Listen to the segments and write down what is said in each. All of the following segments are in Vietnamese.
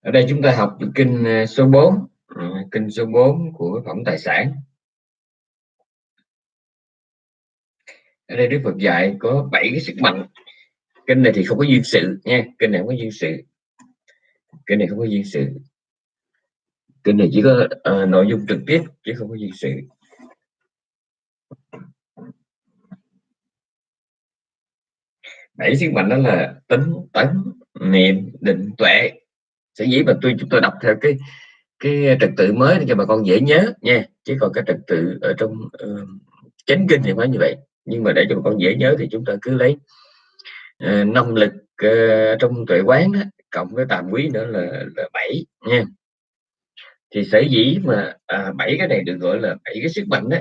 ở đây chúng ta học ờ, ờ, kinh số 4 kinh số 4 của phẩm tài sản. Ở đây Đức Phật dạy có bảy cái sức mạnh. Kinh này thì không có duyên sự nha kinh này không có duyên sự. Kinh này không có duyên sự. Kinh này chỉ có uh, nội dung trực tiếp chứ không có duyên sự. Bảy sức mạnh đó là tính tấn niệm định tuệ sở dĩ mà tôi chúng tôi đọc theo cái cái trật tự mới để cho bà con dễ nhớ nha. Chứ còn cái trật tự ở trong uh, chánh kinh thì phải như vậy. Nhưng mà để cho bà con dễ nhớ thì chúng ta cứ lấy uh, năng lực uh, trong tuệ quán đó, cộng với tàm quý nữa là, là 7 nha. Thì sở dĩ mà à, bảy cái này được gọi là bảy cái sức mạnh đó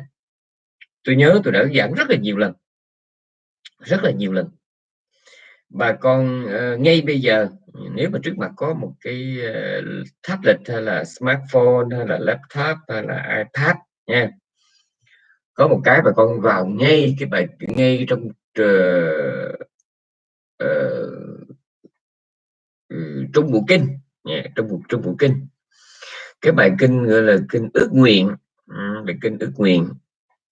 tôi nhớ tôi đã giảng rất là nhiều lần. Rất là nhiều lần. Bà con uh, ngay bây giờ nếu mà trước mặt có một cái uh, tablet hay là smartphone hay là laptop hay là ipad nha có một cái mà con vào ngay cái bài ngay trong uh, uh, trong bộ kinh nha trong bộ trong bộ kinh. Cái bài kinh gọi là kinh ước nguyện bài kinh ước nguyện.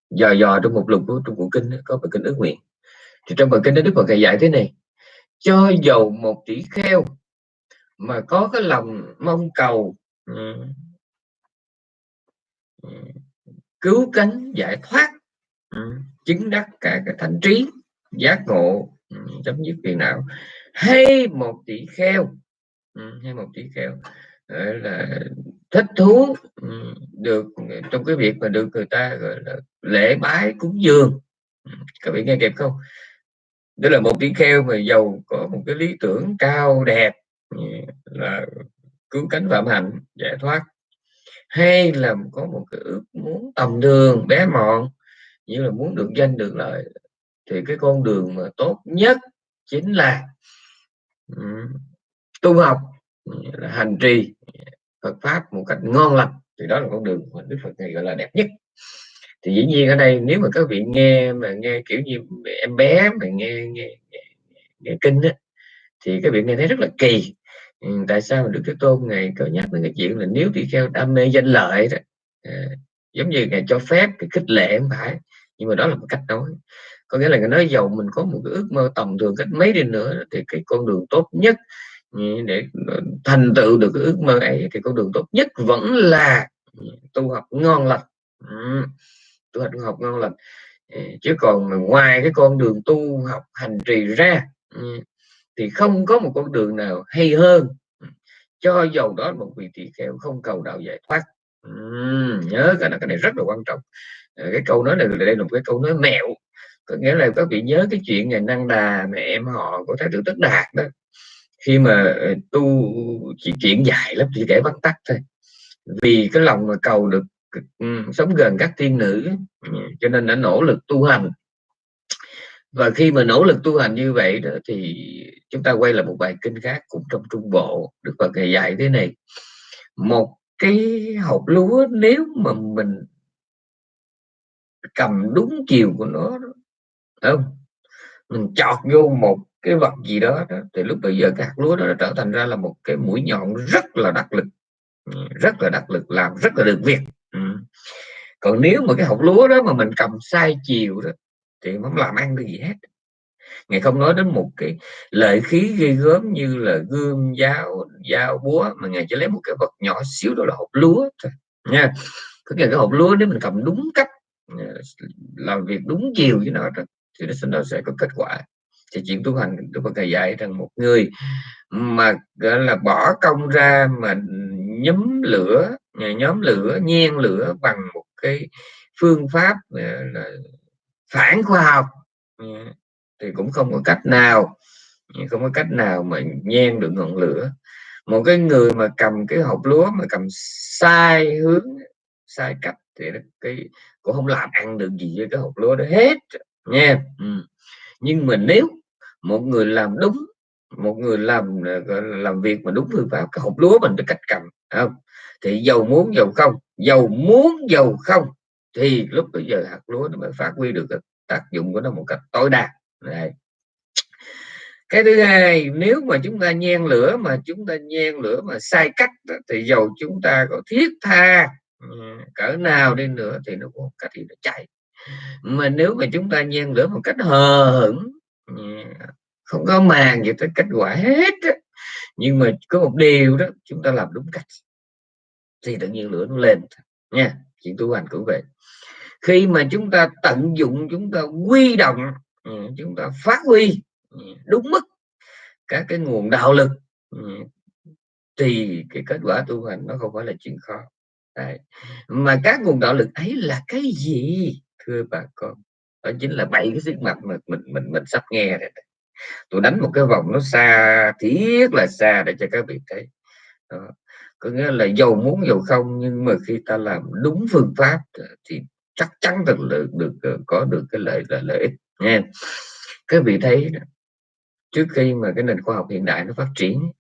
Dò dò trong một lục của trong bộ kinh có bài kinh ước nguyện. Thì trong bài kinh đó đức phật dạy thế này cho dầu một tỷ kheo mà có cái lòng mong cầu. Ừ. Ừ. Cứu cánh, giải thoát. Ừ. Chứng đắc cả cái thánh trí, giác ngộ. Chấm dứt phiền não. Hay một tỷ kheo. Hay một tỷ kheo. Là thích thú được, trong cái việc mà được người ta, gọi là lễ bái cúng dường. Các vị nghe kịp không? Đó là một tỷ kheo mà giàu có một cái lý tưởng cao đẹp Ừ, là cứu cánh phạm hạnh giải thoát. Hay là có một cái ước muốn tầm đường bé mọn như là muốn được danh được lợi thì cái con đường mà tốt nhất chính là um, tu học ừ, là hành trì Phật pháp một cách ngon lành. Thì đó là con đường mà Đức Phật này gọi là đẹp nhất. Thì dĩ nhiên ở đây nếu mà các vị nghe mà nghe kiểu như em bé mà nghe nghe, nghe, nghe kinh á, thì các vị nghe thấy rất là kỳ ừ, tại sao mà Đức Thế Tôn ngày có nhắc đến cái chuyện là nếu tùy theo đam mê danh lợi đó à, giống như ngài cho phép cái khích lệ không phải nhưng mà đó là một cách nói. Có nghĩa là người nói giàu mình có một cái ước mơ tầm thường cách mấy đi nữa thì cái con đường tốt nhất ừ, để ờ, thành tựu được cái ước mơ ấy thì con đường tốt nhất vẫn là ừ, tu học ngon lành. Ừ tu học học ngon lành. Ừ, chứ còn ngoài cái con đường tu học hành trì ra thì không có một con đường nào hay hơn. Ừ, cho dầu đó một vị tỳ kheo không cầu đạo giải thoát. Uhm, nhớ cái này, cái này rất là quan trọng. Ờ, cái câu nói này đây là một cái câu nói mẹo. Có nghĩa là các vị nhớ cái chuyện ngày năng đà mẹ em họ của thái tử tất đạt đó. Khi mà ờ, tu chỉ chuyện dài lắm chỉ kể vắn tắt thôi. Vì cái lòng mà cầu được ừ, sống gần các tiên nữ cho nên đã nỗ lực tu hành và khi mà nỗ lực tu hành như vậy đó thì chúng ta quay lại một bài kinh khác cũng trong trung bộ đức phật ngày dạy thế này. Một cái hộp lúa nếu mà mình cầm đúng chiều của nó không? Mình chọt vô một cái vật gì đó, đó thì lúc bây giờ các lúa đó nó trở thành ra là một cái mũi nhọn rất là đắc lực. Ừ, rất là đắc lực làm rất là được việc. Ừ. còn nếu mà cái hộp lúa đó mà mình cầm sai chiều đó thì không làm ăn được gì hết. Ngài không nói đến một cái lợi khí ghê gớm như là gươm dao dao búa, mà ngài chỉ lấy một cái vật nhỏ xíu đó là hộp lúa thôi, nha. Có nghĩa cái hộp lúa nếu mình cầm đúng cách ờ, làm việc đúng chiều với nó thì nó sẽ có kết quả. Thì chuyện tu hành tôi có thầy dạy rằng một người mà, gọi là, bỏ công ra mà nhóm lửa nhóm lửa nhiên lửa bằng một cái phương pháp là phản khoa học. Ừ, thì cũng không có cách nào, không có cách nào mà nhen được ngọn lửa. Một cái người mà cầm cái hộp lúa, mà cầm sai hướng, sai cách thì cái, cũng không làm ăn được gì với cái hộp lúa đó hết, nha. Ừ. nhưng mà nếu một người làm đúng, một người làm ờ, làm việc mà đúng phương pháp cái hộp lúa mình được cách cầm không? Thì giàu muốn giàu không? Giàu muốn giàu không? Thì lúc bây giờ hạt lúa nó mới phát huy được tác dụng của nó một cách tối đa. Này. cái thứ hai, nếu mà chúng ta nhen lửa mà chúng ta nhen lửa mà sai cách thì dầu chúng ta có thiết tha ừ, cỡ nào đi nữa thì nó cũng cách thì nó chạy. Mà nếu mà chúng ta nhen lửa một cách hờ hững ừ, không có màng gì tới kết quả hết nhưng mà có một điều đó, chúng ta làm đúng cách, thì tự nhiên lửa nó lên nha chuyện tu hành cũng vậy. Khi mà chúng ta tận dụng, chúng ta quy động ừ, chúng ta phát huy ừ, đúng mức các cái nguồn đạo lực ừ, thì cái kết quả tu hành nó không phải là chuyện khó. Đấy. mà các nguồn đạo lực ấy là cái gì, thưa bà con? Đó chính là bảy cái sức mạnh mà mình mình mình sắp nghe này tôi đánh một cái vòng nó xa thiết là xa để cho các vị thấy. Đó có nghĩa là giàu muốn giàu không nhưng mà khi ta làm đúng phương pháp thì chắc chắn được được, được có được cái lợi là lợi ích nha các vị thấy trước khi mà cái nền khoa học hiện đại nó phát triển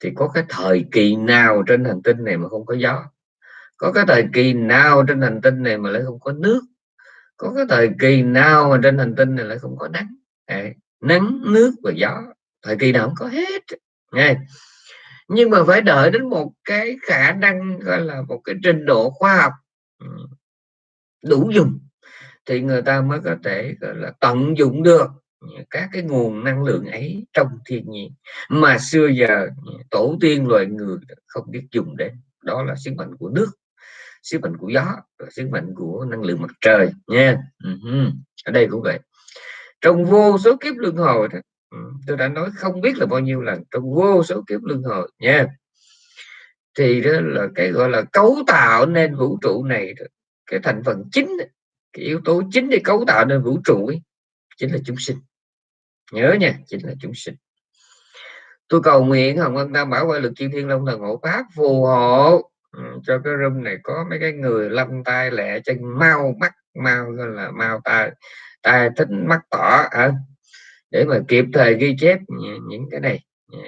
thì có cái thời kỳ nào trên hành tinh này mà không có gió? Có cái thời kỳ nào trên hành tinh này mà lại không có nước? Có cái thời kỳ nào mà trên hành tinh này lại không có nắng? À, nắng nước và gió thời kỳ nào cũng có hết nghe nhưng mà phải đợi đến một cái khả năng gọi là một cái trình độ khoa học ừ, đủ dùng thì người ta mới có thể gọi là tận dụng được các cái nguồn năng lượng ấy trong thiên nhiên. Mà xưa giờ ừ, tổ tiên loài người không biết dùng đến. Đó là sức mạnh của nước sức mạnh của gió và sức mạnh của năng lượng mặt trời nha. Uh-huh. ở đây cũng vậy. Trong vô số kiếp luân hồi đó, Ừ. tôi đã nói không biết là bao nhiêu lần trong vô số kiếp luân hồi nha. Thì đó là cái gọi là cấu tạo nên vũ trụ này cái thành phần chính cái yếu tố chính để cấu tạo nên vũ trụ ấy, chính là chúng sinh. Nhớ nha chính là chúng sinh. Tôi cầu nguyện hồng ân tam bảo quay lực chư thiên long thần hộ pháp phù hộ ừ, cho cái room này có mấy cái người lâm tay lẹ chân mau mắt mau gọi là mau tai tai thích mắt tỏ à, để mà kịp thời ghi chép những cái này.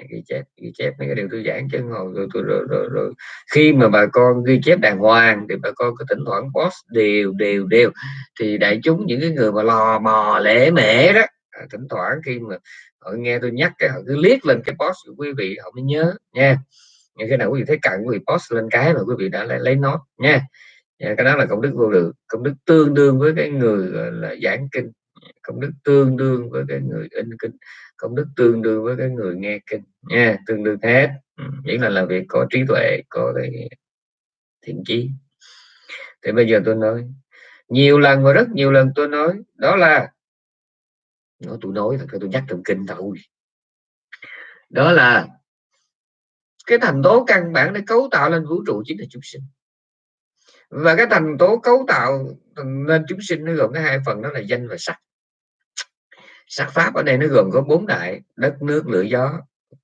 Ghi chép ghi chép mấy cái điều tôi giảng chân ngồi rồi, rồi, rồi, rồi, rồi khi mà bà con ghi chép đàng hoàng thì bà con có thỉnh thoảng post đều đều đều. Thì đại chúng những cái người mà lò mò lễ mễ đó à, thỉnh thoảng khi mà họ nghe tôi nhắc cái họ cứ liếc lên cái post của quý vị họ mới nhớ nha. Những cái nào quý vị thấy cần quý vị post lên cái mà quý vị đã lại lấy nó nha. Cái đó là công đức vô lượng công đức tương đương với cái người là giảng kinh công đức tương đương với cái người in kinh công đức tương đương với cái người nghe kinh. Nha, tương đương hết. Ừ, Nghĩa là làm việc có trí tuệ, có cái thiện chí. Thì bây giờ tôi nói, nhiều lần và rất nhiều lần tôi nói, đó là, nói tôi nói, thật tôi nhắc trong kinh thôi. Đó là, cái thành tố căn bản để cấu tạo lên vũ trụ chính là chúng sinh. Và cái thành tố cấu tạo nên chúng sinh nó gồm cái hai phần, đó là danh và sắc sắc pháp ở đây nó gồm có bốn đại, đất, nước, lửa, gió,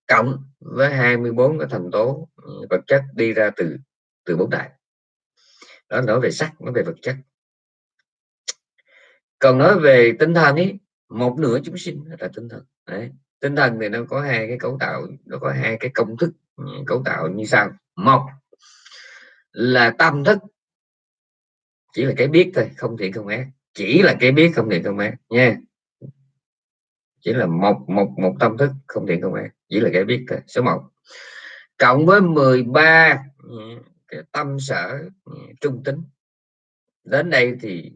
cộng với 24 cái thành tố ừ, vật chất đi ra từ từ bốn đại. Đó, nói về sắc, nói về vật chất. Còn nói về tinh thần ấy một nửa chúng sinh là tinh thần. Đấy. tinh thần thì nó có hai cái cấu tạo, nó có hai cái công thức ừ, cấu tạo như sau. Một là tâm thức, chỉ là cái biết thôi, không thiện không ác. Chỉ là cái biết, không thiện không ác nha chỉ là một một một tâm thức, không thiện không ác. Chỉ là cái biết thôi, số 1 cộng với 13 cái tâm sở, trung tính. Đến đây thì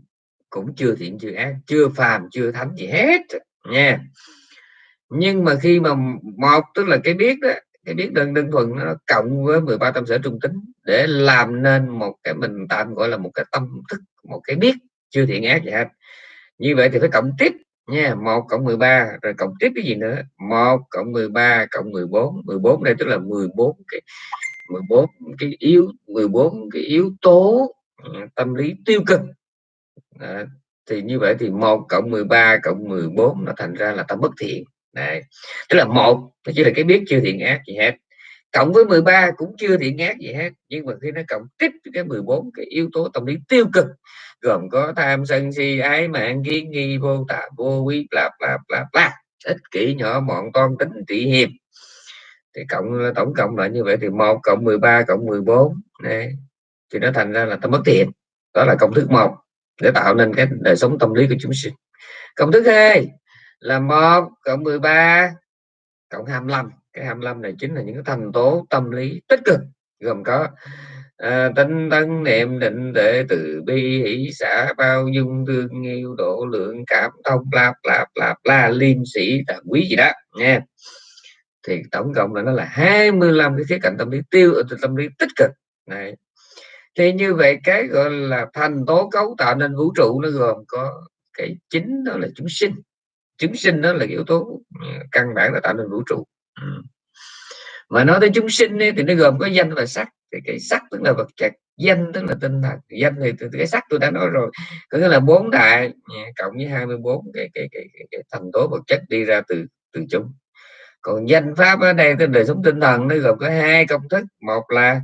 cũng chưa thiện, chưa ác, chưa phàm, chưa thánh gì hết, nha. Nhưng mà khi mà một, tức là cái biết đó, cái biết đơn đơn thuần nó cộng với 13 tâm sở trung tính, để làm nên một cái mình tạm gọi là một cái tâm thức, một cái biết, chưa thiện, ác gì hết. Như vậy thì phải cộng tiếp nha 1 cộng 13 rồi cộng tiếp cái gì nữa? 1 cộng 13 cộng 14 14 đây tức là 14 cái 14 cái yếu 14 cái yếu tố ừ, tâm lý tiêu cực. À, thì như vậy thì 1 cộng 13 cộng 14 nó thành ra là tâm bất thiện. Này tức là một nó chỉ là cái biết chưa thiện ác gì hết. Cộng với 13 cũng chưa thiện ác gì hết nhưng mà khi nó cộng tiếp cái 14 cái yếu tố tâm lý tiêu cực gồm có tham sân si, ái mạng, kiến nghi, vô tà, vô quý lạp lạp lạp lạp ích kỷ nhỏ mọn con tính trị hiệp thì cộng, tổng cộng lại như vậy thì một cộng 13 cộng 14 này thì nó thành ra là ta mất thiện đó là công thức một, để tạo nên cái đời sống tâm lý của chúng sinh. Công thức hai là một cộng 13 cộng 25 cái 25 này chính là những cái thành tố tâm lý tích cực, gồm có à, tinh tấn niệm định tuệ từ bi hỷ xã bao dung thương yêu độ lượng cảm thông lạp lạp lạp la liêm sĩ là quý gì đó nha thì tổng cộng là nó là 25 cái khía cạnh tâm lý tiêu ờ, tâm lý tích cực. Này thì như vậy cái gọi là thành tố cấu tạo nên vũ trụ nó gồm có cái chính đó là chúng sinh. Chúng sinh đó là yếu tố ừ, căn bản là tạo nên vũ trụ. Ừ. Mà nói tới chúng sinh ấy, thì nó gồm có danh và sắc cái cái sắc tức là vật chất danh tức là tinh thần. Danh thì từ cái sắc tôi đã nói rồi. Có nghĩa là bốn đại cộng với 24 cái cái, cái, cái, cái thành tố vật chất đi ra từ từ chúng. Còn danh pháp ở đây tức đời sống tinh thần nó gồm có hai công thức. Một là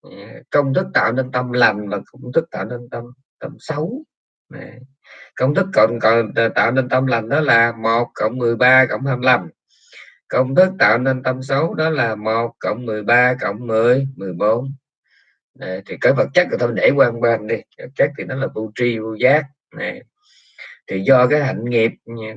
ờ, công thức tạo nên tâm lành và công thức tạo nên tâm tâm xấu. Công thức còn còn tạo nên tâm lành đó là một cộng 13 cộng 25 công thức tạo nên tâm xấu đó là 1 cộng 13 cộng 10 14 này, thì cái vật chất của tôi để quan bên đi. Vật chất thì nó là vô tri vô giác. Này thì do cái hạnh nghiệp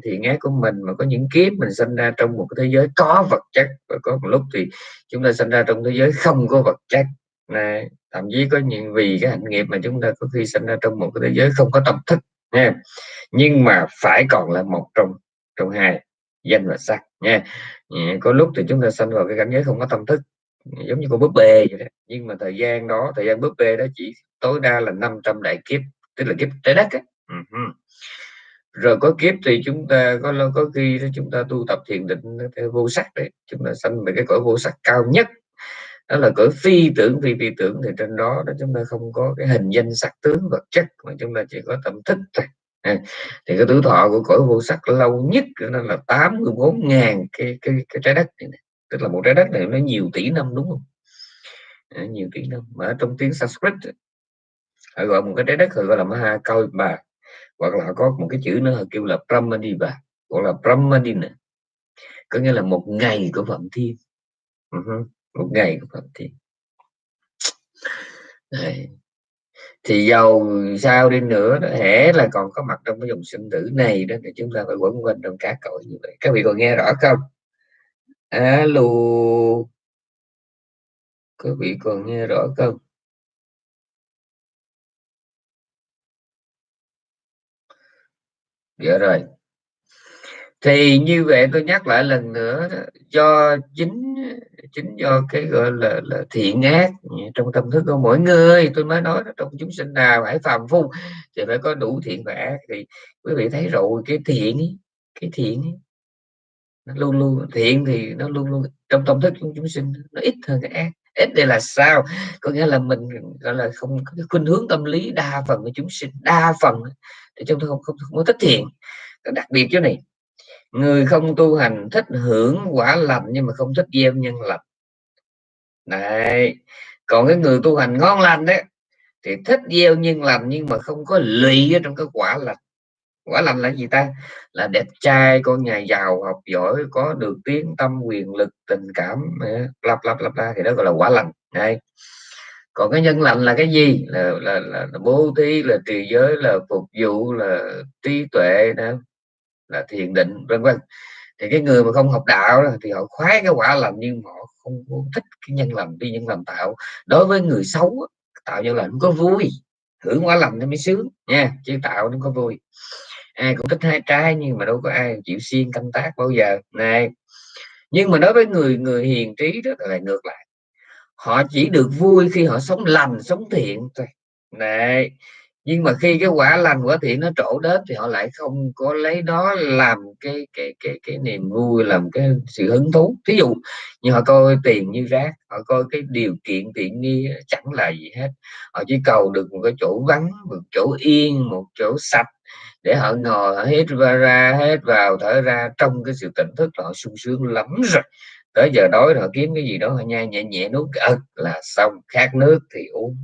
thì ngát của mình mà có những kiếp mình sinh ra trong một cái thế giới có vật chất và có một lúc thì chúng ta sinh ra trong thế giới không có vật chất. Này thậm chí có những vì cái hạnh nghiệp mà chúng ta có khi sinh ra trong một cái thế giới không có tâm thức nha. Nhưng mà phải còn là một trong trong hai danh và sắc nha. Dạ, có lúc thì chúng ta sinh vào cái cảnh giới không có tâm thức, giống như con búp bê vậy đó. nhưng mà thời gian đó, thời gian búp bê đó chỉ tối đa là 500 đại kiếp, tức là kiếp trái đất á. Uh-huh. rồi có kiếp thì chúng ta, có có khi chúng ta tu tập thiền định theo vô sắc đấy chúng ta sanh về cái cõi vô sắc cao nhất, đó là cõi phi tưởng, phi phi tưởng thì trên đó đó chúng ta không có cái hình danh sắc tướng vật chất, mà chúng ta chỉ có tâm thức thôi à, thì cái tuổi thọ của cõi vô sắc lâu nhất nên là 84 ngàn cái, cái cái trái đất này, này. tức là một trái đất này nó nhiều tỷ năm đúng không? À, nhiều tỷ năm. Mà ở trong tiếng Sanskrit họ gọi một cái trái đất họ gọi là Mahakalpa hoặc là có một cái chữ nữa họ kêu là Brahmadiva gọi là Brahmadina có nghĩa là một ngày của phạm thiên. Uh-huh một ngày của Phạm Thiên. Đấy thì giàu sao đi nữa hễ là còn có mặt trong cái dòng sinh tử này đó, thì chúng ta phải quẩn quanh trong cá cõi như vậy. Các vị còn nghe rõ không? Alo các vị còn nghe rõ không? Dạ rồi thì như vậy tôi nhắc lại lần nữa đó, do chính chính do cái gọi là, là thiện ác trong tâm thức của mỗi người tôi mới nói trong chúng sinh nào phải phàm phu thì phải có đủ thiện và ác. Thì quý vị thấy rồi cái thiện ấy, cái thiện ấy, nó luôn luôn thiện thì nó luôn luôn trong tâm thức của chúng sinh nó ít hơn cái ác. Ít đây là sao? Có nghĩa là mình gọi là không có cái khuynh hướng tâm lý đa phần của chúng sinh đa phần thì chúng tôi không không, không có thích thiện. Đặc biệt chỗ này người không tu hành thích hưởng quả lành nhưng mà không thích gieo nhân lành. Này còn cái người tu hành ngon lành đấy thì thích gieo nhân lành nhưng mà không có lụy ở trong cái quả lành. Quả lành là gì ta? Là đẹp trai con nhà giàu học giỏi có được tiếng tâm quyền lực tình cảm ờ, lặp lặp lặp la thì đó gọi là quả lành. Này còn cái nhân lành là cái gì? Là là, là, là bố thí là trì giới là phục vụ là trí tuệ đó là thiền định vân vân. Thì cái người mà không học đạo đó, thì họ khoái cái quả lành nhưng họ không, không thích cái nhân lành đi nhân lành tạo. Đối với người xấu tạo nhân lành có vui hưởng quả lành nó mới sướng nha chứ tạo nó có vui. Ai cũng thích hai trái nhưng mà đâu có ai chịu xuyên canh tác bao giờ. Này nhưng mà đối với người người hiền trí đó là ngược lại. Họ chỉ được vui khi họ sống lành sống thiện thôi. Này nhưng mà khi cái quả lành quả thiện nó trổ đến thì họ lại không có lấy đó làm cái cái cái cái niềm vui làm cái sự hứng thú. Thí dụ như họ coi tiền như rác họ coi cái điều kiện tiện nghi chẳng là gì hết. Họ chỉ cầu được một cái chỗ vắng một chỗ yên một chỗ sạch để họ ngồi họ hết ra, ra hết vào thở ra. Trong cái sự tỉnh thức họ sung sướng lắm rồi. Tới giờ đói họ kiếm cái gì đó họ nhai nhẹ nhẹ nuốt ực là xong. Khát nước thì uống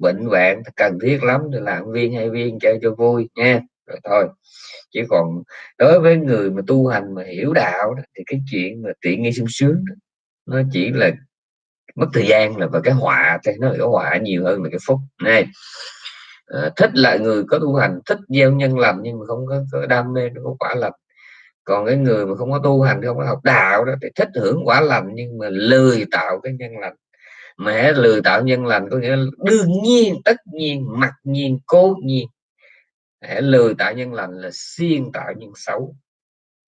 bệnh hoạn cần thiết lắm thì làm viên hay viên chơi cho vui nha. Rồi thôi chứ còn đối với người mà tu hành mà hiểu đạo đó, thì cái chuyện mà tiện nghi sung sướng đó, nó chỉ là mất thời gian là và cái họa thì nó hiểu họa nhiều hơn là cái phúc này à, ờ, thích là người có tu hành thích gieo nhân lành nhưng mà không có, có đam mê nó có quả lành. Còn cái người mà không có tu hành không có học đạo đó thì thích hưởng quả lành nhưng mà lười tạo cái nhân lành mẹ lười tạo nhân lành có nghĩa là đương nhiên tất nhiên mặc nhiên cố nhiên. Mẹ lười tạo nhân lành là xuyên tạo nhân xấu.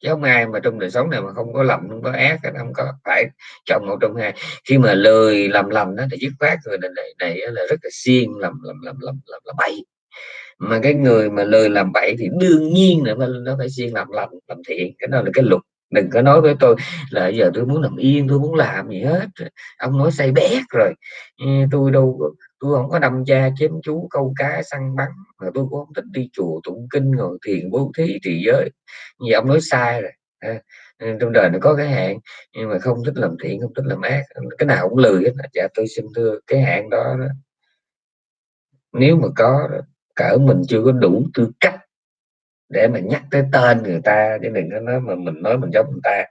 Chứ không ai mà trong đời sống này mà không có lầm không có ác không có phải chọn một trong hai. Khi mà lười làm lầm đó thì dứt khoát người này, này, này là rất là xiên làm làm làm làm làm, là bậy. Mà cái người mà lười làm bậy thì đương nhiên là nó phải xiên làm lành làm thiện. Cái đó là cái luật đừng có nói với tôi là giờ tôi muốn nằm yên tôi muốn làm gì hết. Ông nói say bét rồi. Tôi đâu tôi không có đâm cha chém chú câu cá săn bắn. Mà tôi cũng không thích đi chùa tụng kinh ngồi thiền bố thí trì giới. Vì ông nói sai rồi. Trong đời nó có cái hạn nhưng mà không thích làm thiện không thích làm ác. Cái nào cũng lười hết. Dạ tôi xin thưa cái hạn đó, đó nếu mà có cỡ mình chưa có đủ tư cách để mà nhắc tới tên người ta chứ đừng có nói mà mình nói mình giống người ta.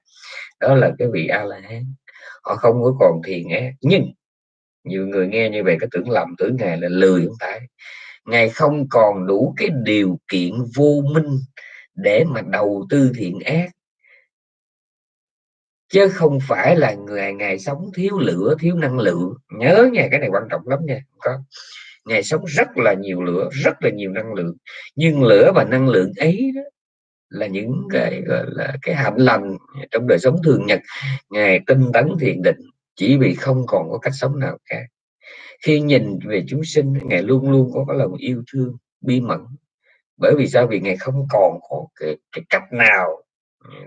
Đó là cái vị a la hán. Họ không có còn thiền ác. Nhưng, nhiều người nghe như vậy có tưởng lầm tưởng ngài là lười không phải. Ngài không còn đủ cái điều kiện vô minh để mà đầu tư thiện ác. Chứ không phải là người ngày sống thiếu lửa, thiếu năng lượng. Nhớ nha, cái này quan trọng lắm nha có ngày sống rất là nhiều lửa rất là nhiều năng lượng. Nhưng lửa và năng lượng ấy đó là những cái gọi là cái hạnh lành trong đời sống thường nhật. Ngài tinh tấn thiền định chỉ vì không còn có cách sống nào khác. Khi nhìn về chúng sinh ngài luôn luôn có cái lòng yêu thương bi mẫn. Bởi vì sao? Vì ngài không còn có cái, cái cách nào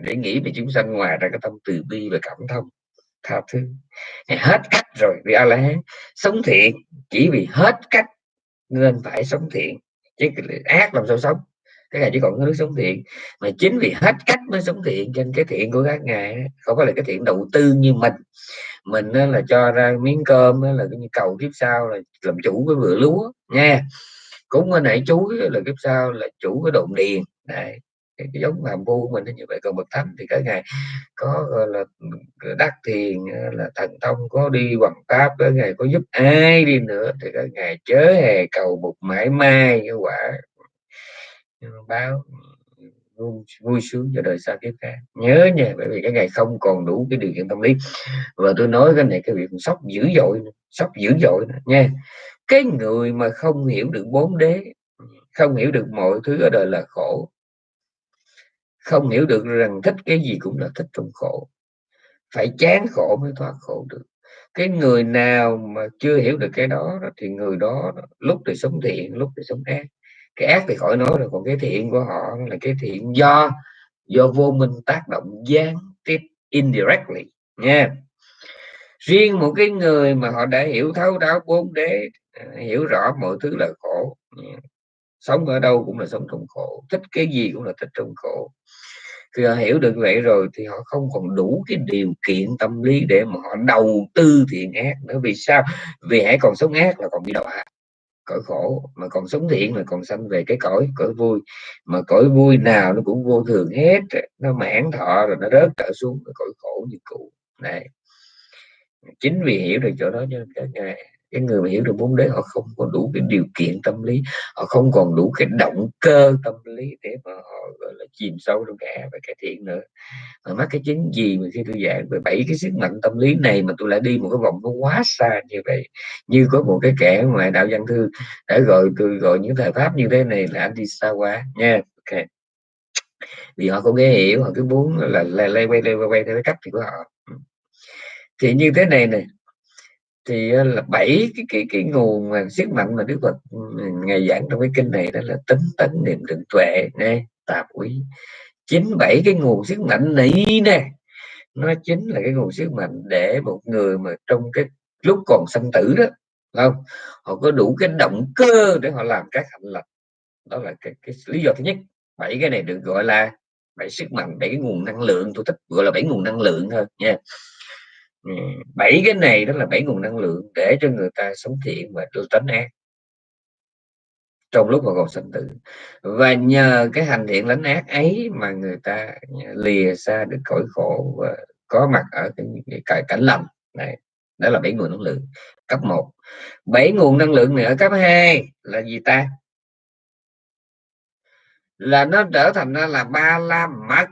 để nghĩ về chúng sanh ngoài ra cái tâm từ bi và cảm thông tha thứ. Hết cách rồi, vì a la hán sống thiện, chỉ vì hết cách nên phải sống thiện. Chứ ác làm sao sống? Cái ngài chỉ còn cái nước sống thiện. Mà chính vì hết cách mới sống thiện trên cái thiện của các ngài không có là cái thiện đầu tư như mình. Mình là cho ra miếng cơm là cái cầu kiếp sau là làm chủ cái vựa lúa, nha. Cũng ở nãy chú là kiếp sau là chủ cái đồn điền. Này cái, cái giống hàm vu của mình như vậy. Còn bậc thánh thì cái ngày có gọi là đắc thiền là thần thông có đi bằng pháp cái ngày có giúp ai đi nữa thì cái ngày chớ hề cầu một mãi mai như quả báo ừ, vui, vui sướng cho đời sau kiếp khác. Nhớ nha bởi vì cái ngày không còn đủ cái điều kiện tâm lý. Và tôi nói cái này cái việc sốc dữ dội sốc dữ dội nha. Cái người mà không hiểu được bốn đế không hiểu được mọi thứ ở đời là khổ không hiểu được rằng thích cái gì cũng là thích trong khổ. Phải chán khổ mới thoát khổ được. Cái người nào mà chưa hiểu được cái đó thì người đó lúc thì sống thiện, lúc thì sống ác. Cái ác thì khỏi nói rồi, còn cái thiện của họ là cái thiện do do vô minh tác động gián tiếp indirectly, nha. Riêng một cái người mà họ đã hiểu thấu đáo bốn đế, hiểu rõ mọi thứ là khổ sống ở đâu cũng là sống trong khổ, thích cái gì cũng là thích trong khổ. Khi họ hiểu được vậy rồi thì họ không còn đủ cái điều kiện tâm lý để mà họ đầu tư thiện ác nữa. Vì sao? Vì hãy còn sống ác là còn bị đọa cõi khổ mà còn sống thiện là còn sanh về cái cõi cõi vui. Mà cõi vui nào nó cũng vô thường hết. Nó mãn thọ rồi nó rớt trở xuống cái cõi khổ như cũ. Này chính vì hiểu được chỗ đó cho nên các ngài cái người mà hiểu được bốn đế họ không có đủ cái điều kiện tâm lý, họ không còn đủ cái động cơ tâm lý để mà họ, gọi là, chìm sâu trong cả e và cải thiện nữa. Mà mắc cái chính gì mà khi tôi giảng về bảy cái sức mạnh tâm lý này mà tôi lại đi một cái vòng nó quá xa như vậy, như có một cái kẻ ngoài đạo văn thư đã gọi tôi, gọi những thời pháp như thế này là anh đi xa quá nha. Ok. Vì họ không nghe hiểu, họ cứ muốn là lay quay lay, quay theo cái cách thì của họ. Ừ. Thì như thế này này thì ờ, là bảy cái cái cái nguồn mà sức mạnh mà Đức Phật ừ, ngày giảng trong cái kinh này đó là tính tấn niệm định tuệ nè tạp quý chín bảy cái nguồn sức mạnh này nè nó chính là cái nguồn sức mạnh để một người mà trong cái lúc còn sanh tử đó không? Họ có đủ cái động cơ để họ làm các hạnh lành. Đó là cái, cái lý do thứ nhất. Bảy cái này được gọi là bảy sức mạnh bảy cái nguồn năng lượng. Tôi thích gọi là bảy nguồn năng lượng thôi nha. Ừ, bảy cái này đó là bảy nguồn năng lượng để cho người ta sống thiện và tránh ác trong lúc mà còn sinh tử. Và nhờ cái hành thiện lánh ác ấy mà người ta lìa xa được khỏi khổ và có mặt ở cái, cái cảnh lành. Này đó là bảy nguồn năng lượng. Cấp 1 bảy nguồn năng lượng nữa cấp 2 là gì ta? Là nó trở thành ra là ba la mật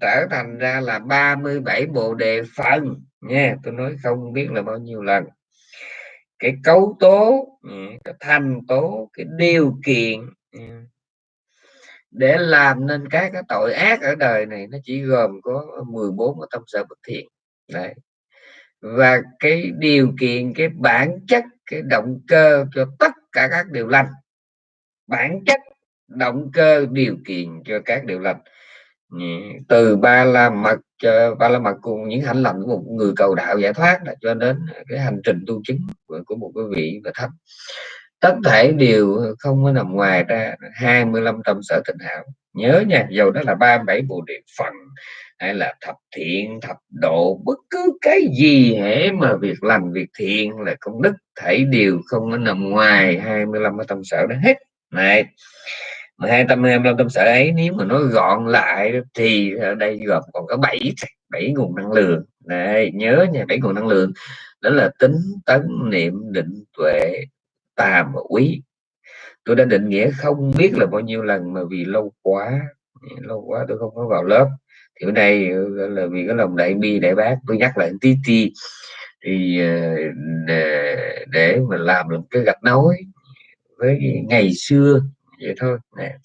trở thành ra là 37 bộ đề phần nha tôi nói không biết là bao nhiêu lần. Cái cấu tố ừ, cái thành tố, cái điều kiện ừ, để làm nên các cái tội ác ở đời này nó chỉ gồm có 14 cái tâm sở bất thiện. Đấy. Và cái điều kiện, cái bản chất, cái động cơ cho tất cả các điều lành. Bản chất, động cơ, điều kiện cho các điều lành từ ba la mật ờ, ba la mật cùng những hành lành của một người cầu đạo giải thoát là cho đến cái hành trình tu chứng của, của một cái vị và thánh tất thể đều không có nằm ngoài ra 25 tâm sở tịnh hảo. Nhớ nha dầu đó là 37 bộ địa phận hay là thập thiện thập độ bất cứ cái gì hễ mà việc làm việc thiện là công đức thảy đều không có nằm ngoài 25 cái tâm sở đó hết. Này mà hai tâm hai tâm sở ấy nếu mà nó gọn lại thì ở đây gồm còn có bảy bảy nguồn năng lượng. Này nhớ nha bảy nguồn năng lượng. Đó là tính tấn niệm định tuệ tà và quý. Tôi đã định nghĩa không biết là bao nhiêu lần mà vì lâu quá lâu quá tôi không có vào lớp. Thì bữa nay là vì cái lòng đại bi đại bác tôi nhắc lại tí ti thì ờ, để, để mà làm được cái gạch nối với ngày xưa vậy thôi. Nè.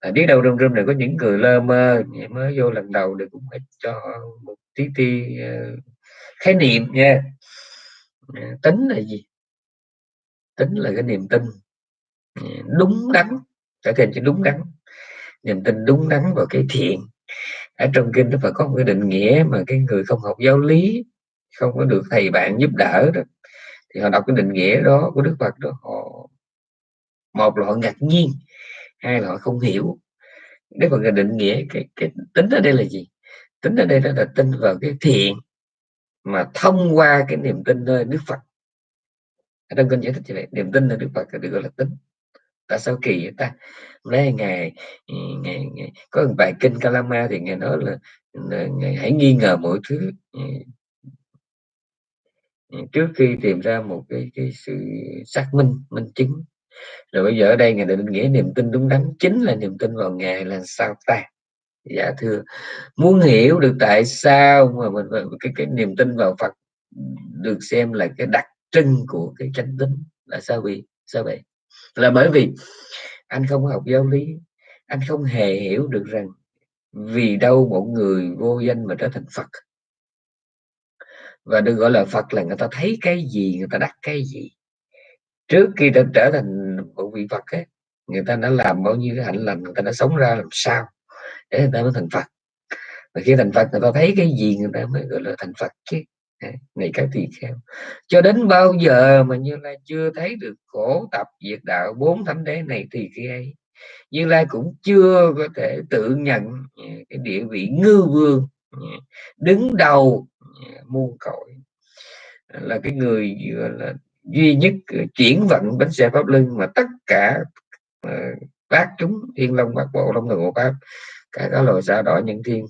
À, biết đâu trong rung này có những người lơ mơ mới vô lần đầu thì cũng phải cho một tí ti uh, khái niệm nha. Tính là gì? Tính là cái niềm tin. Đúng đắn trở thành cho đúng đắn. Niềm tin đúng đắn vào cái thiện. Ở trong kinh nó phải có một cái định nghĩa mà cái người không học giáo lý không có được thầy bạn giúp đỡ đó thì họ đọc cái định nghĩa đó của đức phật đó họ một là họ ngạc nhiên hai là họ không hiểu. Đức người định nghĩa cái, cái tính ở đây là gì? Tính ở đây đó là tin vào cái thiện mà thông qua cái niềm tin nơi đức phật. Ở trong kinh giải thích như vậy niềm tin nơi đức phật được gọi là tính. Tại sao kỳ vậy ta? Lấy ngày, ừ, ngày, ngày có một bài kinh Kalama thì ngài nói là, là ngài hãy nghi ngờ mọi thứ. Ừ. Ừ, trước khi tìm ra một cái, cái sự xác minh minh chứng rồi bây giờ ở đây ngài định nghĩa niềm tin đúng đắn chính là niềm tin vào ngài là sao ta? Dạ thưa, muốn hiểu được tại sao mà mình cái cái niềm tin vào Phật được xem là cái đặc trưng của cái chánh tính là sao vì, sao vậy? Là bởi vì anh không học giáo lý, anh không hề hiểu được rằng vì đâu một người vô danh mà trở thành Phật. Và được gọi là Phật là người ta thấy cái gì, người ta đắc cái gì. Trước khi ta trở thành của vị Phật ấy, người ta đã làm bao nhiêu cái hạnh lành người ta đã sống ra làm sao để người ta mới thành Phật. Và khi thành Phật người ta thấy cái gì người ta mới gọi là thành Phật chứ. Này các tỳ kheo. Cho đến bao giờ mà như lai chưa thấy được khổ tập diệt đạo bốn thánh đế này thì khi ấy như lai cũng chưa có thể tự nhận ừ, cái địa vị ngư vương ừ, đứng đầu ừ, muôn cõi. Là cái người vừa là duy nhất ờ, chuyển vận bánh xe pháp luân mà tất cả uh, bác chúng thiên long bát bộ long thần hộ pháp cả các loài sao đỏ nhân thiên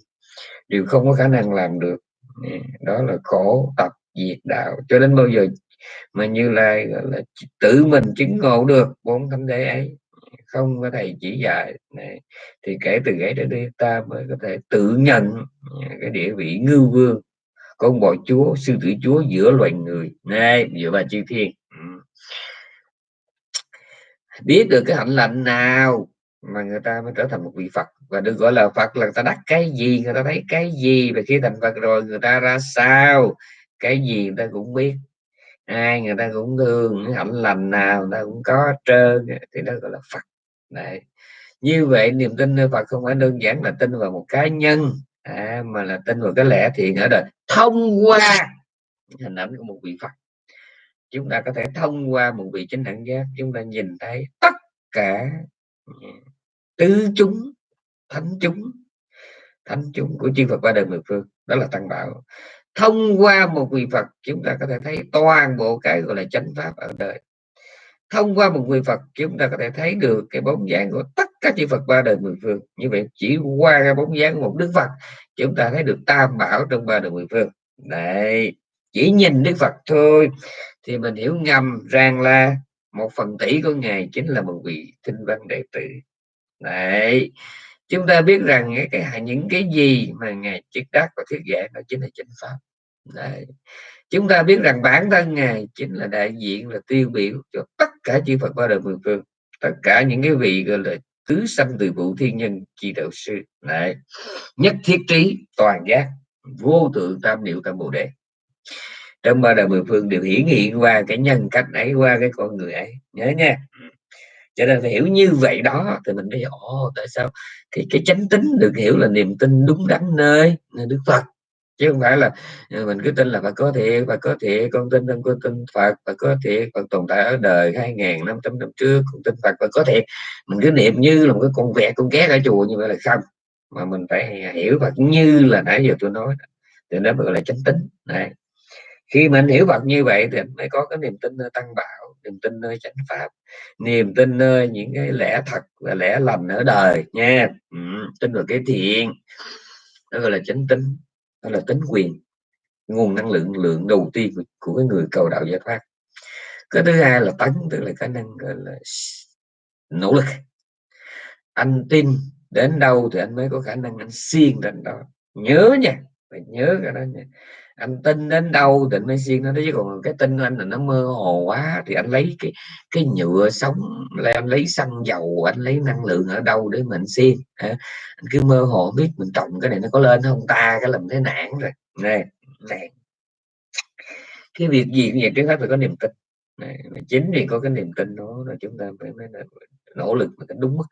đều không có khả năng làm được. Ừ, đó là khổ tập diệt đạo. Cho đến bao giờ mà như là, là tự mình chứng ngộ được bốn thánh đế ấy không có thầy chỉ dạy này, thì kể từ ấy đến đây ta mới có thể tự nhận ừ, cái địa vị ngư vương con bò chúa, sư tử chúa giữa loài người. Này giữa bà chư thiên. Ừ. Biết được cái hạnh lành nào mà người ta mới trở thành một vị Phật? Và được gọi là Phật là người ta đắc cái gì? Người ta thấy cái gì? Và khi thành Phật rồi, người ta ra sao? Cái gì người ta cũng biết. Ai người ta cũng thương hạnh lành nào người ta cũng có trơn. Thì đó gọi là Phật. Đấy. như vậy niềm tin nơi Phật không phải đơn giản là tin vào một cá nhân à, mà là tin vào cái lẽ thiện ở đời thông qua. Hình ảnh của một vị Phật. Chúng ta có thể thông qua một vị chánh đẳng giác chúng ta nhìn thấy tất cả ừ, tứ chúng thánh chúng thánh chúng của chư Phật ba đời mười phương đó là tăng bảo. Thông qua một vị Phật chúng ta có thể thấy toàn bộ cái gọi là chánh pháp ở đời thông qua một vị Phật chúng ta có thể thấy được cái bóng dáng của tất cả chư Phật ba đời mười phương. Như vậy chỉ qua cái bóng dáng của một Đức Phật chúng ta thấy được tam bảo trong ba đời mười phương. Đấy chỉ nhìn Đức Phật thôi. Thì mình hiểu ngầm rằng là một phần tỷ của ngài chính là một vị tinh văn đệ tử. Đấy chúng ta biết rằng cái, cái những cái gì mà ngài triết đắc và thuyết giảng đó chính là chánh pháp. Đấy. chúng ta biết rằng bản thân ngài chính là đại diện là tiêu biểu cho tất cả chư Phật ba đời mười phương, tất cả những cái vị, gọi là, tứ sanh từ vụ thiên nhân chi đạo sư. Đấy. nhất thiết trí, toàn giác, vô tượng tam niệu tam bồ đề. Trong ba đời mười phương đều hiển hiện qua cái nhân cách ấy, qua cái con người ấy. Nhớ nha. Cho nên phải hiểu như vậy đó, thì mình mới ồ, tại sao cái cái chánh tính được hiểu là niềm tin đúng đắn nơi đức phật? Chứ không phải là ừ, mình cứ tin là Phật có thiệt và có thiệt con tin con có tin Phật và có thiệt Phật tồn tại ở đời 2.500 năm trước con tin Phật và có thiệt. Mình cứ niệm như là một cái con vẹt con ghét ở chùa như vậy là không. Mà mình phải hiểu Phật như là nãy giờ tôi nói thì nó gọi là chánh tính này khi mình hiểu Phật như vậy thì mới có cái niềm tin nơi tăng bảo niềm tin nơi chánh pháp niềm tin nơi những cái lẽ thật và lẽ lành ở đời nha. Ừ, tin vào cái thiện. Đó gọi là chánh tính đó là tính quyền nguồn năng lượng lượng đầu tiên của, của cái người cầu đạo giải thoát cái thứ hai là tấn tức là khả năng gọi là nỗ lực. Anh tin đến đâu thì anh mới có khả năng anh xiên đến đó. Nhớ nha phải nhớ cái đó nha anh tin đến đâu thì anh mới xiên nó chứ còn cái tin anh là nó mơ hồ quá thì anh lấy cái cái nhựa sống là anh lấy xăng dầu anh lấy năng lượng ở đâu để mình xiên anh cứ mơ hồ biết mình trồng cái này nó có lên không? Ta cái làm thế nản rồi. Này này cái việc gì cũng vậy trước hết phải có niềm tin. Này, chính vì có cái niềm tin đó là chúng ta phải mới nỗ lực một cách đúng mức.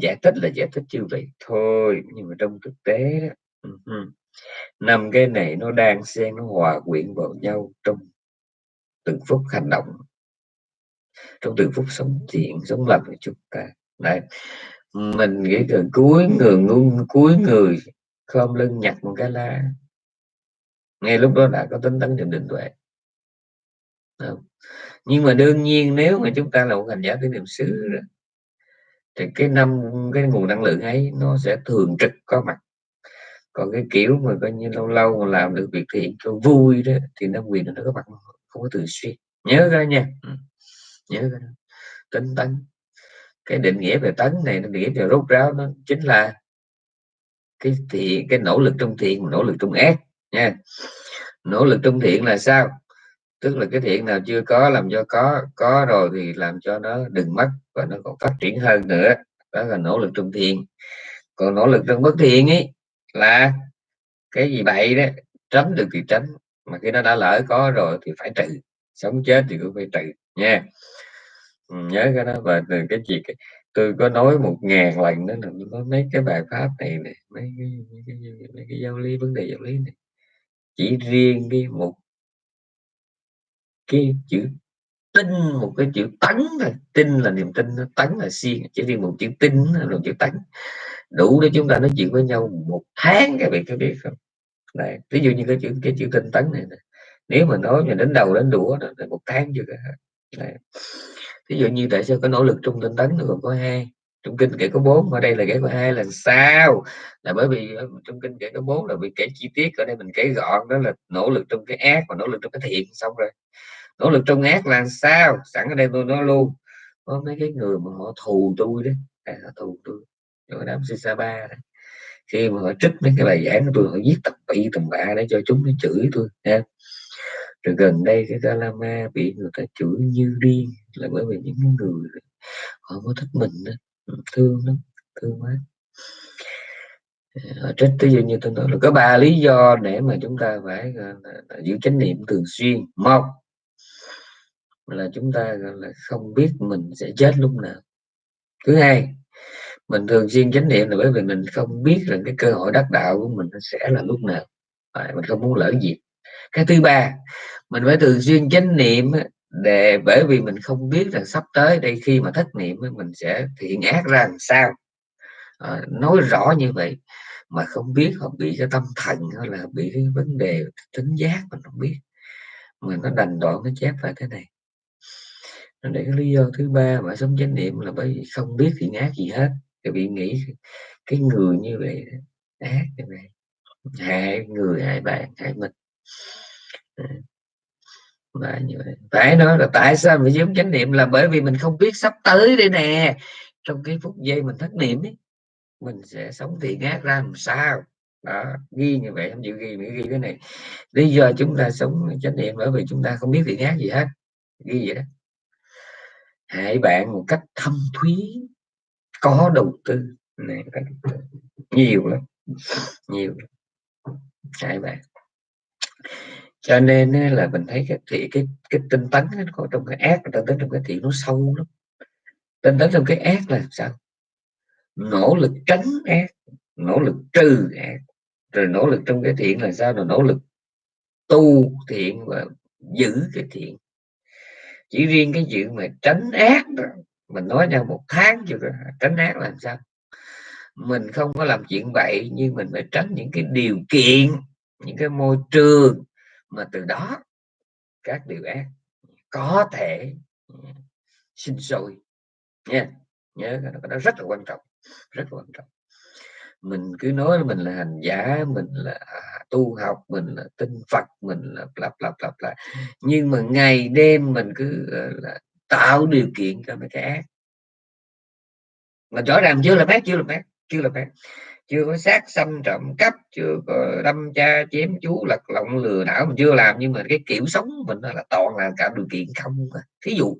Giải thích là giải thích như vậy thôi nhưng mà trong thực tế đó, uh-huh năm cái này nó đang xen nó hòa quyện vào nhau trong từng phút hành động, trong từng phút sống thiện, sống lành của chúng ta. Đấy. mình nghĩ từ cuối người ngu, cuối người khom lưng nhặt một cái lá. Ngay lúc đó đã có tính tấn niệm định tuệ. Nhưng mà đương nhiên nếu mà chúng ta là một hành giả tới niệm xứ thì cái năm, cái nguồn năng lượng ấy nó sẽ thường trực có mặt còn cái kiểu mà coi như lâu lâu mà làm được việc thiện cho vui đó thì nó quyền nó có mặt không có thường xuyên. Nhớ ra nha. Ừ. nhớ ra. Tính tấn. Cái định nghĩa về tấn này nó nghĩa về rốt ráo nó chính là cái thiện cái nỗ lực trong thiện nỗ lực trong ác nha. Nỗ lực trong thiện là sao? Tức là cái thiện nào chưa có làm cho có có rồi thì làm cho nó đừng mất và nó còn phát triển hơn nữa. Đó là nỗ lực trong thiện. Còn nỗ lực trong bất thiện ấy là cái gì bậy đó tránh được thì tránh mà khi nó đã lỡ có rồi thì phải trừ sống chết thì cũng phải trừ nha. Nhớ cái đó và từ cái gì tôi có nói một ngàn lần đó là có mấy cái bài pháp này này mấy cái, mấy cái, mấy cái giáo lý vấn đề giáo lý này. Chỉ riêng cái một cái chữ tin một cái chữ tấn thôi tin là niềm tin tấn là siêng chỉ riêng một chữ tin là một chữ tấn đủ để chúng ta nói chuyện với nhau một tháng các bạn có biết không? Này ví dụ như cái chữ cái chữ tinh tấn này, này. nếu mà nói mà đến đầu đến đũa đó là một tháng chưa cả này. ví dụ như tại sao có nỗ lực trong tinh tấn nó còn có hai? Trong kinh kể có bốn ở đây là kể có hai là sao? Là bởi vì ờ, trong kinh kể có bốn là vì kể chi tiết ở đây mình kể gọn đó là nỗ lực trong cái ác và nỗ lực trong cái thiện xong rồi. Nỗ lực trong ác là sao? Sẵn ở đây tôi nói luôn có mấy cái người mà họ thù tôi đấy. À, họ thù tôi rồi đám Sisa ba này. khi mà họ trích mấy cái bài giảng của tôi họ viết tập bị tầm bạ để cho chúng nó chửi tôi nha rồi gần đây cái Galama bị người ta chửi như điên là bởi vì những người họ có thích mình đó. Ừ, thương lắm thương quá. Ờ, họ trích ví dụ như tôi nói là có ba lý do để mà chúng ta phải là, là giữ chánh niệm thường xuyên. Một là chúng ta là không biết mình sẽ chết lúc nào. Thứ hai mình thường xuyên chánh niệm là bởi vì mình không biết rằng cái cơ hội đắc đạo của mình sẽ là lúc nào. À, mình không muốn lỡ dịp. Cái thứ ba mình phải thường xuyên chánh niệm để bởi vì mình không biết rằng sắp tới đây khi mà thất niệm mình sẽ thiện ác ra làm sao. À, nói rõ như vậy mà không biết họ bị cái tâm thần hay là bị cái vấn đề tính giác mình không biết. Mà nó đành đoạn nó chép lại thế này. Để cái lý do thứ ba mà sống chánh niệm là bởi vì không biết thiện ác gì hết thì bị nghĩ cái người như vậy ác như vậy hại người, hại bạn, hại mình. Ờ. Và như vậy. Phải nói là tại sao mình giống chánh niệm là bởi vì mình không biết sắp tới đây nè. Trong cái phút giây mình thất niệm ấy, mình sẽ sống thì ngát ra làm sao? Đó, ghi như vậy, không chịu ghi, mình ghi cái này. Lý do chúng ta sống chánh niệm bởi vì chúng ta không biết thì ngát gì hết. Ghi vậy đó. Hại bạn một cách thâm thúy có đầu tư. Này nhiều lắm. Nhiều. Hai bạn cho nên là mình thấy cái thị cái cái tinh tấn nó có trong cái ác tinh tấn trong cái thiện nó sâu lắm. Tinh tấn trong cái ác là sao? Nỗ lực tránh ác nỗ lực trừ ác. Rồi nỗ lực trong cái thiện là sao? Là nỗ lực tu thiện và giữ cái thiện. Chỉ riêng cái chuyện mà tránh ác đó, mình nói nhau một tháng chưa tránh ác làm sao? Mình không có làm chuyện vậy, nhưng mình phải tránh những cái điều kiện, những cái môi trường mà từ đó các điều ác có thể sinh sôi. Nha, nhớ cái đó rất là quan trọng, rất là quan trọng. Mình cứ nói mình là hành giả, mình là à, tu học, mình là tinh phật, mình là lặp lặp lặp lại nhưng mà ngày đêm mình cứ là tạo điều kiện cho mấy cái ác. Mà rõ ràng chưa là ác chưa là ác chưa là ác. Chưa có sát xâm trộm cắp chưa có đâm cha chém chú lật lọng lừa đảo mình chưa làm nhưng mà cái kiểu sống mình là toàn là cả điều kiện không thí dụ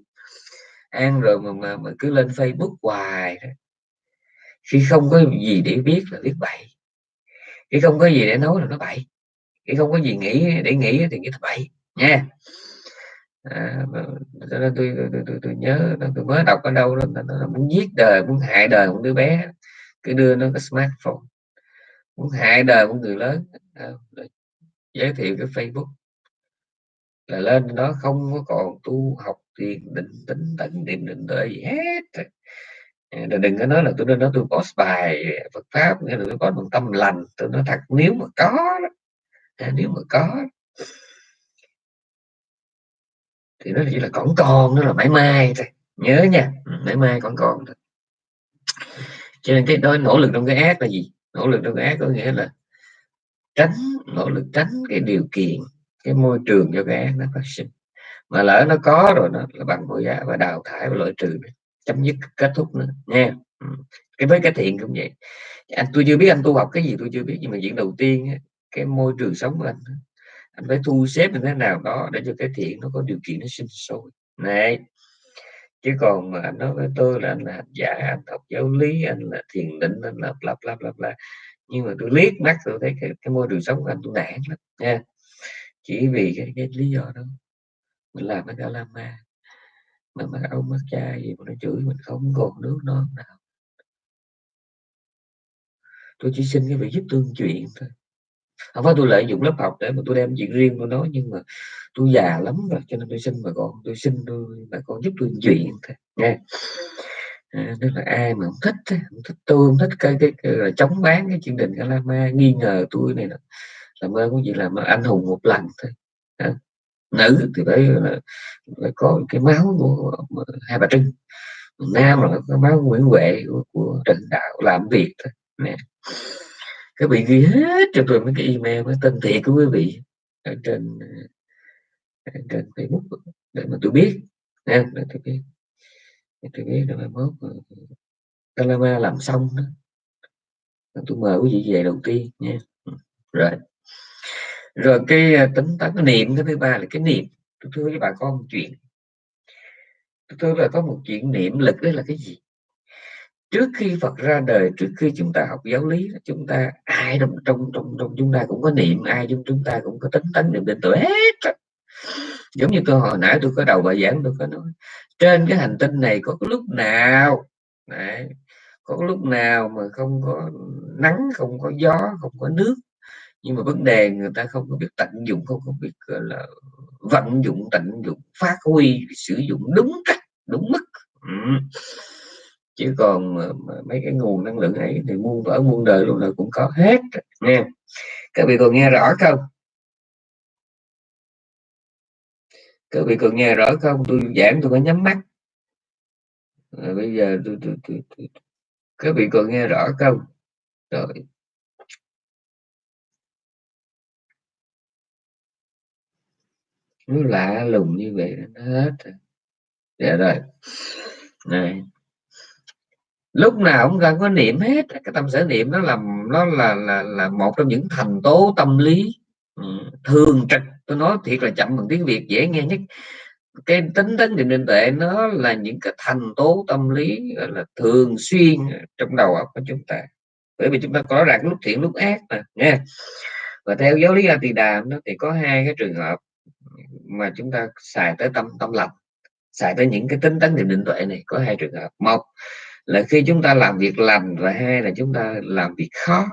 ăn rồi mà, mà, mà cứ lên facebook hoài khi không có gì để biết là biết bậy. Khi không có gì để nói là nó bậy. Khi không có gì nghĩ để nghĩ thì nghĩ là bậy nha à, tôi, tôi, tôi, tôi, tôi nhớ tôi mới đọc ở đâu đó nó muốn giết đời muốn hại đời một đứa bé. Cứ đưa nó cái smartphone. Muốn hại đời của người lớn. À, giới thiệu cái facebook. Là lên đó không có còn tu học thiền định tính tấn niệm định tuệ gì hết. À, đừng có nói là tôi nên nói tôi có bài Phật pháp nghĩa là tôi có một tâm lành. Tôi nói thật nếu mà có à, nếu mà có thì nó chỉ là còn con, nó là mãi mai thôi. Nhớ nha ừ, mãi mai còn con thôi. Cho nên cái đó, nỗ lực trong cái ác là gì? Nỗ lực trong cái ác có nghĩa là tránh, nỗ lực tránh cái điều kiện, cái môi trường cho cái ác nó phát sinh. Mà lỡ nó có rồi nó là bằng mọi giá và đào thải và loại trừ chấm dứt kết thúc nữa, nha. Ừ, cái với cái thiện cũng vậy. Anh, tôi chưa biết anh tu học cái gì, tôi chưa biết, nhưng mà chuyện đầu tiên cái môi trường sống của anh anh phải thu xếp như thế nào đó để cho cái thiện nó có điều kiện nó sinh sôi. Này chứ còn mà anh nói với tôi là anh là hành giả anh học giáo lý anh là thiền định anh là bla bla bla bla. Nhưng mà tôi liếc mắt tôi thấy cái, cái môi trường sống của anh tôi nản lắm nha. Chỉ vì cái, cái lý do đó. Mình làm cái cả lama mà mặc ông mắt cha gì mà nó chửi mình không còn nước non nào. Tôi chỉ xin cái việc giúp tương chuyện thôi không phải tôi lợi dụng lớp học để mà tôi đem chuyện riêng tôi nói nhưng mà tôi già lắm rồi cho nên tôi xin bà con tôi xin tôi bà con giúp tôi chuyện thôi nghe. À, tức là ai mà không thích không thích tôi không thích cái cái, cái, là chống bán cái chương trình Calama nghi ngờ tôi này là làm ơn cũng chỉ là anh hùng một lần thôi à, nữ thì phải là phải có cái máu của hai bà trưng nam là có máu nguyễn huệ của, của trần đạo làm việc thôi nè các vị ghi hết cho tôi mấy cái email với tên thiệt của quý vị ở trên ờ, ở trên facebook để mà tôi biết, nha, để tôi biết, để tôi biết rồi mai mốt ờ, Calama làm xong đó. Tôi mời quý vị về đầu tiên, nha. Ừ, rồi. Rồi cái ờ, tính toán cái niệm, cái thứ ba là cái niệm. Tôi thưa với bà con một chuyện. Tôi thưa là có một chuyện niệm lực đó là cái gì? Trước khi Phật ra đời trước khi chúng ta học giáo lý chúng ta ai trong trong trong, trong chúng ta cũng có niệm ai trong chúng ta cũng có tính tấn niệm định tuệ hết giống như tôi hồi nãy tôi có đầu bài giảng tôi có nói trên cái hành tinh này có cái lúc nào? Đấy, có lúc nào mà không có nắng không có gió không có nước? Nhưng mà vấn đề người ta không có biết tận dụng không có biết là vận dụng tận dụng phát huy sử dụng đúng cách đúng mức. Ừ chứ còn mấy cái nguồn năng lượng ấy thì muôn vỡ muôn đời luôn là cũng có hết nha các vị còn nghe rõ không? Các vị còn nghe rõ không? Tôi giảng tôi có nhắm mắt. À, bây giờ tôi, tôi, tôi, tôi, các vị còn nghe rõ không? Rồi. Nó lạ lùng như vậy nó hết rồi. Dạ rồi. Này lúc nào cũng cần có niệm hết. Cái tâm sở niệm nó làm nó là là là một trong những thành tố tâm lý ừ, thường trực. Tôi nói thiệt là chậm bằng tiếng việt dễ nghe nhất. Cái tính tính định định tuệ nó là những cái thành tố tâm lý là, thường xuyên trong đầu óc của chúng ta. Bởi vì chúng ta có rằng lúc thiện lúc ác mà nha và theo giáo lý A Tỳ Đàm nó thì có hai cái trường hợp mà chúng ta xài tới tâm tâm lành xài tới những cái tính tấn định định tuệ này, có hai trường hợp. Một là khi chúng ta làm việc lành và hai là chúng ta làm việc khó?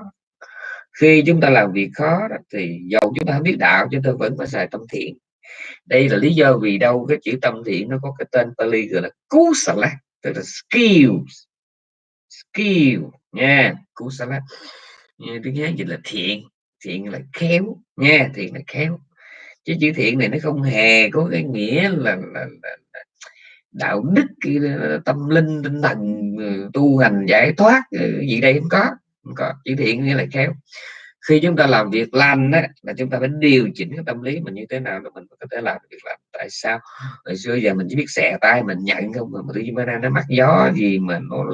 Khi chúng ta làm việc khó đó, thì dầu chúng ta không biết đạo chúng ta vẫn phải xài tâm thiện. Đây là lý do vì đâu cái chữ tâm thiện nó có cái tên Pali gọi là kusala tức là skills. Skill nha kusala tiếng hán dịch là thiện thiện là khéo nha thiện là khéo. Chứ chữ thiện này nó không hề có cái nghĩa là, là, là, là đạo đức tâm linh tinh thần ừ, tu hành giải thoát ừ, gì đây không có không có chữ thiện nghĩa là khéo. Khi chúng ta làm việc lành đó, là chúng ta phải điều chỉnh cái tâm lý mình như thế nào để mình có thể làm việc lành. Tại sao? Hồi xưa giờ mình chỉ biết xẻ tay mình nhận không mà tự nhiên bữa nay nó mắc gió gì mà nó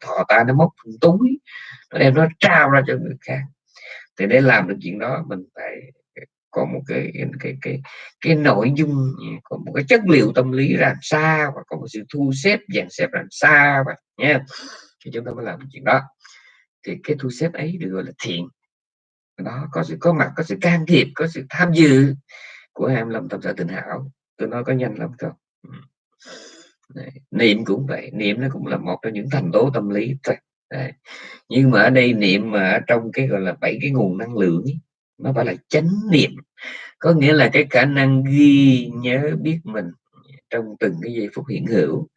thò tay nó móc túi nó đem nó trao ra cho người khác. Thì để làm được chuyện đó mình phải có một cái cái cái cái, cái nội dung ừ, có một cái chất liệu tâm lý làm sao và có một sự thu xếp dàn xếp làm sao và nha thì chúng ta mới làm chuyện đó. Thì cái thu xếp ấy được gọi là thiện. Đó có sự có mặt có sự can thiệp có sự tham dự của ham lâm tâm sở tình hảo. Tôi nói có nhanh lắm không ừ. Đấy. niệm cũng vậy niệm nó cũng là một trong những thành tố tâm lý thôi. Đấy. nhưng mà ở đây niệm mà ở trong cái gọi là bảy cái nguồn năng lượng ấy, nó phải là chánh niệm. Có nghĩa là cái khả năng ghi nhớ biết mình trong từng cái giây phút hiện hữu.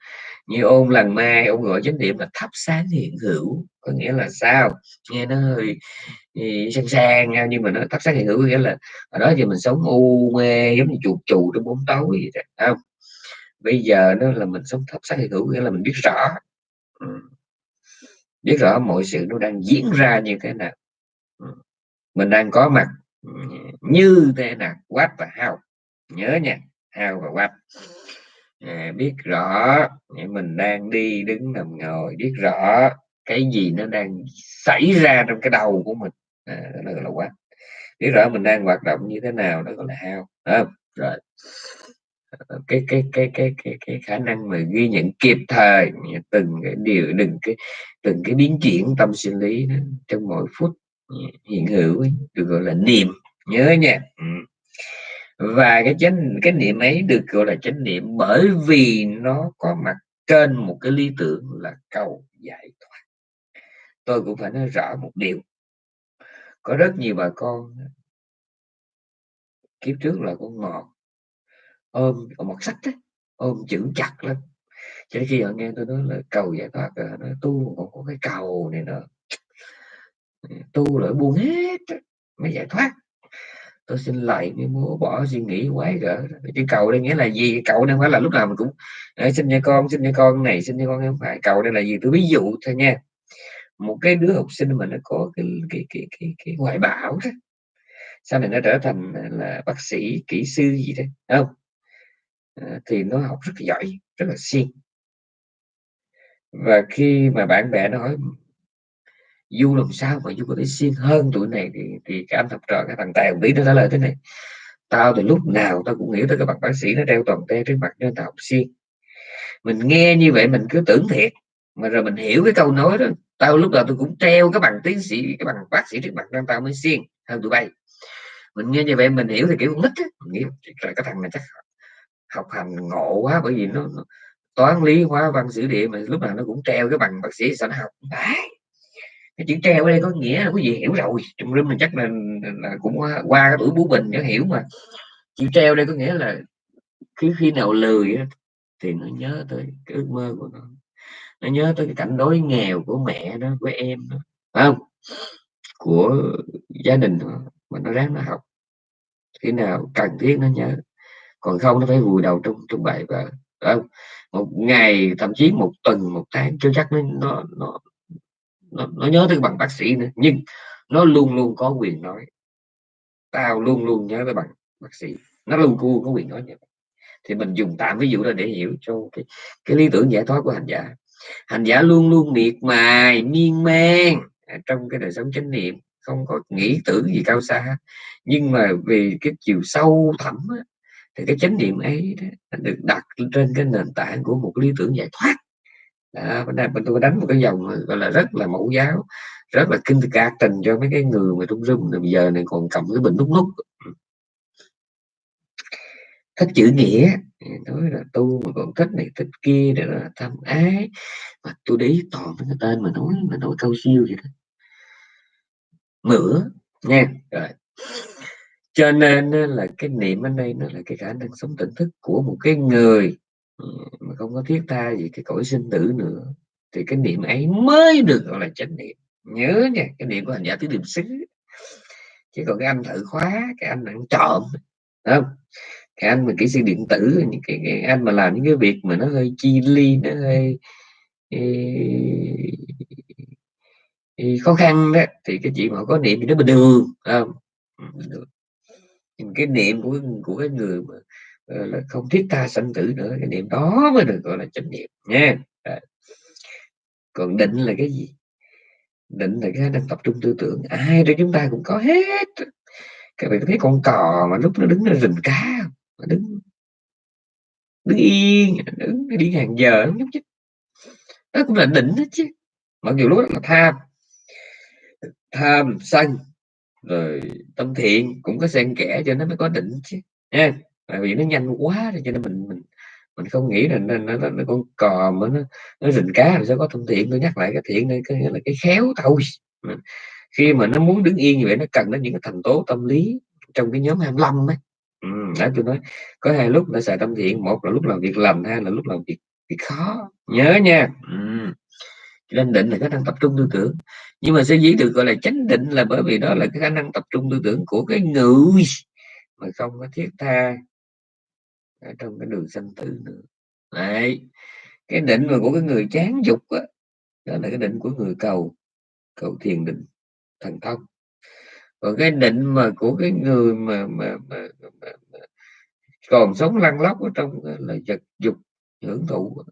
Như ôn lần mai, ông gọi chánh niệm là thắp sáng hiện hữu. Có nghĩa là sao? Nghe nó hơi ừ, sang sang nhưng mà nó thắp sáng hiện hữu nghĩa là ở đó thì mình sống u mê, giống như chuột chù trong bóng tối vậy không? Bây giờ nó là mình sống thắp sáng hiện hữu nghĩa là mình biết rõ. Ừ. Biết rõ mọi sự nó đang diễn ra như thế nào mình đang có mặt như thế nào? What và how? Nhớ nha how và what. À, biết rõ mình đang đi đứng nằm ngồi biết rõ cái gì nó đang xảy ra trong cái đầu của mình. À, đó là what. Biết rõ mình đang hoạt động như thế nào đó gọi là how à, rồi. Ờ, cái cái cái cái cái cái khả năng mà ghi nhận kịp thời từng cái điều đừng cái từng cái biến chuyển tâm sinh lý đó, trong mỗi phút hiện hữu được gọi là niệm nhớ nha. Ừ. và cái chánh cái niệm ấy được gọi là chánh niệm bởi vì nó có mặt trên một cái lý tưởng là cầu giải thoát. Tôi cũng phải nói rõ một điều. Có rất nhiều bà con kiếp trước là con ngọt ôm một sách ấy, ôm chữ chặt lắm. Cho đến khi họ nghe tôi nói là cầu giải thoát rồi nói tu còn có cái cầu này nữa tu lại buông hết mới giải thoát. Tôi xin lại mới muốn bỏ suy nghĩ quái gở cái cầu đây nghĩa là gì? Cầu đây phải là lúc nào mình cũng xin cho con xin cho con này xin cho con không phải. Cầu đây là gì? Tôi ví dụ thôi nha. Một cái đứa học sinh mà nó có cái cái cái cái, cái ngoại bảo đó sau này nó trở thành là bác sĩ kỹ sư gì đấy không? À, thì nó học rất là giỏi rất là siêng. Và khi mà bạn bè nó hỏi du làm sao mà du có thể siêng hơn tuổi này thì thì cái anh học trò cái thằng tèo lý nó trả lời thế này. Tao từ lúc nào tao cũng nghĩ tới cái bằng bác sĩ nó đeo toàn te trên mặt nên tao học siêng mình nghe như vậy mình cứ tưởng thiệt mà rồi mình hiểu cái câu nói đó. Tao lúc nào tôi cũng treo cái bằng tiến sĩ cái bằng bác sĩ trước mặt nên tao mới siêng hơn tụi bay. Mình nghe như vậy mình hiểu thì kiểu nít á mình nghĩ là cái thằng này chắc học hành ngộ quá bởi vì nó, nó toán lý hóa văn sử địa mà lúc nào nó cũng treo cái bằng bác sĩ sao nó học. Đấy cái chữ treo ở đây có nghĩa là quý vị hiểu rồi. Trong rừng mình chắc là, là cũng qua, qua cái tuổi bú bình nó hiểu mà. Chữ treo đây có nghĩa là khi khi nào lười thì nó nhớ tới cái ước mơ của nó. Nó nhớ tới cái cảnh đói nghèo của mẹ nó của em nó không? Của gia đình đó, mà nó ráng nó học. Khi nào cần thiết nó nhớ. Còn không nó phải vùi đầu trong trong bài vở không? Một ngày thậm chí một tuần một tháng chưa chắc nó nó nó nó, nó nhớ tới bằng bác sĩ nữa nhưng nó luôn luôn có quyền nói. Tao luôn luôn nhớ tới bằng bác sĩ. Nó luôn luôn có quyền nói như vậy. Thì mình dùng tạm ví dụ là để hiểu cho cái, cái lý tưởng giải thoát của hành giả. Hành giả luôn luôn miệt mài miên man. À, trong cái đời sống chánh niệm không có nghĩ tưởng gì cao xa nhưng mà vì cái chiều sâu thẳm á, thì cái chánh niệm ấy đó, được đặt trên cái nền tảng của một lý tưởng giải thoát à, bên tôi đánh một cái dòng gọi là rất là mẫu giáo rất là kinh ca tình cho mấy cái người mà trong rung bây giờ này còn cầm cái bình nút nút thích chữ nghĩa. Nói là tu mà còn thích này thích kia để là tham ái. Mà tôi để toàn cái tên mà nói mà nói câu siêu vậy đó. Nữa nha rồi. Cho nên là cái niệm ở đây nó là cái khả năng sống tỉnh thức của một cái người mà không có thiết tha gì cái cõi sinh tử nữa. Thì cái niệm ấy mới được gọi là chánh niệm. Nhớ nha cái niệm của hành giả tứ niệm xứ. Chứ còn cái anh thử khóa cái anh ăn trộm không? Cái anh mà kỹ sư điện tử những cái, cái anh mà làm những cái việc mà nó hơi chi ly nó hơi thì khó khăn đó thì cái chuyện họ có niệm thì nó bình thường không? Cái niệm của của cái người mà Ờ, là không thiết tha sanh tử nữa, cái niệm đó mới được gọi là chánh niệm nha. Còn định là cái gì? Định là cái đang tập trung tư tưởng, ai trong chúng ta cũng có hết. Các bạn thấy con cò mà lúc nó đứng nó rình cá mà đứng đứng yên, đứng đi hàng giờ nó nhúc nhích. Đó cũng là định hết chứ. Mặc dù lúc đó là tham. Tham sân, rồi tâm thiện cũng có xen kẽ cho nó mới có định chứ. Nha tại vì nó nhanh quá cho nên mình mình mình không nghĩ là nó, nó, nó, nó con cò mà nó nó rình cá rồi sẽ có tâm thiện. Tôi nhắc lại cái thiện đây cái là cái khéo thôi khi mà nó muốn đứng yên như vậy nó cần đến những cái thành tố tâm lý trong cái nhóm 25 ấy. Ừ, đó tôi nói có hai lúc nó xài tâm thiện một là lúc làm việc làm hai là lúc làm việc việc khó. Nhớ nha. Ừ. nên định là khả năng tập trung tư tưởng. Nhưng mà sẽ dĩ được gọi là chánh định là bởi vì đó là cái khả năng tập trung tư tưởng của cái người mà không có thiết tha ở trong cái đường sanh tử nữa. Đấy. cái định mà của cái người chán dục đó, đó là cái định của người cầu cầu thiền định thần thông. Còn cái định mà của cái người mà mà, mà, mà, mà còn sống lăn lóc ở trong là vật dục hưởng thụ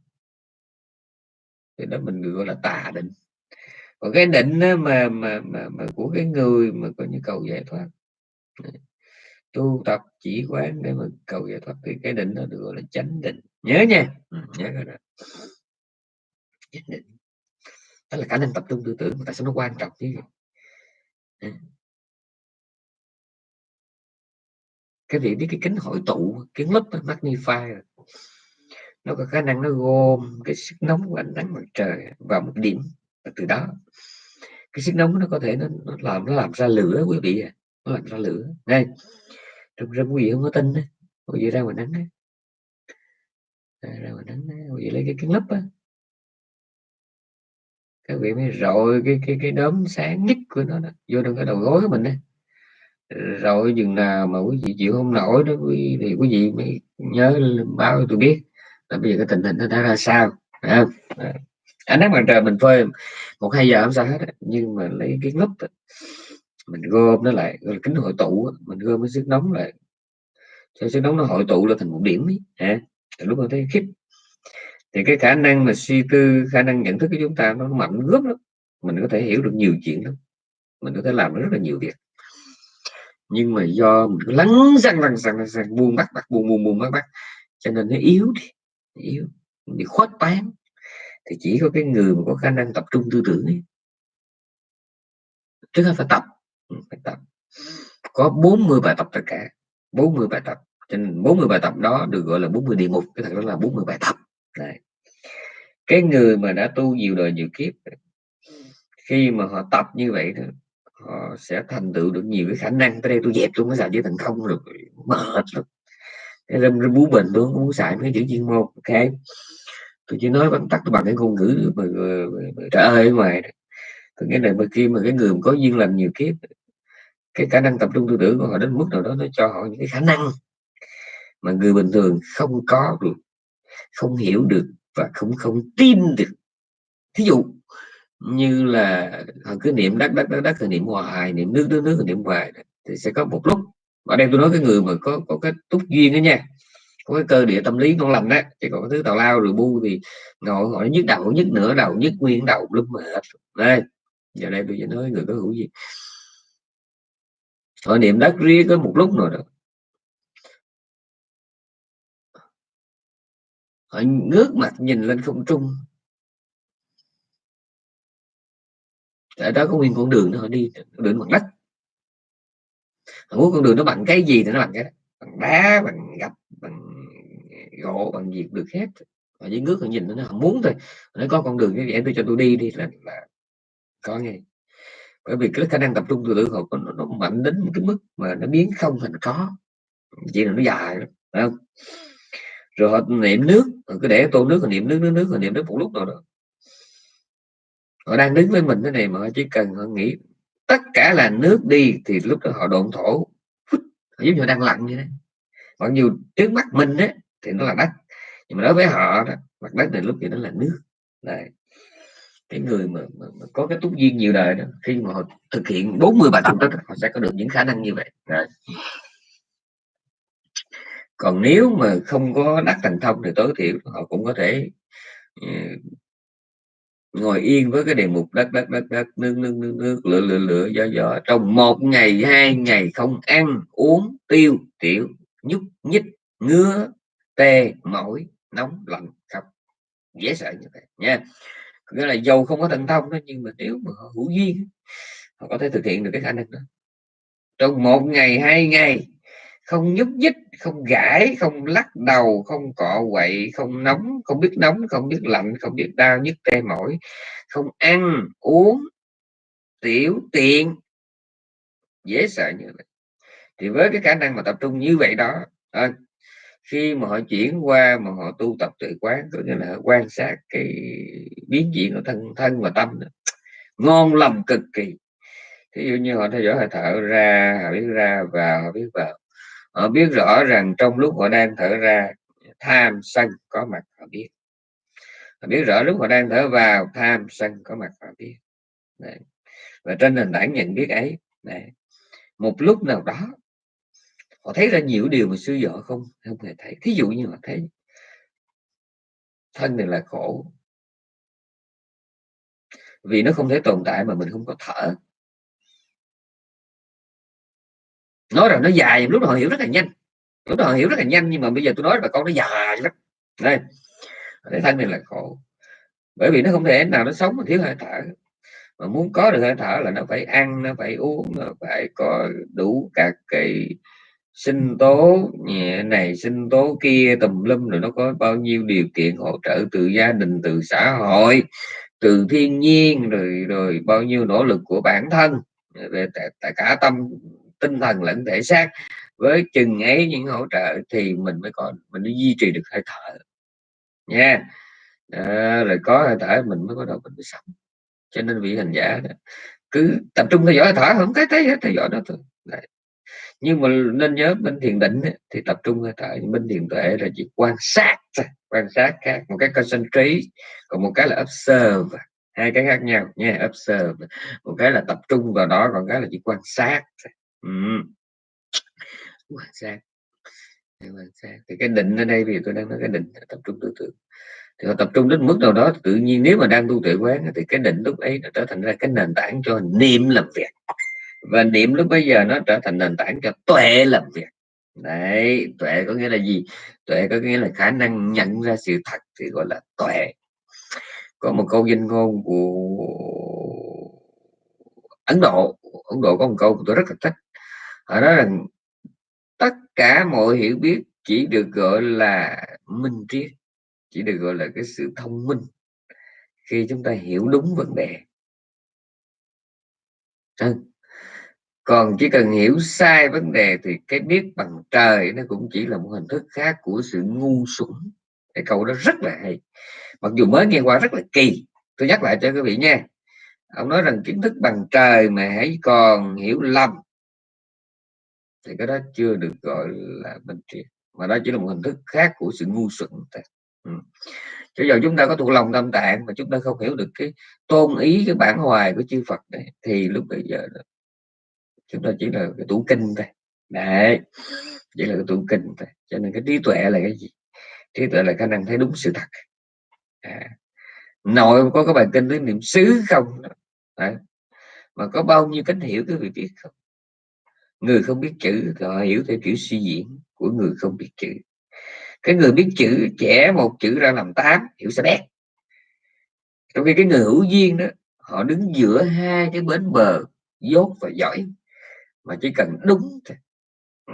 thì đó mình gọi là tà định. Còn cái định mà mà mà, mà của cái người mà có nhu cầu giải thoát tu tập chỉ quán để mà cầu giải thoát thì cái định đó được gọi là chánh định. Nhớ nha. Ừ, nhớ rồi đó. Chánh định. Đó là khả năng tập trung tư tưởng tại sao nó quan trọng chứ cái việc biết cái kính hội tụ cái lớp magnify nó có khả năng nó gom cái sức nóng của ánh nắng mặt trời vào một điểm và từ đó cái sức nóng nó có thể nó, nó làm nó làm ra lửa quý vị à nó làm ra lửa. Đây trong ra quý vị không có tin đấy quý vị ra ngoài nắng đấy ra ngoài nắng đấy quý vị lấy cái kiến lấp á? Các vị mới rồi cái cái cái đốm sáng nhất của nó đó, vô trong cái đầu gối của mình đấy rồi chừng nào mà quý vị chịu không nổi đó quý thì quý vị mới nhớ báo cho tôi biết. Là bây giờ cái tình hình nó đã ra sao à, ánh nắng mặt trời mình phơi một hai giờ không sao hết nhưng mà lấy cái nút mình gom nó lại gọi là kính hội tụ mình gom cái sức nóng lại. Cho sức nóng nó hội tụ lên thành một điểm ấy à, lúc mà thấy khiếp. Thì cái khả năng mà suy tư khả năng nhận thức của chúng ta nó mạnh gấp lắm. Mình có thể hiểu được nhiều chuyện lắm. Mình có thể làm rất là nhiều việc. Nhưng mà do mình cứ lắng răng răng răng răng buông bắt bắt buông buông buông bắt bắt. Cho nên nó yếu đi yếu. Bị khuất tán. Thì chỉ có cái người mà có khả năng tập trung tư tưởng ấy trước hết phải tập bài phải tập. Có 40 bài tập tất cả. 40 bài tập. Cho nên 40 bài tập đó được gọi là 40 địa ngục. Cái thật đó là 40 bài tập. Đấy. cái người mà đã tu nhiều đời nhiều kiếp khi mà họ tập như vậy thì họ sẽ thành tựu được nhiều cái khả năng. Tới đây tôi dẹp luôn cái xài với thành không được mệt lắm. Cái râm râm bú bình tôi không muốn xài mấy chữ chuyên môn. Ok. Tôi chỉ nói bằng tắt bằng cái ngôn ngữ mà, mà, mà trời ơi ngoài có này là khi mà cái người có duyên làm nhiều kiếp cái khả năng tập trung tư tưởng của họ đến mức nào đó nó cho họ những cái khả năng mà người bình thường không có được, không hiểu được và không không tin được. Thí dụ như là họ cứ niệm đất đất đất đất thì niệm hoài, niệm nước nước nước thì niệm hoài thì sẽ có một lúc ở đây tôi nói cái người mà có có cái túc duyên đó nha, có cái cơ địa tâm lý ngon lành đó, thì còn cái thứ tào lao rồi bu thì ngồi ngồi nhức đầu, nhức nửa đầu, nhức nguyên đầu lúc mà hết. Đây, giờ đây tôi sẽ nói người có hữu gì họ niệm đất riêng có một lúc rồi đó. Họ ngước mặt nhìn lên không trung. Tại đó có nguyên con đường nó đi đường bằng đất. Họ muốn con đường nó bằng cái gì thì nó bằng cái đó. bằng đá bằng gạch bằng gỗ bằng việc được hết. Họ chỉ ngước họ nhìn nó họ muốn thôi. Nó có con đường như vậy tôi cho tôi đi đi là, là có nghe bởi vì cái khả năng tập trung từ tử họ nó, nó mạnh đến một cái mức mà nó biến không thành có. Chỉ là nó dài phải không? Rồi họ niệm nước cứ để tô nước rồi niệm nước nước nước rồi niệm nước một lúc nào đó. Họ đang đứng với mình thế này mà họ chỉ cần họ nghĩ tất cả là nước đi thì lúc đó họ độn thổ. Giống như đang lặn như thế mặc dù trước mắt mình đấy thì nó là đất nhưng mà đối với họ đó mặt đất này lúc thì nó là nước. Này cái người mà, mà, mà có cái túc duyên nhiều đời đó khi mà họ thực hiện 40 bài tập đó họ sẽ có được những khả năng như vậy. Đấy. còn nếu mà không có đắc thành thông thì tối thiểu họ cũng có thể uh, ngồi yên với cái đề mục đất đất đất đất nước nước nước nước lửa lửa lửa gió gió. Trong một ngày hai ngày không ăn uống tiêu tiểu nhúc nhích ngứa tê mỏi nóng lạnh khóc. Dễ sợ như vậy nha nghĩa là dầu không có thần thông đó nhưng mà nếu mà họ hữu duyên họ có thể thực hiện được cái khả năng đó. Trong một ngày hai ngày không nhúc nhích không gãi không lắc đầu không cọ quậy không nóng không biết nóng không biết lạnh không biết đau nhức tê mỏi không ăn uống tiểu tiện dễ sợ như vậy. Thì với cái khả năng mà tập trung như vậy đó à, khi mà họ chuyển qua mà họ tu tập tự quán, có nghĩa là quan sát cái biến chuyển của thân thân và tâm đó. ngon lầm cực kỳ ví dụ như họ theo dõi hơi thở ra, họ biết ra và họ biết vào họ biết rõ rằng trong lúc họ đang thở ra, tham, sân, có mặt, họ biết họ biết rõ lúc họ đang thở vào, tham, sân, có mặt, họ biết Đấy. và trên nền tảng nhận biết ấy, Đấy. một lúc nào đó họ thấy ra nhiều điều mà sư vợ không không hề thấy. Thí dụ như họ thấy thân này là khổ. Vì nó không thể tồn tại mà mình không có thở. Nói rằng nó dài lúc đó họ hiểu rất là nhanh. Lúc đó họ hiểu rất là nhanh, nhưng mà bây giờ tôi nói là con nó dài lắm. Đây. Cái thân này là khổ. Bởi vì nó không thể nào nó sống mà thiếu hơi thở. Mà muốn có được hơi thở là nó phải ăn, nó phải uống, nó phải có đủ các cái sinh tố nhẹ này sinh tố kia tùm lum rồi nó có bao nhiêu điều kiện hỗ trợ từ gia đình từ xã hội từ thiên nhiên rồi rồi bao nhiêu nỗ lực của bản thân. Về tất cả tâm tinh thần lẫn thể xác. Với chừng ấy những hỗ trợ thì mình mới còn mình mới duy trì được hơi thở. Nha. À, rồi có hơi thở mình mới có đầu mình mới sống. Cho nên vị hành giả cứ tập trung theo dõi thở không cái thấy hết theo dõi đó thôi. Đấy nhưng mà nên nhớ bên thiền định thì tập trung hơi thở bên thiền tuệ là chỉ quan sát quan sát khác, một cái concentrate, còn một cái là observe, hai cái khác nhau nha, observe. Một cái là tập trung vào đó, còn cái là chỉ quan sát ừ. quan sát. Quan sát. Thì cái định ở đây thì tôi đang nói cái định, tập trung tư tưởng. Thì họ tập trung đến mức nào đó, tự nhiên nếu mà đang tu tuệ quán thì cái định lúc ấy nó trở thành ra cái nền tảng cho niệm làm việc và niệm lúc bây giờ nó trở thành nền tảng cho tuệ làm việc. Đấy, tuệ có nghĩa là gì? Tuệ có nghĩa là khả năng nhận ra sự thật thì gọi là tuệ. Có một câu danh ngôn của Ấn Độ. Ấn Độ có một câu tôi rất là thích. Họ nói rằng, tất cả mọi hiểu biết chỉ được gọi là minh triết, chỉ được gọi là cái sự thông minh khi chúng ta hiểu đúng vấn đề. Ờ, còn chỉ cần hiểu sai vấn đề thì cái biết bằng trời nó cũng chỉ là một hình thức khác của sự ngu xuẩn. Cái câu đó rất là hay. Mặc dù mới nghe qua rất là kỳ. Tôi nhắc lại cho quý vị nha. Ông nói rằng kiến thức bằng trời mà hãy còn hiểu lầm. Thì cái đó chưa được gọi là minh triết mà đó chỉ là một hình thức khác của sự ngu xuẩn ừ. cho giờ chúng ta có thuộc lòng tâm tạng mà chúng ta không hiểu được cái tôn ý, cái bản hoài của chư Phật này, thì lúc bây giờ chúng ta chỉ là cái tủ kinh thôi. Đấy vậy là cái tủ kinh thôi. Cho nên cái trí tuệ là cái gì? Trí tuệ là khả năng thấy đúng sự thật. À, nội có cái bài kinh tới niệm xứ không đấy. mà có bao nhiêu cách hiểu cái vị biết không? Người không biết chữ thì họ hiểu theo kiểu suy diễn của người không biết chữ. Cái người biết chữ trẻ một chữ ra làm tám hiểu sẽ bét trong khi cái người hữu duyên đó họ đứng giữa hai cái bến bờ dốt và giỏi mà chỉ cần đúng thôi. Ừ,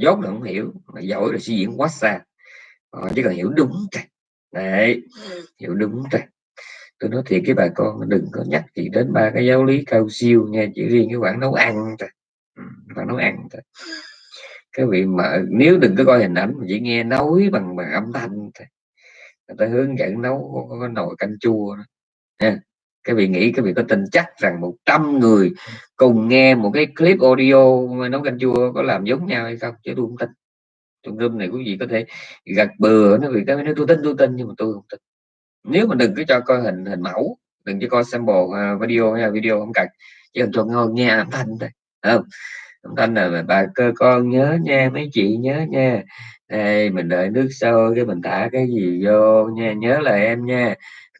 dốt là không hiểu mà giỏi là suy diễn quá xa. Họ chỉ cần hiểu đúng thôi. Đấy hiểu đúng thôi. Tôi nói thiệt cái bà con đừng có nhắc gì đến ba cái giáo lý cao siêu nha chỉ riêng cái khoản nấu ăn thôi. Khoản nấu ăn thôi. Cái vị mà nếu đừng có coi hình ảnh mà chỉ nghe nói bằng bằng âm thanh thôi người ta hướng dẫn nấu có, có nồi canh chua đó. nha cái vị nghĩ cái vị có tin chắc rằng 100 người cùng nghe một cái clip audio nấu canh chua có làm giống nhau hay không chứ tôi không tin. Trong room này quý vị có thể gật bừa nó vì cái nói tôi tin tôi tin nhưng mà tôi không tin. Nếu mà đừng cứ cho coi hình hình mẫu đừng cho coi sample uh, video hay video không cần chỉ cần cho ngon nghe âm thanh thôi không? Âm thanh là bà cơ con nhớ nha mấy chị nhớ nha. Đây mình đợi nước sôi cái mình thả cái gì vô nha nhớ là em nha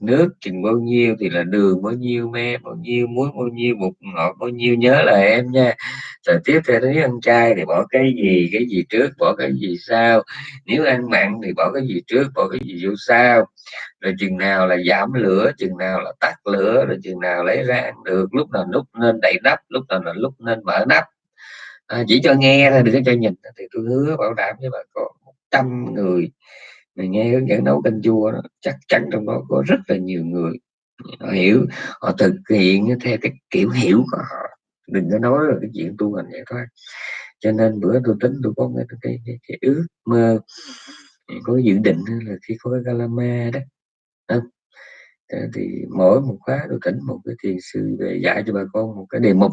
nước chừng bao nhiêu thì là đường bao nhiêu me bao nhiêu muối bao nhiêu bột ngọt bao nhiêu nhớ là em nha. Rồi tiếp theo nếu ăn chay thì bỏ cái gì cái gì trước bỏ cái gì sau. Nếu ăn mặn thì bỏ cái gì trước bỏ cái gì vô sau. Rồi chừng nào là giảm lửa chừng nào là tắt lửa rồi chừng nào lấy ra ăn được. Lúc nào lúc nên đậy nắp lúc nào là lúc nên mở nắp. À, chỉ cho nghe thôi đừng có cho nhìn. Thì tôi hứa bảo đảm với bà con một trăm người mình nghe hướng dẫn nấu canh chua đó, chắc chắn trong đó có rất là nhiều người họ hiểu họ thực hiện theo cái kiểu hiểu của họ. Đừng có nói là cái chuyện tu hành giải thoát cho nên bữa tôi tính tôi có cái, cái, cái, cái ước mơ ừ, có dự định là khi có cái galama đó à, thì mỗi một khóa tôi tỉnh một cái thiền sư về dạy cho bà con một cái đề mục.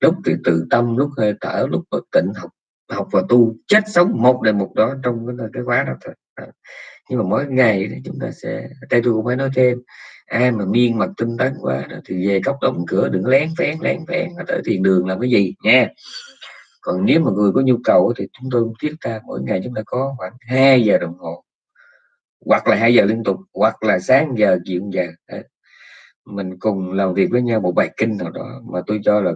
Lúc thì tự tâm lúc hơi thở lúc bất tịnh học học và tu chết sống một đề mục đó trong cái, cái khóa đó thôi. Ờ. nhưng mà mỗi ngày đó chúng ta sẽ đây tôi cũng phải nói thêm ai mà miên mặt tinh tấn quá đó, thì về cốc đóng cửa đừng lén phén lén phén tới thiền đường làm cái gì nha. Còn nếu mà người có nhu cầu thì chúng tôi thiết ta mỗi ngày chúng ta có khoảng 2 giờ đồng hồ hoặc là hai giờ liên tục hoặc là sáng giờ chiều giờ Đấy. mình cùng làm việc với nhau một bài kinh nào đó mà tôi cho là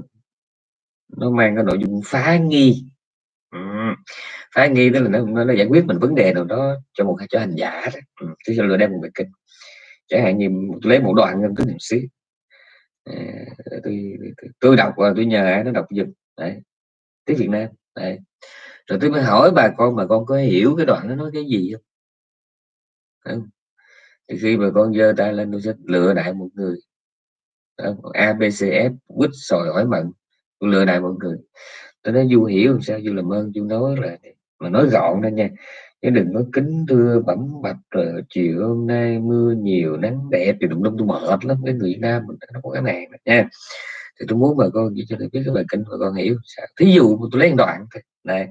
nó mang cái nội dung phá nghi ừ. phá nghi tức là nó, nó giải quyết mình vấn đề nào đó cho một cho hành giả đó. Ừ. tôi đem một bài kinh. Chẳng hạn như lấy một đoạn trong cái niệm xứ. À, tôi, tôi, tôi đọc và tôi nhờ ai nó đọc giùm. Đấy. Tiếng Việt Nam. Đấy. Rồi tôi mới hỏi bà con bà con có hiểu cái đoạn nó nói cái gì không? Không? thì khi mà con giơ tay lên tôi sẽ lựa đại một người. A B C F quýt sòi hỏi mận. Tôi lựa đại một người tôi nói du hiểu làm sao du làm ơn du nói là mà nói gọn lên nha chứ đừng có kính thưa bẩm bạch rồi chiều hôm nay mưa nhiều nắng đẹp thì đụng đông tôi mệt lắm cái người Việt Nam mình nó có cái này nha. Thì tôi muốn bà con chỉ cho tôi biết cái bài kinh bà con hiểu sao. Thí dụ tôi lấy một đoạn thôi. Này.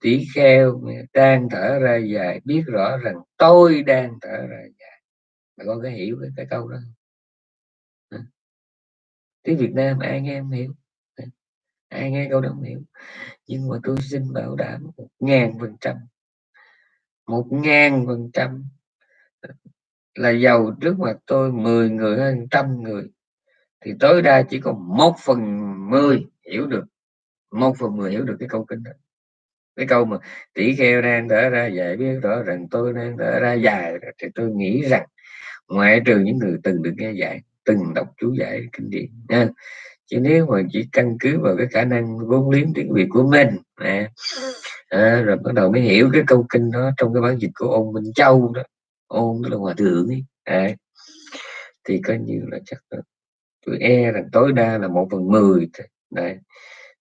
Tỷ kheo đang thở ra dài biết rõ rằng tôi đang thở ra dài. Bà con có hiểu cái, cái câu đó tiếng Việt Nam ai nghe em hiểu? Ai nghe câu đó hiểu nhưng mà tôi xin bảo đảm một ngàn phần trăm. Một ngàn phần trăm là giàu trước mặt tôi 10 người hơn trăm người. Thì tối đa chỉ có một phần mười hiểu được. Một phần mười hiểu được cái câu kinh đó. Cái câu mà tỷ kheo đang thở ra dài biết rõ rằng tôi đang thở ra dài thì tôi nghĩ rằng ngoại trừ những người từng được nghe dạy, từng đọc chú giải kinh điển nha chứ nếu mà chỉ căn cứ vào cái khả năng vốn liếng tiếng việt của mình à, à, rồi bắt đầu mới hiểu cái câu kinh đó trong cái bản dịch của ông Minh Châu đó. Ôn tức là hòa thượng ấy à, thì coi như là chắc là tôi e rằng tối đa là một phần mười đấy.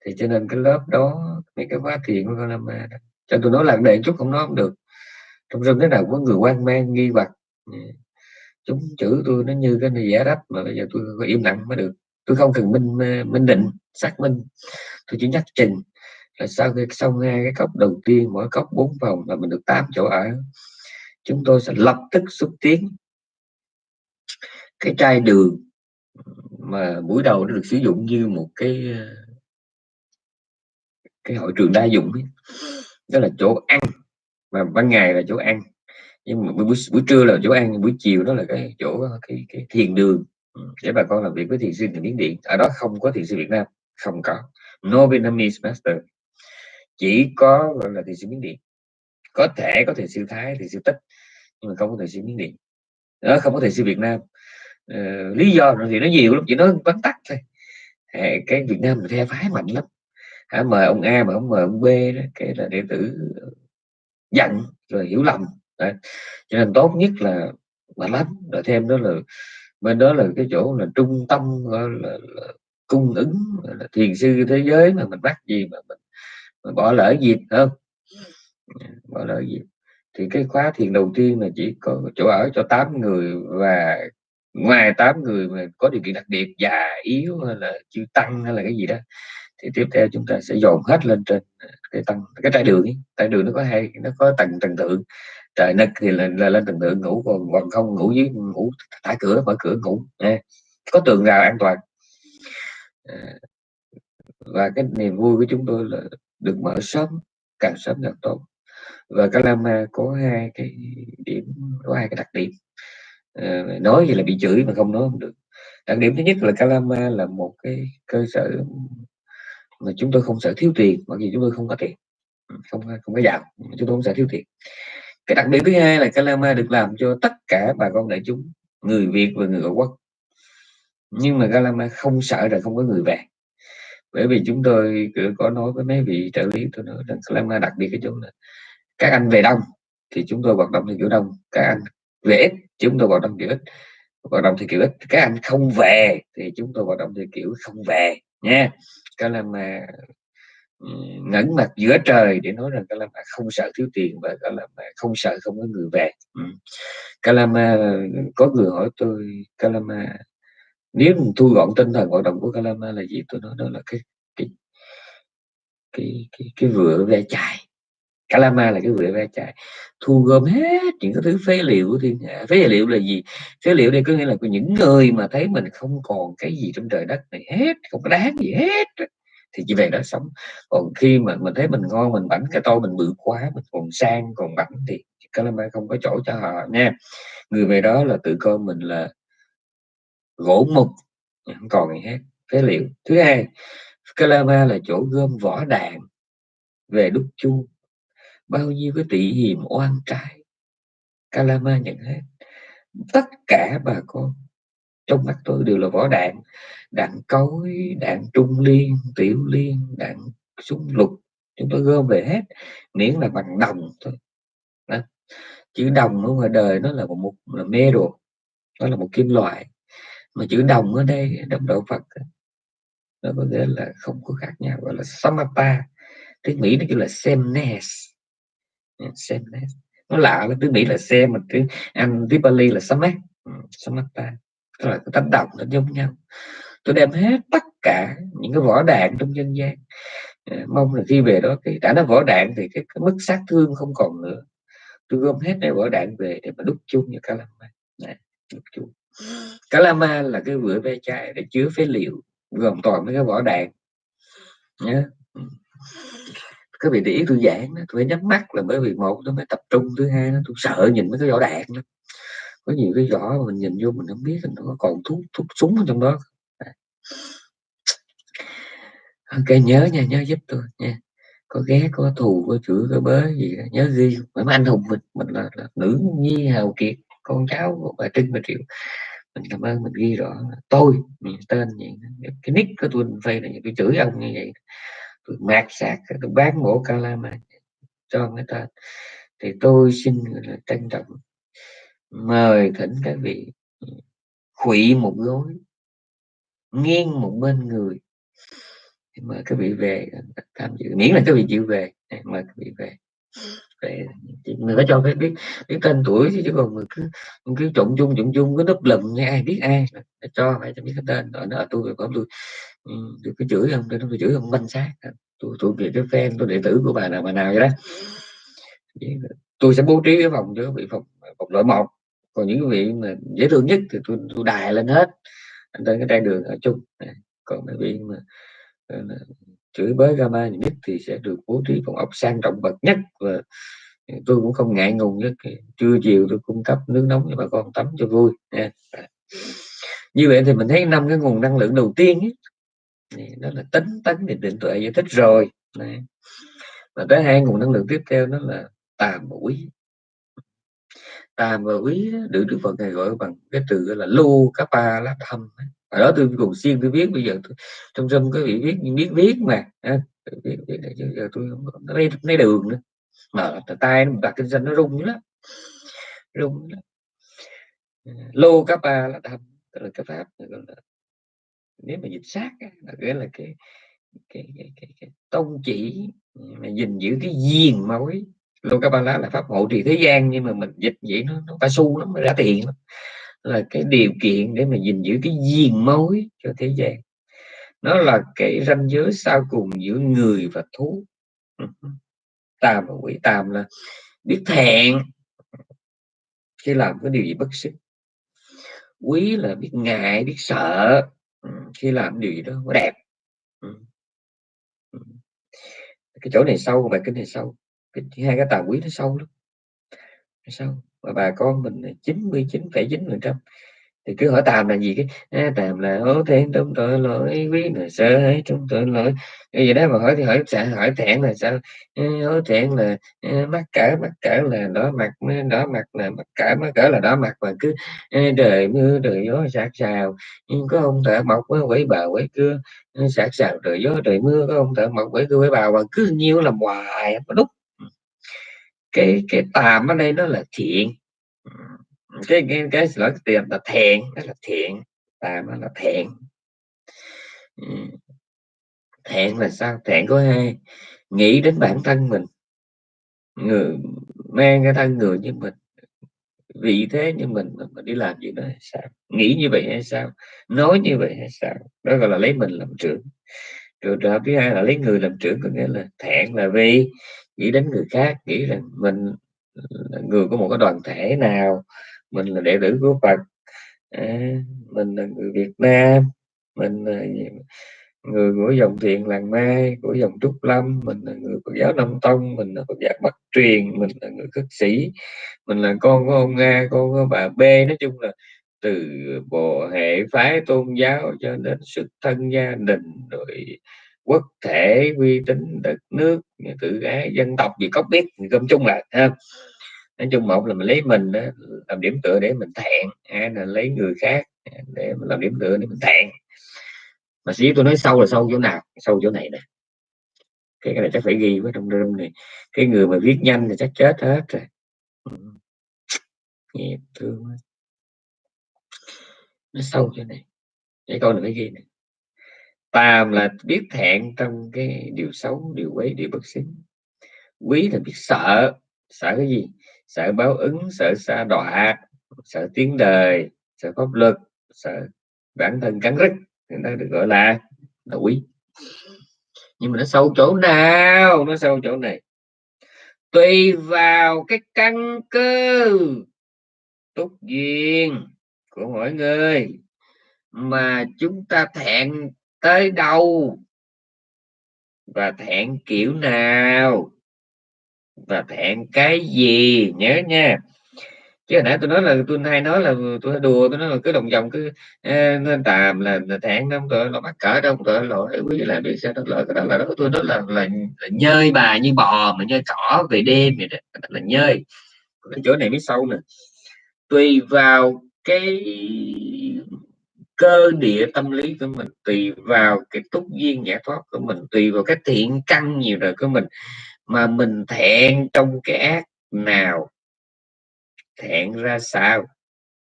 Thì cho nên cái lớp đó mấy cái khóa thiền của con đó. cho tôi nói là đề chút không nói không được. Trong rừng thế nào có người quan mang nghi hoặc chúng chữ tôi nó như cái này giả đắp mà bây giờ tôi có im lặng mới được tôi không cần minh ờ, minh định xác minh. Tôi chỉ nhắc trình là sau khi xong hai cái cốc đầu tiên mỗi cốc bốn phòng là mình được 8 chỗ ở. Chúng tôi sẽ lập tức xúc tiến cái chai đường mà buổi đầu nó được sử dụng như một cái ờ, cái hội trường đa dụng ấy. đó là chỗ ăn mà ban ngày là chỗ ăn. Nhưng mà buổi, buổi trưa là chỗ ăn buổi chiều đó là cái chỗ cái, cái thiền đường. Ừ, để bà con làm việc với thiền sư người miến điện. Ở đó không có thiền sư việt nam không có. No vietnamese master. Chỉ có gọi là thiền sư miến điện. Có thể có thiền sư thái thiền sư tích nhưng mà không có thiền sư miến điện. Đó không có thiền sư việt nam. Ờ, lý do thì nó nhiều lắm chỉ nói vắn tắt thôi. Cái việt nam mình theo phái mạnh lắm. Hả mời ông a mà không mời ông b đó cái là đệ tử giận rồi hiểu lầm. Đấy. cho nên tốt nhất là mà lắm rồi thêm đó là bên đó là cái chỗ là trung tâm gọi là, là cung ứng là thiền sư thế giới mà mình bắt gì mà mình, mình bỏ lỡ dịp không? Bỏ lỡ dịp thì cái khóa thiền đầu tiên là chỉ có chỗ ở cho 8 người và ngoài 8 người mà có điều kiện đặc biệt già yếu hay là chưa tăng hay là cái gì đó thì tiếp theo chúng ta sẽ dồn hết lên trên cái tầng cái trái đường ấy. trái đường nó có hai nó có tầng tầng thượng trời nực thì lên lên, lên tầng thượng ngủ còn còn không ngủ dưới ngủ thả cửa mở cửa ngủ. Nha. Có tường rào an toàn. À, và cái niềm vui của chúng tôi là được mở sớm càng sớm càng tốt. Và Calama có hai cái điểm có hai cái đặc điểm. À, nói gì là bị chửi mà không nói không được. Đặc điểm thứ nhất là Calama là một cái cơ sở mà chúng tôi không sợ thiếu tiền bởi vì chúng tôi không có tiền. Không không có giàu chúng tôi không sợ thiếu tiền cái đặc điểm thứ hai là Calama được làm cho tất cả bà con đại chúng, người Việt và người ở quốc. Nhưng mà Calama không sợ là không có người về bởi vì chúng tôi có nói với mấy vị trợ lý, tôi nói rằng Calama đặc biệt cái chỗ là các anh về đông thì chúng tôi hoạt động theo kiểu đông, các anh về ít, chúng tôi hoạt động kiểu ít. Hoạt động theo kiểu ít, các anh không về thì chúng tôi hoạt động theo kiểu không về nha. Calama Ừ, ngẩng mặt giữa trời để nói rằng Calama không sợ thiếu tiền và Kalama không sợ không có người về. Ừ. Kalama Calama có người hỏi tôi Calama nếu mình thu gọn tinh thần hoạt động của Calama là gì? Tôi nói đó là cái cái cái cái, cái vựa ve chài Calama là cái vựa ve chài thu gom hết những cái thứ phế liệu của thiên hạ. Phế liệu là gì? Phế liệu đây có nghĩa là của những người mà thấy mình không còn cái gì trong trời đất này hết không có đáng gì hết thì chỉ về đó sống. Còn khi mà mình thấy mình ngon, mình bảnh cái tôi mình bự quá, mình còn sang, còn bảnh thì Calama không có chỗ cho họ nha. Người về đó là tự coi mình là gỗ mục, không còn gì hết, phế liệu. Thứ hai Calama là chỗ gom vỏ đạn về đúc chu bao nhiêu cái tỷ hiểm oan trái Calama nhận hết. Tất cả bà con trong mắt tôi đều là vỏ đạn đạn cối đạn trung liên tiểu liên đạn súng lục chúng tôi gom về hết miễn là bằng đồng thôi. Đó. chữ đồng ở ngoài đời nó là một, một là metal nó là một kim loại mà chữ đồng ở đây đồng đạo Phật nó có nghĩa là không có khác nhau gọi là samata tiếng Mỹ nó kêu là sameness sameness nó lạ là tiếng Mỹ là xem mà tiếng Anh tiếng Bali là samat ừ, samata tức là cái tánh đồng nó giống nhau. Tôi đem hết tất cả những cái vỏ đạn trong dân gian. Ờ, mong là khi về đó cái đã nó vỏ đạn thì cái, cái mức sát thương không còn nữa. Tôi gom hết cái vỏ đạn về để mà đúc chung như Calama này, đúc chung. Calama là cái vựa ve chai để chứa phế liệu gồm toàn mấy cái vỏ đạn. Nhớ. Ừ. Các vị để ý tôi giảng tôi phải nhắm mắt là bởi vì một tôi phải tập trung thứ hai nó tôi sợ nhìn mấy cái vỏ đạn đó có nhiều cái vỏ mà mình nhìn vô mình không biết nó có còn thuốc thuốc súng ở trong đó ok nhớ nha nhớ giúp tôi nha. Có ghé có thù có chửi có bới gì nhớ ghi. Mình anh hùng mình mình là, là nữ nhi hào kiệt con cháu của bà trinh bà triệu. Mình cảm ơn mình ghi rõ. Tôi mình tên gì cái nick của tôi phây là tôi chửi ông như vậy tôi mạt sạc tôi bán mổ calama cho người ta. Thì tôi xin là trân trọng mời thỉnh các vị khuỵ một gối, nghiêng một bên người. Mời các vị về, tham dự. Miễn là các vị chịu về mời các vị về. Về người phải cho biết biết biết tên tuổi chứ còn người cứ cứ trộn chung trộn chung cái nấp lùm nghe ai biết ai. Cho, phải cho biết cái tên. Rồi nó tôi ừ, có tôi tôi cứ chửi ông tôi tôi chửi ông banh xác tôi tôi về cái fan, tôi đệ tử của bà nào bà nào vậy đó. Tôi sẽ bố trí cái phòng cho bị phòng phòng loại một còn những vị mà dễ thương nhất thì tôi tôi đài lên hết. Anh trên cái trang đường ở chung. Còn mấy vị mà chửi bới Rama nhất thì sẽ được bố trí phòng ốc sang trọng bậc nhất. Và tôi cũng không ngại ngùng nhất trưa chiều tôi cung cấp nước nóng cho bà con tắm cho vui. Nha như vậy thì mình thấy năm cái nguồn năng lượng đầu tiên ấy, đó là tính tấn định định tuệ giải thích rồi. Đấy. và tới hai nguồn năng lượng tiếp theo đó là tà mũi à, mà quý được đức phật ngài gọi bằng cái từ là lu ba lá thâm ở đó tôi cùng xuyên tôi viết bây giờ tôi, trong trong cái vị viết biết viết mà viết, biết, biết, giờ tôi không lấy, lấy đường nữa. Mà tay nó đặt kinh doanh nó rung lắm. Rung lắm. Lô kappa là thâm tức là cái pháp là nếu mà dịch sát là cái là cái cái, cái, cái, cái tông chỉ mà gìn giữ cái diền mối Lokapala là pháp hộ trì thế gian, nhưng mà mình dịch vậy nó nó phải su lắm ra tiền lắm. Là cái điều kiện để mà gìn giữ cái duyên mối cho thế gian. Nó là cái ranh giới sau cùng giữa người và thú. Ừ. Tàm và quỷ tàm là biết thẹn. Khi làm cái điều gì bất xứng quý là biết ngại, biết sợ. Ừ, Khi làm điều gì đó đẹp. Ừ. Cái chỗ này sâu bài kinh này sâu cái hai cái tà quý nó sâu lắm. Sâu. Và bà con mình 99,9 phần trăm. Thì cứ hỏi tàm là gì cái à, tàm là hố thẹn trong tội lỗi quý là sợ hãi trong tội lỗi. Cái gì đó mà hỏi thì hỏi sợ hỏi thẹn là sao? Hố thẹn là mắc cỡ mắc cỡ là đỏ mặt đỏ mặt là mắc cỡ mắc cỡ là đỏ mặt mà cứ trời mưa trời gió sạt sào. Nhưng có ông thợ mộc quẩy bà quẩy cưa. Sạt sào trời gió trời mưa có ông thợ mọc quẩy cưa quẩy bà mà cứ nhiêu làm hoài có đúc cái cái tàm ở đây nó là thiện. Cái cái cái lỗi tiền là thẹn đó là thiện. Tàm là thẹn thẹn là sao? Thẹn có hai. Nghĩ đến bản thân mình. Người mang cái thân người như mình. Vị thế như mình mà đi làm gì đó hay sao? Nghĩ như vậy hay sao? Nói như vậy hay sao? Đó gọi là lấy mình làm trưởng. Trường hợp thứ hai là lấy người làm trưởng có nghĩa là thẹn là vì nghĩ đến người khác nghĩ rằng mình là người của một cái đoàn thể nào mình là đệ tử của Phật. À, mình là người Việt Nam mình là người của dòng thiện làng mai của dòng trúc lâm mình là người của giáo nam tông mình là phật giáo bắc truyền mình là người khất sĩ mình là con của ông nga con của bà b. Nói chung là từ bộ hệ phái tôn giáo cho đến xuất thân gia đình rồi quốc thể uy tín đất nước tự ái dân tộc gì có biết gom chung lại ha nói chung một là mình lấy mình đó, làm điểm tựa để mình thẹn hai là lấy người khác để mình làm điểm tựa để mình thẹn. Mà sĩ tôi nói sâu là sâu chỗ nào? Sâu chỗ này nè. Cái này chắc phải ghi với trong đêm này. Cái người mà viết nhanh thì chắc chết hết rồi. Nghiệp thương nó sâu chỗ này. Cái câu này phải ghi này tàm là biết thẹn trong cái điều xấu, điều quấy, điều bất xứng quý là biết sợ. Sợ cái gì? Sợ báo ứng, sợ xa đọa, sợ tiếng đời, sợ pháp luật, sợ bản thân cắn rứt. Nó được gọi là là quý. Nhưng mà nó sâu chỗ nào? Nó sâu chỗ này. Tùy vào cái căn cơ túc duyên của mỗi người mà chúng ta thẹn tới đâu? Và thẹn kiểu nào? Và thẹn cái gì? Nhớ nha. Chứ hồi nãy tôi nói là tôi hay nói là tôi đùa tôi nói là cứ đồng vòng cứ ờ, nên tàm là, là thẹn không tội là mắc cỡ đâu tội lỗi. Quý là làm biết sao đó lỗi? Cái đó là đó tôi nói là, là, là nhơi bà như bò mà nhơi cỏ về đêm vậy đó là nhơi. Cái chỗ này mới sâu nè. Tùy vào cái cơ địa tâm lý của mình, tùy vào cái túc duyên giải thoát của mình, tùy vào cái thiện căn nhiều rồi của mình, mà mình thẹn trong cái ác nào, thẹn ra sao?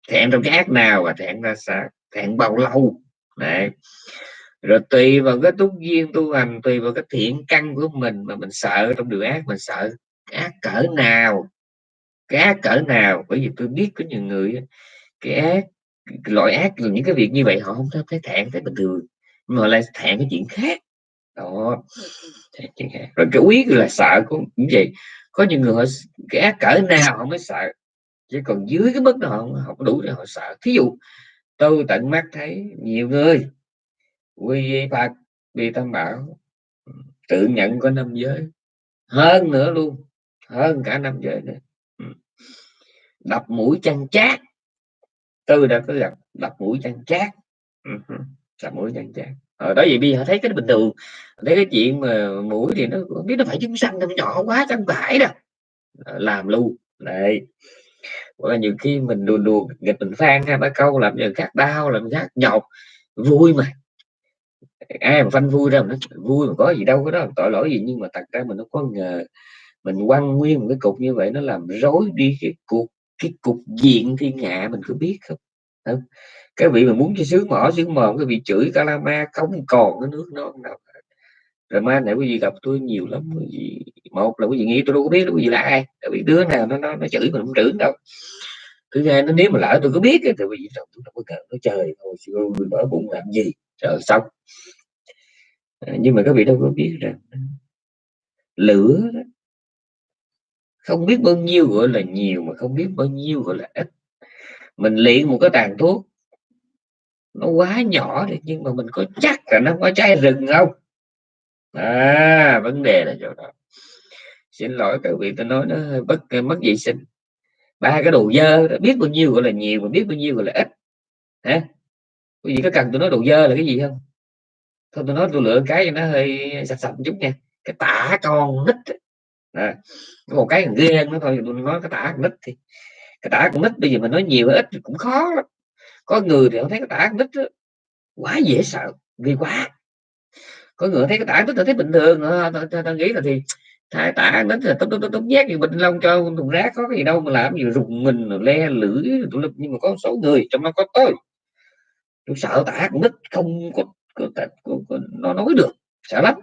Thẹn trong cái ác nào và thẹn ra sao? Thẹn bao lâu? Đấy. rồi tùy vào cái túc duyên tu hành, tùy vào cái thiện căn của mình mà mình sợ trong điều ác, mình sợ ác cỡ nào? Cái ác cỡ nào? Bởi vì tôi biết có nhiều người cái ác loại ác là những cái việc như vậy họ không thấy thẹn thấy bình thường nhưng mà lại thẹn cái chuyện khác. Đó thẹn khác. Rồi cái quý là sợ cũng như vậy. Có những người họ cái ác cỡ nào họ mới sợ chứ còn dưới cái mức đó họ không đủ để họ sợ. Thí dụ tôi tận mắt thấy nhiều người quy phật vì tam bảo tự nhận có năm giới hơn nữa luôn hơn cả năm giới nữa. Ừ. đập mũi chăn chát tôi đã có gặp đập mũi chăn chát đập mũi chăn chát ở đó vậy bây giờ thấy cái bình thường. Thấy cái chuyện mà mũi thì nó biết nó phải chúng sanh nó nhỏ quá chẳng phải đâu làm luôn. Đấy. Hoặc là nhiều khi mình đùa đùa nghịch mình phan hai ba câu làm cho khác đau làm khác nhọc vui mà. Ai mà phanh vui ra nó vui mà có gì đâu có đó tội lỗi gì. Nhưng mà thật ra mình nó có ngờ mình quăng nguyên một cái cục như vậy nó làm rối đi cái cục cái cục diện thiên hạ mình có biết không, không? cái vị mà muốn cho sướng mỏ sướng mòn cái vị chửi calama không còn cái nước non nào rồi mai này quý vị gặp tôi nhiều lắm quý vị một là quý vị nghĩ tôi đâu có biết quý vị là ai? Tại vì đứa nào nó nó, nó chửi mình không chửi đâu. Thứ hai nó nếu mà lỡ tôi có biết thì quý vị tôi đâu có cần nó trời thôi tôi mở bụng làm gì? Rồi xong. À, nhưng mà các vị đâu có biết rằng lửa không biết bao nhiêu gọi là nhiều mà không biết bao nhiêu gọi là ít. Mình luyện một cái tàn thuốc, nó quá nhỏ thì nhưng mà mình có chắc là nó có cháy rừng không? À vấn đề là chỗ đó. Xin lỗi các vị tôi nói nó hơi bất mất vệ sinh. Ba cái đồ dơ biết bao nhiêu gọi là nhiều mà biết bao nhiêu gọi là ít. Hả? Quý vị có cần tôi nói đồ dơ là cái gì không? Thôi tôi nói tôi lựa cái cho nó hơi sạch sạch chút nha. Cái tả con nít à, một cái ghê nó thôi tôi nói cái tả con nít thì cái tả con nít bây giờ mình nói nhiều ít cũng khó lắm. Có người thì không thấy cái tả con nít đó, quá dễ sợ ghê quá. Có người thấy cái tả nít là thấy bình thường à, ta, nghĩ là thì thái tả nít là tốt tốt tốt nhát như bình long cho thùng rác có cái gì đâu mà làm gì rùng mình le lưỡi nhưng mà có số người trong đó có tôi tôi sợ tả con nít không có, có, có, có nó nói được sợ lắm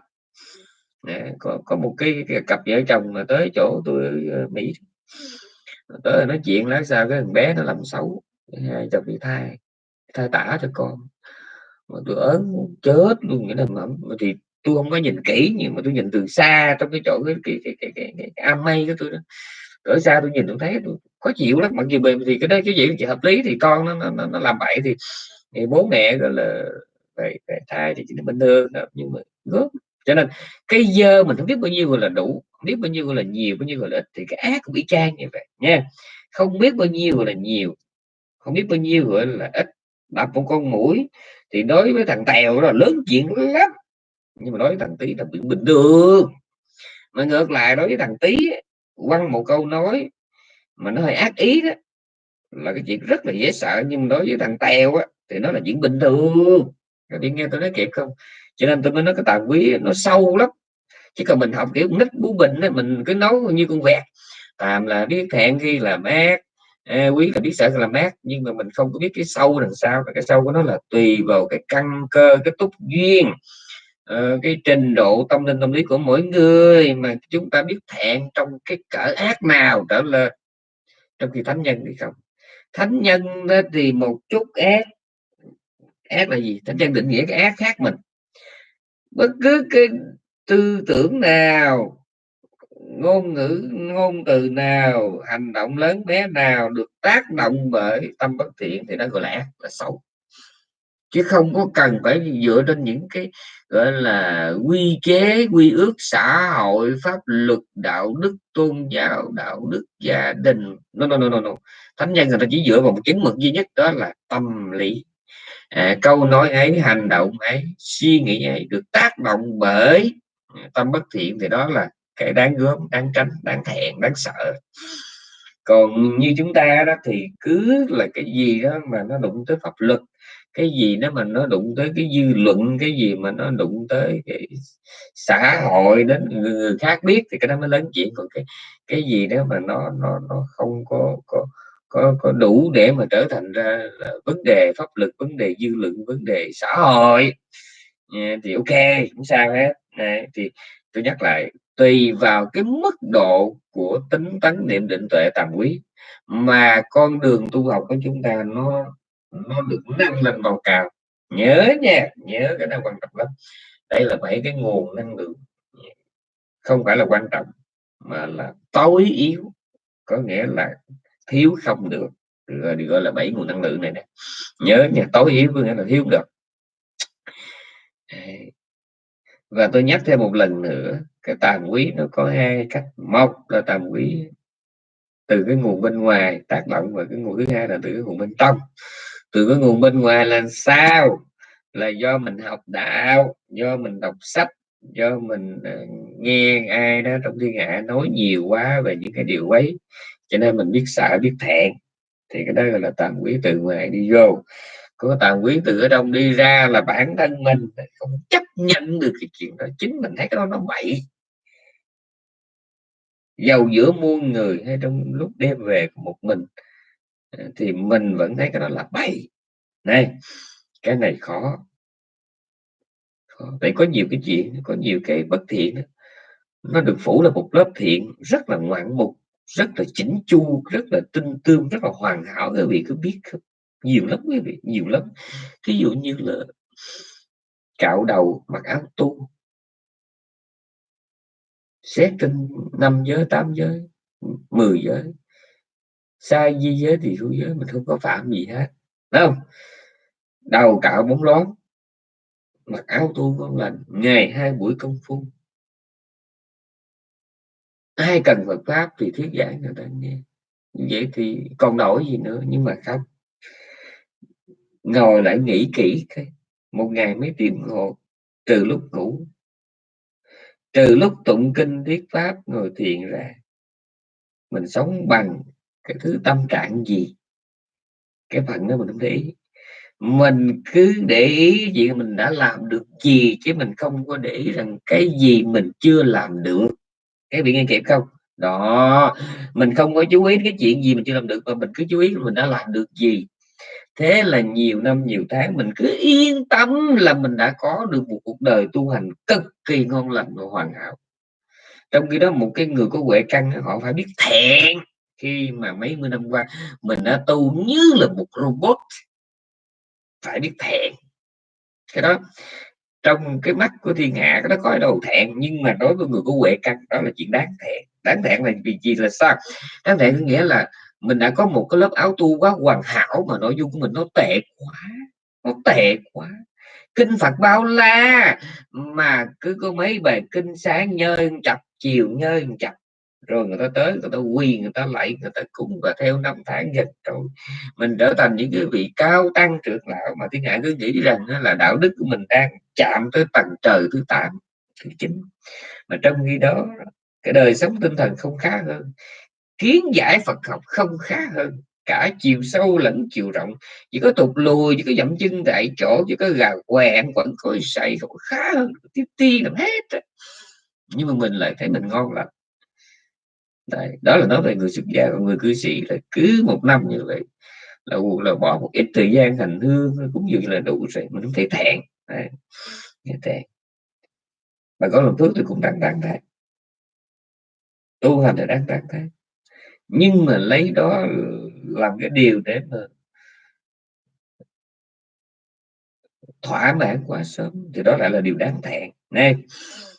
có có một cái, cái cặp vợ chồng mà tới chỗ tôi ờ, mỹ. Tới nói chuyện lát sao cái thằng bé nó làm xấu hai chồng bị thai thai tả cho con. Mà tôi ớn chết luôn cái là mà, thì tôi không có nhìn kỹ nhưng mà tôi nhìn từ xa trong cái chỗ cái cái cái cái, cái, cái, cái am mây của tôi đó. Ở xa tôi nhìn tôi thấy tôi khó chịu lắm mặc dù bề thì cái đó cái gì chỉ hợp lý thì con nó nó, nó làm bậy thì, thì bố mẹ gọi là phải, phải thai thì chỉ bình thường nhưng mà gớm cho nên cái dơ mình không biết bao nhiêu gọi là đủ biết bao nhiêu gọi là nhiều, bao nhiêu gọi là ít, thì cái ác cũng bị trang như vậy, nha. Không biết bao nhiêu gọi là nhiều, không biết bao nhiêu gọi là ít. Đập một con mũi thì đối với thằng tèo là lớn chuyện lắm, nhưng mà đối với thằng tí là bị bình thường. Mà ngược lại, đối với thằng tí quăng một câu nói mà nó hơi ác ý đó, là cái chuyện rất là dễ sợ, nhưng đối với thằng tèo á, thì nó là chuyện bình thường. Các bạn nghe tôi nói kịp không? Cho nên tôi mới nói cái tà quý nó sâu lắm. Chứ còn mình học kiểu nít bú bình ấy, mình cứ nấu như con vẹt. Tàm là biết hẹn khi là mát. À, quý là biết sợ là mát nhưng mà mình không có biết cái sâu đằng sau. Cái sâu của nó là tùy vào cái căn cơ cái túc duyên Ờ, cái trình độ tâm linh tâm lý của mỗi người mà chúng ta biết thẹn trong cái cỡ ác nào trở lên trong khi thánh nhân thì không. Thánh nhân thì một chút ác. Ác là gì? Thánh nhân định nghĩa cái ác khác mình bất cứ cái tư tưởng nào ngôn ngữ ngôn từ nào hành động lớn bé nào được tác động bởi tâm bất thiện thì nó gọi là ác là xấu. Chứ không có cần phải dựa trên những cái gọi là quy chế quy ước xã hội pháp luật đạo đức tôn giáo đạo đức gia đình. No no no no, no. thánh nhân người ta chỉ dựa vào một chứng mực duy nhất đó là tâm lý à, câu nói ấy hành động ấy suy nghĩ ấy được tác động bởi tâm bất thiện thì đó là cái đáng gớm đáng tránh đáng thẹn đáng sợ. Còn như chúng ta đó thì cứ là cái gì đó mà nó đụng tới pháp luật cái gì đó mà nó đụng tới cái dư luận cái gì mà nó đụng tới cái xã hội đến người khác biết thì cái đó mới lớn chuyện. Còn cái cái gì đó mà nó nó nó không có có có có đủ để mà trở thành ra vấn đề pháp luật, vấn đề dư luận, vấn đề xã hội. Thì ok, không sao hết. Thì tôi nhắc lại, tùy vào cái mức độ của tính tấn niệm định tuệ tàm quý, mà con đường tu học của chúng ta nó nó được nâng lên màu cao nhớ nha, nhớ cái này quan trọng lắm. Đây là bảy cái nguồn năng lượng. Không phải là quan trọng, mà là tối yếu, có nghĩa là thiếu không được. Được gọi là bảy nguồn năng lượng này nè. Nhớ nha, tối yếu có nghĩa là thiếu được. Và tôi nhắc thêm một lần nữa, cái tàm quý nó có hai cách. Một là tàm quý từ cái nguồn bên ngoài tác động và cái nguồn, thứ hai là từ cái nguồn bên trong. Từ cái nguồn bên ngoài là sao? Là do mình học đạo, do mình đọc sách, do mình ờ, nghe ai đó trong thiên hạ nói nhiều quá về những cái điều ấy cho nên mình biết sợ biết thẹn. Thì cái đó gọi là tàm quý từ ngoài đi vô. Có tàm quý từ ở trong đi ra là bản thân mình không chấp nhận được cái chuyện đó. Chính mình thấy cái đó nó bậy. Giàu giữa muôn người hay trong lúc đem về một mình à, thì mình vẫn thấy cái đó là bậy. Này, cái này khó. Vậy có nhiều cái chuyện, có nhiều cái bất thiện nó được phủ là một lớp thiện rất là ngoạn mục rất là chỉnh chu, rất là tinh tương rất là hoàn hảo. Quý vị có biết không? Nhiều lắm quý vị, nhiều lắm. Ví dụ như là cạo đầu mặc áo tu xét trên năm giới, tám giới, mười giới. Sai di giới thì hữu giới, mình không có phạm gì hết. Đúng không? Đầu cạo bóng lón, mặc áo tu ngon lành, ngày hai buổi công phu ai cần Phật pháp thì thuyết giảng người ta nghe. Vậy thì còn đổi gì nữa? Nhưng mà không. Ngồi lại nghĩ kỹ một ngày mấy tiếng hồ từ lúc ngủ. Từ lúc tụng kinh thuyết pháp ngồi thiền ra, mình sống bằng cái thứ tâm trạng gì? Cái phần đó mình không để ý. Mình cứ để ý chuyện mình đã làm được gì chứ mình không có để ý rằng cái gì mình chưa làm được cái bị nghe kịp không? Đó. Mình không có chú ý cái chuyện gì mình chưa làm được, mà mình cứ chú ý mình đã làm được gì. Thế là nhiều năm, nhiều tháng mình cứ yên tâm là mình đã có được một cuộc đời tu hành cực kỳ ngon lành và hoàn hảo. Trong khi đó một cái người có huệ căn họ phải biết thẹn khi mà mấy mươi năm qua mình đã tu như là một robot. Phải biết thẹn. Cái đó trong cái mắt của thiên hạ nó đó có đầu thẹn, nhưng mà đối với người có huệ căn, đó là chuyện đáng thẹn. Đáng thẹn là vì gì là sao? Đáng thẹn có nghĩa là mình đã có một cái lớp áo tu quá hoàn hảo mà nội dung của mình nó tệ quá, nó tệ quá. Kinh Phật bao la mà cứ có mấy bài kinh sáng nhơi chập, chiều nhơi chập rồi người ta tới, người ta quy người ta lạy, người ta cúng và theo năm tháng dần. Rồi mình trở thành những cái vị cao tăng trưởng lão mà thiên hạ cứ nghĩ rằng là đạo đức của mình đang chạm tới tầng trời thứ tám, thứ chín. Mà trong khi đó, cái đời sống tinh thần không khá hơn, kiến giải Phật học không khá hơn. Cả chiều sâu lẫn chiều rộng, chỉ có tụt lùi, chỉ có dậm chân tại chỗ, chỉ có gà què vẫn có sậy, không khá hơn. Tiếp ti làm hết nhưng mà mình lại thấy mình ngon lắm Đấy, đó là nói về người xuất gia còn người cư sĩ là cứ một năm như vậy là là bỏ một ít thời gian hành hương cũng như là đủ rồi mình không thể thẹn. Đấy, thẹn. Và có làm phước thì cũng đang đang thế tu hành là đang đang thế nhưng mà lấy đó làm cái điều để mà thỏa mãn quá sớm thì đó lại là điều đáng thẹn nè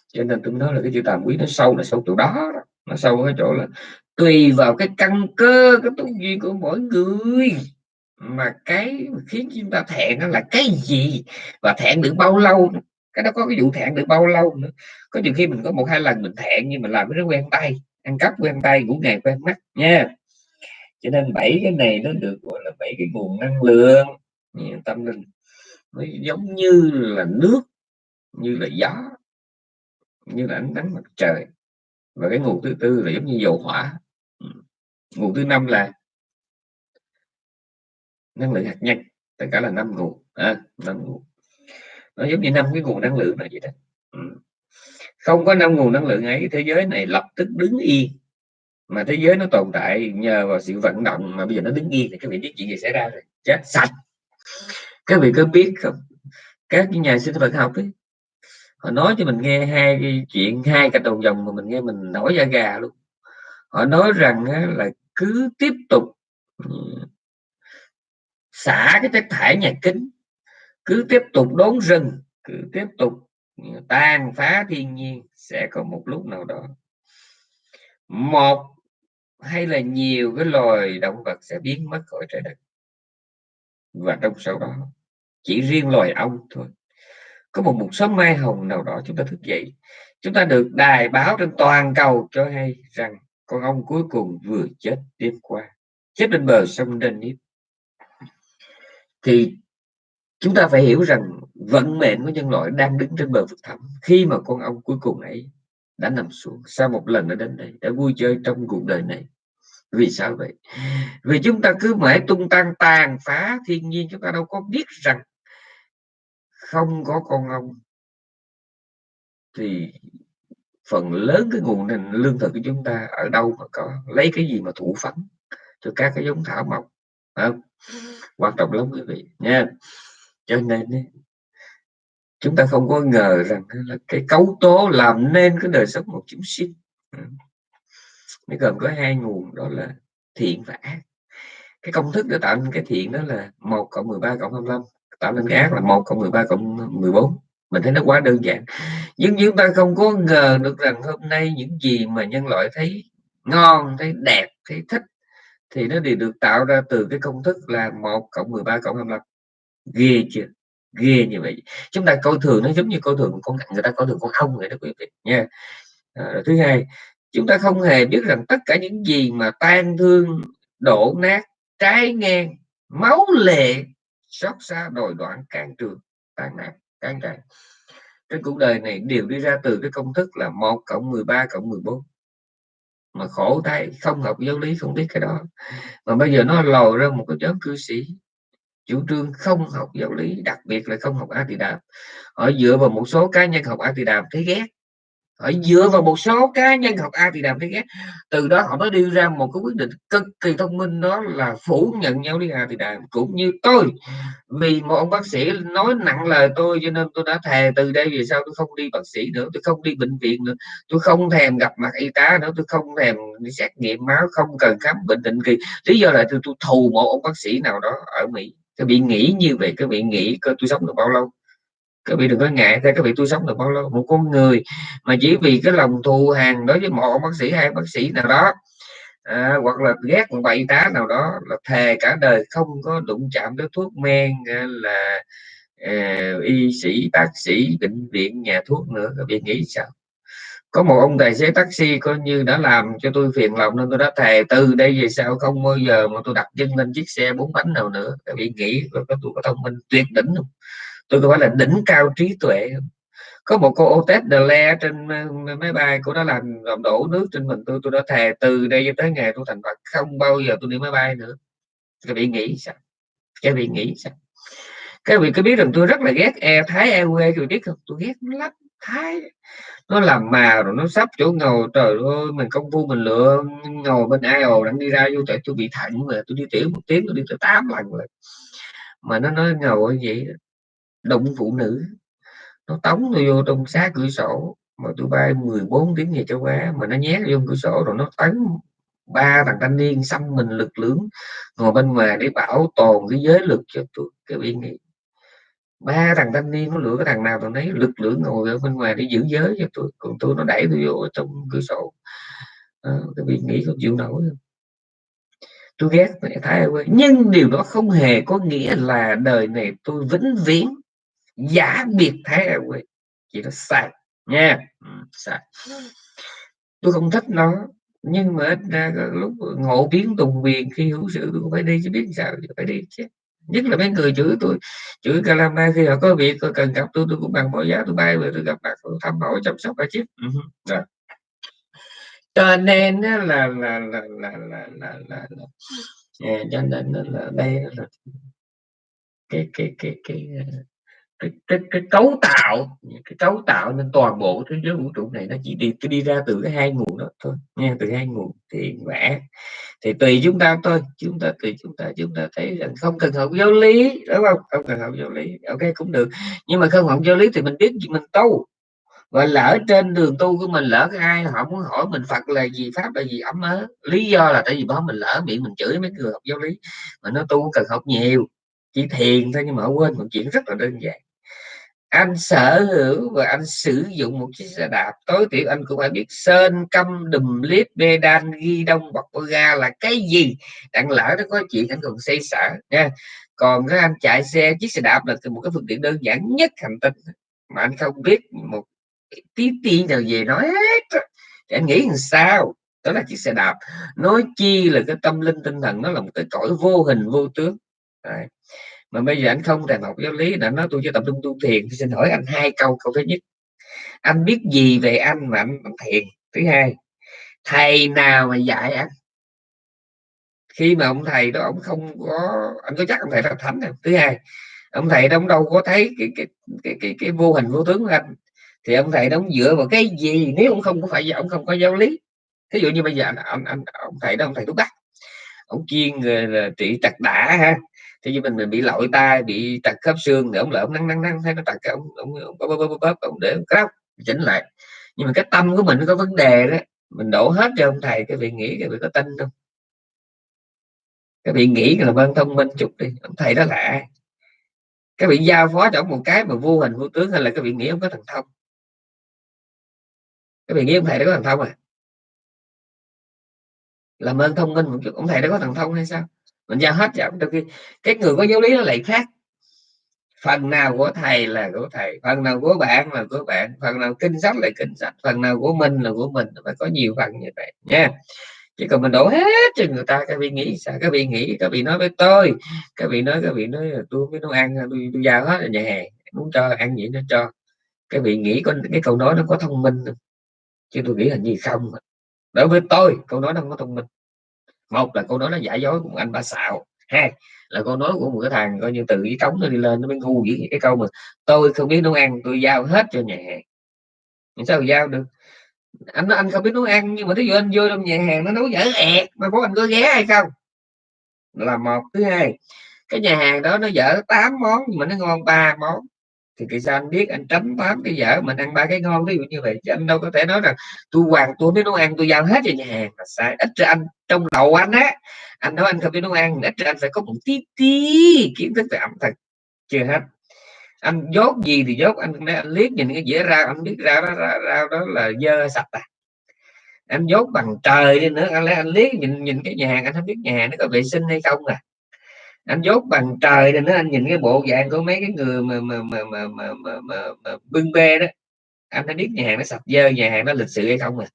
cho nên tôi nói là cái chữ tàm quý nó sâu là sâu chỗ đó, đó nó sâu ở cái chỗ là tùy vào cái căn cơ, cái tu duy của mỗi người. Mà cái khiến chúng ta thẹn đó là cái gì? Và thẹn được bao lâu cái đó có cái vụ thẹn được bao lâu nữa? Có nhiều khi mình có một hai lần mình thẹn nhưng mà làm cái nó quen tay, ăn cắp quen tay, ngủ ngày quen mắt nha. Cho nên bảy cái này nó được gọi là bảy cái nguồn năng lượng. Tâm linh nó giống như là nước, như là gió, như là ánh nắng mặt trời và cái nguồn thứ tư là giống như dầu hỏa. Ừ. Nguồn thứ năm là năng lượng hạt nhân. Tất cả là năm nguồn. À, năm nguồn. Nó giống như năm cái nguồn năng lượng này vậy đó. Ừ. Không có năm nguồn năng lượng ấy thế giới này lập tức đứng yên. Mà thế giới nó tồn tại nhờ vào sự vận động mà bây giờ nó đứng yên thì các vị biết chuyện gì xảy ra rồi. Chết sạch. Các vị có biết không? Các nhà sinh vật học ấy họ nói cho mình nghe hai cái chuyện, hai cái đầu dòng mà mình nghe mình nổi da gà luôn. Họ nói rằng là cứ tiếp tục ừ, xả cái chất thải nhà kính, cứ tiếp tục đốn rừng, cứ tiếp tục tan tàn phá thiên nhiên sẽ có một lúc nào đó. Một hay là nhiều cái loài động vật sẽ biến mất khỏi trái đất. Và trong sau đó, chỉ riêng loài ong thôi có một một sớm mai hồng nào đó chúng ta thức dậy. Chúng ta được đài báo trên toàn cầu cho hay rằng con ông cuối cùng vừa chết đêm qua. Chết bên bờ sông Denis thì chúng ta phải hiểu rằng vận mệnh của nhân loại đang đứng trên bờ vực thẳm khi mà con ông cuối cùng ấy đã nằm xuống. Sau một lần đã đến đây, đã vui chơi trong cuộc đời này. Vì sao vậy? Vì chúng ta cứ mãi tung tăng, tàn phá thiên nhiên, chúng ta đâu có biết rằng không có con ông, thì phần lớn cái nguồn nền lương thực của chúng ta ở đâu mà có, lấy cái gì mà thủ phấn cho các cái giống thảo mộc không? quan trọng lắm quý vị nha. Cho nên chúng ta không có ngờ rằng là cái cấu tố làm nên cái đời sống một chúng sinh nó gồm có hai nguồn, đó là thiện và ác. Cái công thức để tạo nên cái thiện đó là một cộng 13 cộng 25 tạo nên cái ác là một cộng 13 cộng 14 mình thấy nó quá đơn giản. Nhưng chúng ta không có ngờ được rằng hôm nay những gì mà nhân loại thấy ngon thấy đẹp thấy thích thì nó đều được tạo ra từ cái công thức là một cộng 13 cộng 25 ghê chưa? Ghê như vậy. Chúng ta coi thường nó giống như coi thường con người ta coi thường con ong vậy đó quý vị nha. À, thứ hai chúng ta không hề biết rằng tất cả những gì mà tan thương đổ nát trái ngang máu lệ xót xa đòi đoạn can trường tàn nạn can tràn cái cuộc đời này, đều đi ra từ cái công thức là một cộng 13 cộng 14 mà khổ tay không học giáo lý, không biết cái đó. Mà bây giờ nó lòi ra một cái nhóm cư sĩ, chủ trương không học giáo lý, đặc biệt là không học a tỳ đàm họ dựa vào một số cá nhân học a tỳ đàm thấy ghét họ dựa vào một số cá nhân học a thì đàm thế ghét từ đó họ mới đưa ra một cái quyết định cực kỳ thông minh đó là phủ nhận nhau đi a thì đàm cũng như tôi vì một ông bác sĩ nói nặng lời tôi cho nên tôi đã thề từ đây về sau tôi không đi bác sĩ nữa tôi không đi bệnh viện nữa. Tôi không thèm gặp mặt y tá nữa tôi không thèm đi xét nghiệm máu không cần khám bệnh định kỳ. Lý do là tôi, tôi thù một ông bác sĩ nào đó ở mỹ. Các bị nghĩ như vậy các bị nghĩ tôi sống được bao lâu các vị đừng có ngại theo các vị tôi sống được bao lâu? Một con người mà chỉ vì cái lòng thù hàng đối với một bác sĩ hay bác sĩ nào đó à, hoặc là ghét một bậy tá nào đó là thề cả đời không có đụng chạm tới thuốc men à, là uh, y sĩ bác sĩ bệnh viện nhà thuốc nữa. Các vị nghĩ sao? Có một ông tài xế taxi coi như đã làm cho tôi phiền lòng nên tôi đã thề từ đây về sau không bao giờ mà tôi đặt chân lên chiếc xe bốn bánh nào nữa. Các vị nghĩ có tôi có thông minh tuyệt đỉnh không? Tôi gọi là đỉnh cao trí tuệ. Có một cô Otis de Le trên máy bay của nó làm làm đổ nước trên mình tôi tôi đã thề từ đây tới ngày tôi thành Phật, không bao giờ tôi đi máy bay nữa. Các vị nghĩ sao? Các vị nghĩ sao? Các vị có biết rằng tôi rất là ghét e Thái Airways, các vị biết không? Tôi ghét nó lắm, Thái. Nó làm mà rồi nó sắp chỗ ngồi, trời ơi, mình công phu mình lựa ngồi bên ai ồ đang đi ra vô tại tôi bị thẳng mà tôi đi tiểu một tiếng, tôi đi tới tám lần rồi. Mà nó nói ngồi vậy động phụ nữ. Nó tống tôi vô trong xá cửa sổ mà tôi bay 14 tiếng về châu Á mà nó nhét vô cửa sổ rồi nó tấn ba thằng thanh niên xăm mình lực lưỡng ngồi bên ngoài để bảo tồn cái giới lực cho tôi cái vị nghĩ ba thằng thanh niên nó lựa cái thằng nào tôi thấy lực lưỡng ngồi ở bên ngoài để giữ giới cho tôi còn tôi nó đẩy tôi vô trong cửa sổ. À, cái vị nghĩ không chịu nổi. Tôi ghét thái nhưng điều đó không hề có nghĩa là đời này tôi vĩnh viễn giả biệt thái airways chỉ nó sai nha. Ừ, sai. Tôi không thích nó nhưng mà ra lúc ngộ biến tùng quyền khi hữu sự tôi phải đi chứ biết sao phải đi chứ. Nhất là mấy người chửi tôi chửi Calama khi họ có việc cần gặp tôi tôi cũng bằng mọi giá tôi bay về tôi gặp mặt tôi thăm hỏi chăm sóc cả chứ ừ, rồi. Cho nên là là là là là là, là, là, là. Yeah, cho nên là đây là cái cái cái cái cái, cái, cái cấu tạo cái cấu tạo nên toàn bộ thế giới vũ trụ này nó chỉ đi cái đi ra từ cái hai nguồn đó thôi nghe từ hai nguồn thì vẽ. Thì tùy chúng ta thôi chúng ta tùy chúng ta chúng ta thấy rằng không cần học giáo lý đúng không? Không cần học giáo lý ok cũng được. Nhưng mà không học giáo lý thì mình biết gì mình tu. Và lỡ trên đường tu của mình lỡ ai họ muốn hỏi mình Phật là gì pháp là gì ấm ớ. Lý do là tại vì đó mình lỡ miệng mình chửi mấy người học giáo lý. Mà nó tu cần học nhiều chỉ thiền thôi nhưng mà quên một chuyện rất là đơn giản anh sở hữu và anh sử dụng một chiếc xe đạp. Tối thiểu anh cũng phải biết sơn câm đùm liếp bê đan, ghi đông, bọc ga là cái gì? Đặng lỡ nó có chuyện anh còn xây sở nha. Còn cái anh chạy xe, chiếc xe đạp là một cái phương tiện đơn giản nhất hành tinh. Mà anh không biết một tí tí nào về nói hết thì anh nghĩ làm sao? Đó là chiếc xe đạp. Nói chi là cái tâm linh tinh thần nó là một cái cõi vô hình, vô tướng. Đấy mà bây giờ anh không thèm học giáo lý là nói tôi chỉ tập trung tu thiền thì xin hỏi anh hai câu câu thứ nhất. Anh biết gì về anh mà anh, anh thiền? Thứ hai thầy nào mà dạy anh? Khi mà ông thầy đó ông không có anh có chắc ông thầy là thánh không? Thứ hai ông thầy đó ông đâu có thấy cái cái cái cái, cái vô hình vô tướng của anh. Thì ông thầy đó ông dựa vào cái gì? Nếu ông không có phải ông không có giáo lý. Ví dụ như bây giờ anh, anh, anh ông thầy đó ông thầy thuốc bắc. Ông chuyên ờ, là trị tật đã ha thế như mình mình bị lội tay bị trật khớp xương để ông lỡ ông năng năng năng thấy nó trật ông ông ông, ông, ông, ông, ông để cái chỉnh lại. Nhưng mà cái tâm của mình nó có vấn đề đó mình đổ hết cho ông thầy cái vị nghĩ cái vị có tin không? Cái vị nghĩ là vân thông minh chút đi ông thầy đó là ai? Cái vị giao phó cho ông một cái mà vô hình vô tướng hay là cái vị nghĩ ông có thần thông? Cái vị nghĩ ông thầy đó có thần thông à? Làm ơn thông minh một chút ông thầy đó có thần thông hay sao? Mình giao hết cho đôi khi cái người có giáo lý nó lại khác. Phần nào của thầy là của thầy phần nào của bạn là của bạn phần nào kinh sách là kinh sách phần nào của mình là của mình phải có nhiều phần như vậy nha. Chứ còn mình đổ hết cho người ta các vị nghĩ sao? Các vị nghĩ các vị nói với tôi các vị nói các vị nói là tôi mới nấu ăn tôi, tôi giao hết ở nhà hàng muốn cho ăn gì nó cho. Các vị nghĩ con cái câu nói nó có thông minh không? chứ tôi nghĩ là gì không. Đối với tôi câu nói nó không có thông minh một là câu nói nó giả dối của anh ba xạo. Hai là câu nói của một cái thằng coi như từ cái cống nó đi lên nó mới ngu vậy cái câu mà, tôi không biết nấu ăn, tôi giao hết cho nhà hàng. Sao giao được? Anh nói anh không biết nấu ăn, nhưng mà thí dụ anh vô trong nhà hàng nó nấu dở ẹt, mà có anh có ghé hay không? Là một. Thứ hai, cái nhà hàng đó nó dở 8 món, nhưng mà nó ngon ba món thì tại sao anh biết anh tránh tám cái dở mình ăn ba cái ngon ví dụ như vậy. Chứ anh đâu có thể nói rằng tôi hoàn tôi biết nấu ăn tôi giao hết cho nhà hàng. Là sai ít ra anh trong đầu anh á anh nói anh không biết nấu ăn ít ra anh phải có một tí tí kiến thức về ẩm thực. Chưa hết. Anh dốt gì thì dốt anh, anh liếc nhìn cái dĩa rau anh biết rau đó rau, rau đó là dơ sạch à. Anh dốt bằng trời đi nữa anh lấy anh liếc nhìn nhìn cái nhà hàng anh không biết nhà hàng nó có vệ sinh hay không à anh dốt bằng trời nên anh nhìn cái bộ dạng của mấy cái người mà mà mà mà mà, mà, mà, mà bưng bê đó. Anh đã biết nhà hàng nó sạch dơ nhà hàng nó lịch sự hay không à.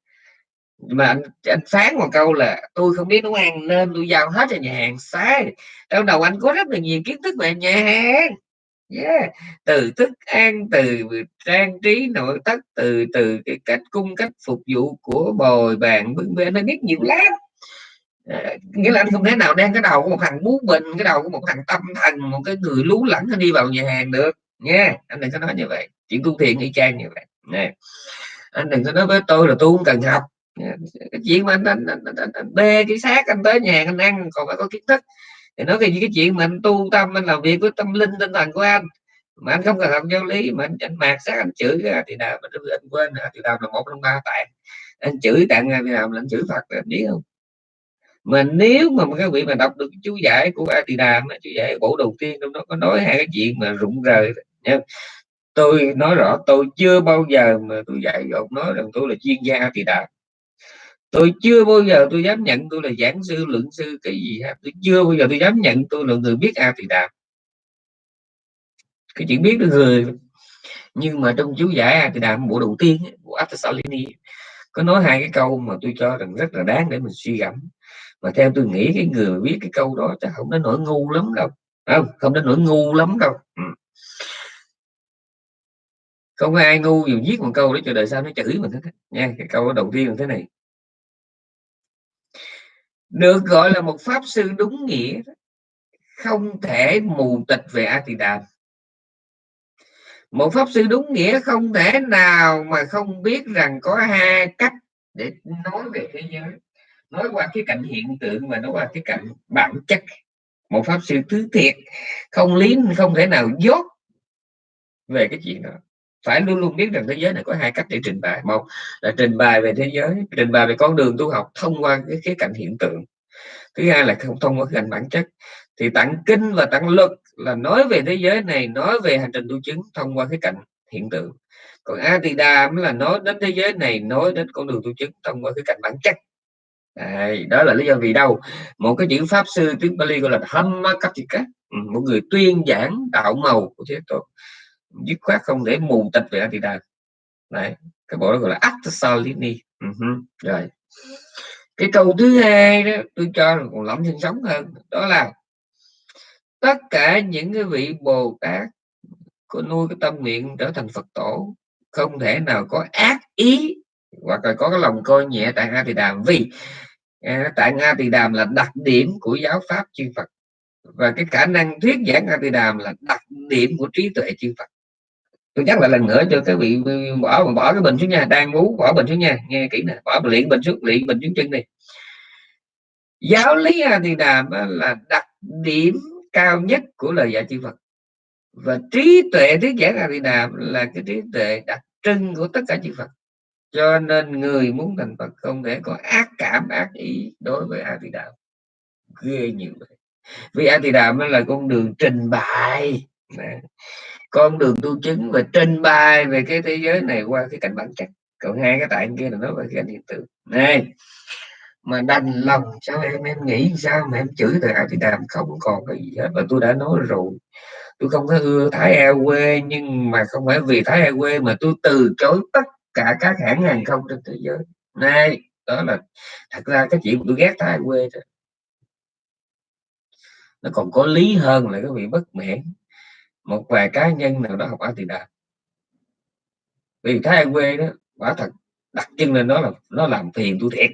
Mà anh, anh phán một câu là tôi không biết nấu ăn nên tôi giao hết cho nhà hàng. Sai trong đầu anh có rất là nhiều kiến thức về nhà hàng. Yeah. từ thức ăn từ trang trí nội thất từ từ cái cách cung cách phục vụ của bồi bàn bưng bê nó biết nhiều lắm nghĩa là anh không thể nào đang cái đầu của một thằng bú bình cái đầu của một thằng tâm thần một cái người lú lẫn đi vào nhà hàng được. Nha anh đừng có nói như vậy. Chuyện tu thiện y chang như vậy. Nè anh đừng có nói với tôi là tôi không cần học. Cái chuyện mà anh, anh, anh, anh, anh, anh bê cái xác anh tới nhà anh ăn còn phải có kiến thức. Thì nói về cái chuyện mà anh tu tâm anh làm việc với tâm linh tinh thần của anh. Mà anh không cần học giáo lý mà anh, anh mạt sát anh chửi ra thì nào mà anh quên thì nào là một trong ba tạng. Anh chửi tạng thì nào là anh chửi phật anh biết không? Mà nếu mà các vị mà đọc được chú giải của A Tỳ Đàm chú giải bộ đầu tiên trong đó có nói hai cái chuyện mà rụng rời nha tôi nói rõ, tôi chưa bao giờ mà tôi dạy ông nói rằng tôi là chuyên gia A Tỳ Đàm tôi chưa bao giờ tôi dám nhận tôi là giảng sư, luận sư, cái gì hết. Tôi chưa bao giờ tôi dám nhận tôi là người biết a thì đàm cái chuyện biết được người nhưng mà trong chú giải a thì đàm bộ đầu tiên của Atasalini có nói hai cái câu mà tôi cho rằng rất là đáng để mình suy gẫm mà theo tôi nghĩ cái người viết cái câu đó chắc không đến nỗi ngu lắm đâu. Không? Không đến nỗi ngu lắm đâu. Ừ. không có ai ngu dù viết một câu để cho đời sau nó chửi mình hết nha cái câu đầu tiên là thế này. Được gọi là một pháp sư đúng nghĩa không thể mù tịch về a tỳ đàm. Một pháp sư đúng nghĩa không thể nào mà không biết rằng có hai cách để nói về thế giới nói qua cái cạnh hiện tượng mà nói qua cái cạnh bản chất. Một pháp sư thứ thiệt, không lý không thể nào dốt về cái chuyện đó. Phải luôn luôn biết rằng thế giới này có hai cách để trình bày. Một là trình bày về thế giới, trình bày về con đường tu học thông qua cái khía cạnh hiện tượng. Thứ hai là không thông qua cái cạnh bản chất. Thì tặng kinh và tặng luật là nói về thế giới này, nói về hành trình tu chứng thông qua cái cạnh hiện tượng. Còn a mới là nói đến thế giới này, nói đến con đường tu chứng thông qua cái cạnh bản chất. Đấy, đó là lý do vì đâu? Một cái chữ pháp sư tiếng Bali gọi là Hamakatika ừ, một người tuyên giảng đạo màu của thế tôn. Dứt khoát không để mù tịch về Atidam đấy cái bộ đó gọi là Acta uh-huh. Ừ rồi. Cái câu thứ hai đó tôi cho là còn lắm sinh sống hơn đó là tất cả những cái vị bồ tát có nuôi cái tâm nguyện trở thành phật tổ không thể nào có ác ý hoặc là có cái lòng coi nhẹ tại a thì đàm vì à, tại a tỳ đàm là đặc điểm của giáo pháp chư phật. Và cái khả năng thuyết giảng a tỳ đàm là đặc điểm của trí tuệ chư phật. Tôi nhắc lại lần nữa cho các vị bỏ bỏ cái bình xuống nha đang ngủ bỏ bình xuống nha nghe kỹ nè bỏ luyện bình xuống luyện bình xuống chân đi. Giáo lý a tỳ đàm là đặc điểm cao nhất của lời dạy chư Phật. Và trí tuệ thuyết giảng a di đàm là cái trí tuệ đặc trưng của tất cả chư Phật cho nên người muốn thành Phật không thể có ác cảm, ác ý đối với a di đà ghê nhiều vậy. Vì a di đà mới là con đường trình bày. Con đường tu chứng và trình bày về cái thế giới này qua cái cảnh bản chất. Còn hai cái tại kia là nó về cái hiện tượng. Này mà đành lòng sao em em nghĩ sao mà em chửi từ a di đàm không còn cái gì hết. Và tôi đã nói rồi. Tôi không có ưa thái e quê, nhưng mà không phải vì thái e quê mà tôi từ chối tất cả các hãng hàng không trên thế giới. Này, đó là, thật ra cái chuyện tôi ghét thái quê đó. nó còn có lý hơn là cái vị bất mãn một vài cá nhân nào đó học a thì đạt vì thái quê đó, quả thật đặt chân lên đó là, nó làm phiền tôi thiệt.